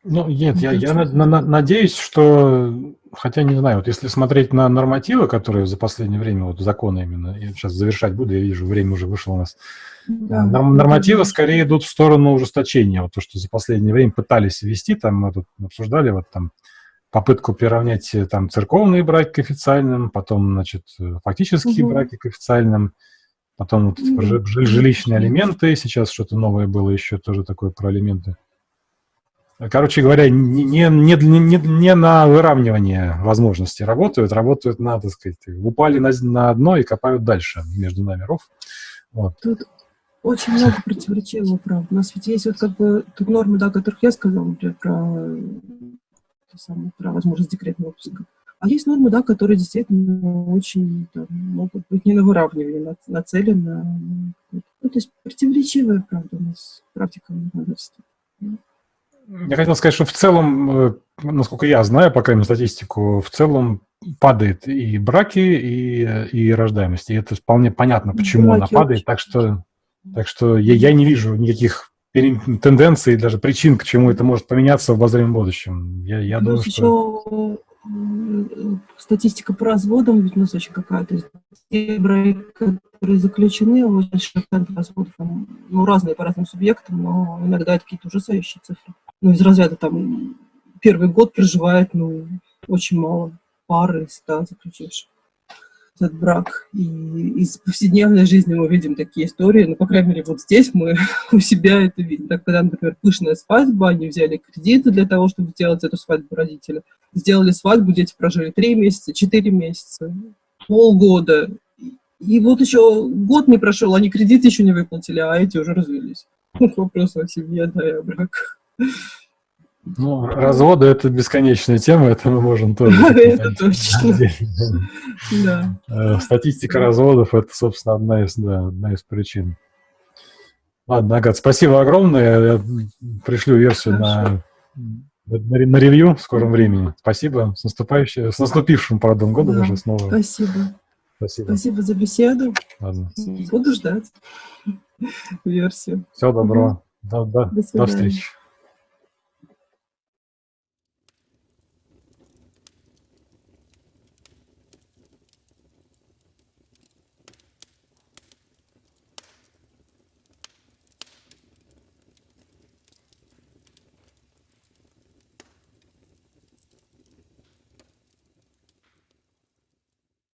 Ну, нет, я, я на, на, надеюсь, что, хотя не знаю, вот если смотреть на нормативы, которые за последнее время, вот законы именно, я сейчас завершать буду, я вижу, время уже вышло у нас. Да, нормативы скорее идут в сторону ужесточения, вот то, что за последнее время пытались ввести, там мы тут обсуждали, вот там попытку приравнять э, там церковные браки к официальным, потом, значит, э, фактические угу. браки к официальным, потом вот угу. жилищные алименты, сейчас что-то новое было еще тоже такое про алименты. Короче говоря, не, не, не, не на выравнивание возможностей работают, работают на, так сказать, упали на, на дно и копают дальше между нами ров. Вот. Тут очень много противоречивого, правда. У нас ведь есть вот как бы тут нормы, да, о которых я сказала, например, про, самое, про возможность декретного отпуска. А есть нормы, да, которые действительно очень там, могут быть не на выравнивание, нацелены. Ну, то есть противоречивая, правда, у нас практика законодательства. Я хотел сказать, что в целом, э, насколько я знаю, по крайней мере, статистику, в целом падает и браки, и, и рождаемость. И это вполне понятно, почему браки она падает. Так что, так что я, я не вижу никаких тенденций, даже причин, к чему это может поменяться в обозримом будущем. Я, я думаю, что статистика по разводам ведь у нас очень какая-то. Те браки, которые заключены, очень процент разводов, ну, разные по разным субъектам, но иногда это какие-то ужасающие цифры. Ну, из разряда там первый год проживает, ну, очень мало пары ста заключивших этот брак. И из повседневной жизни мы видим такие истории, ну, по крайней мере, вот здесь мы у себя это видим. Так, когда, например, пышная свадьба, они взяли кредиты для того, чтобы сделать эту свадьбу родителя. Сделали свадьбу, дети прожили три месяца, четыре месяца, полгода. И вот еще год не прошел, они кредиты еще не выплатили, а эти уже развелись. Вопрос о семье, да, и о браках. Ну, разводы – это бесконечная тема, это мы можем тоже. Это точно. Э, статистика разводов – это, собственно, одна из, да, одна из причин. Ладно, Агат, спасибо огромное. Я пришлю версию на, на, на ревью в скором времени. Спасибо. С, наступающим, с наступившим, правда, годом уже снова. Спасибо. Спасибо. Спасибо за беседу. Ладно. Буду ждать версию. Всего доброго. До, до, до, до встречи.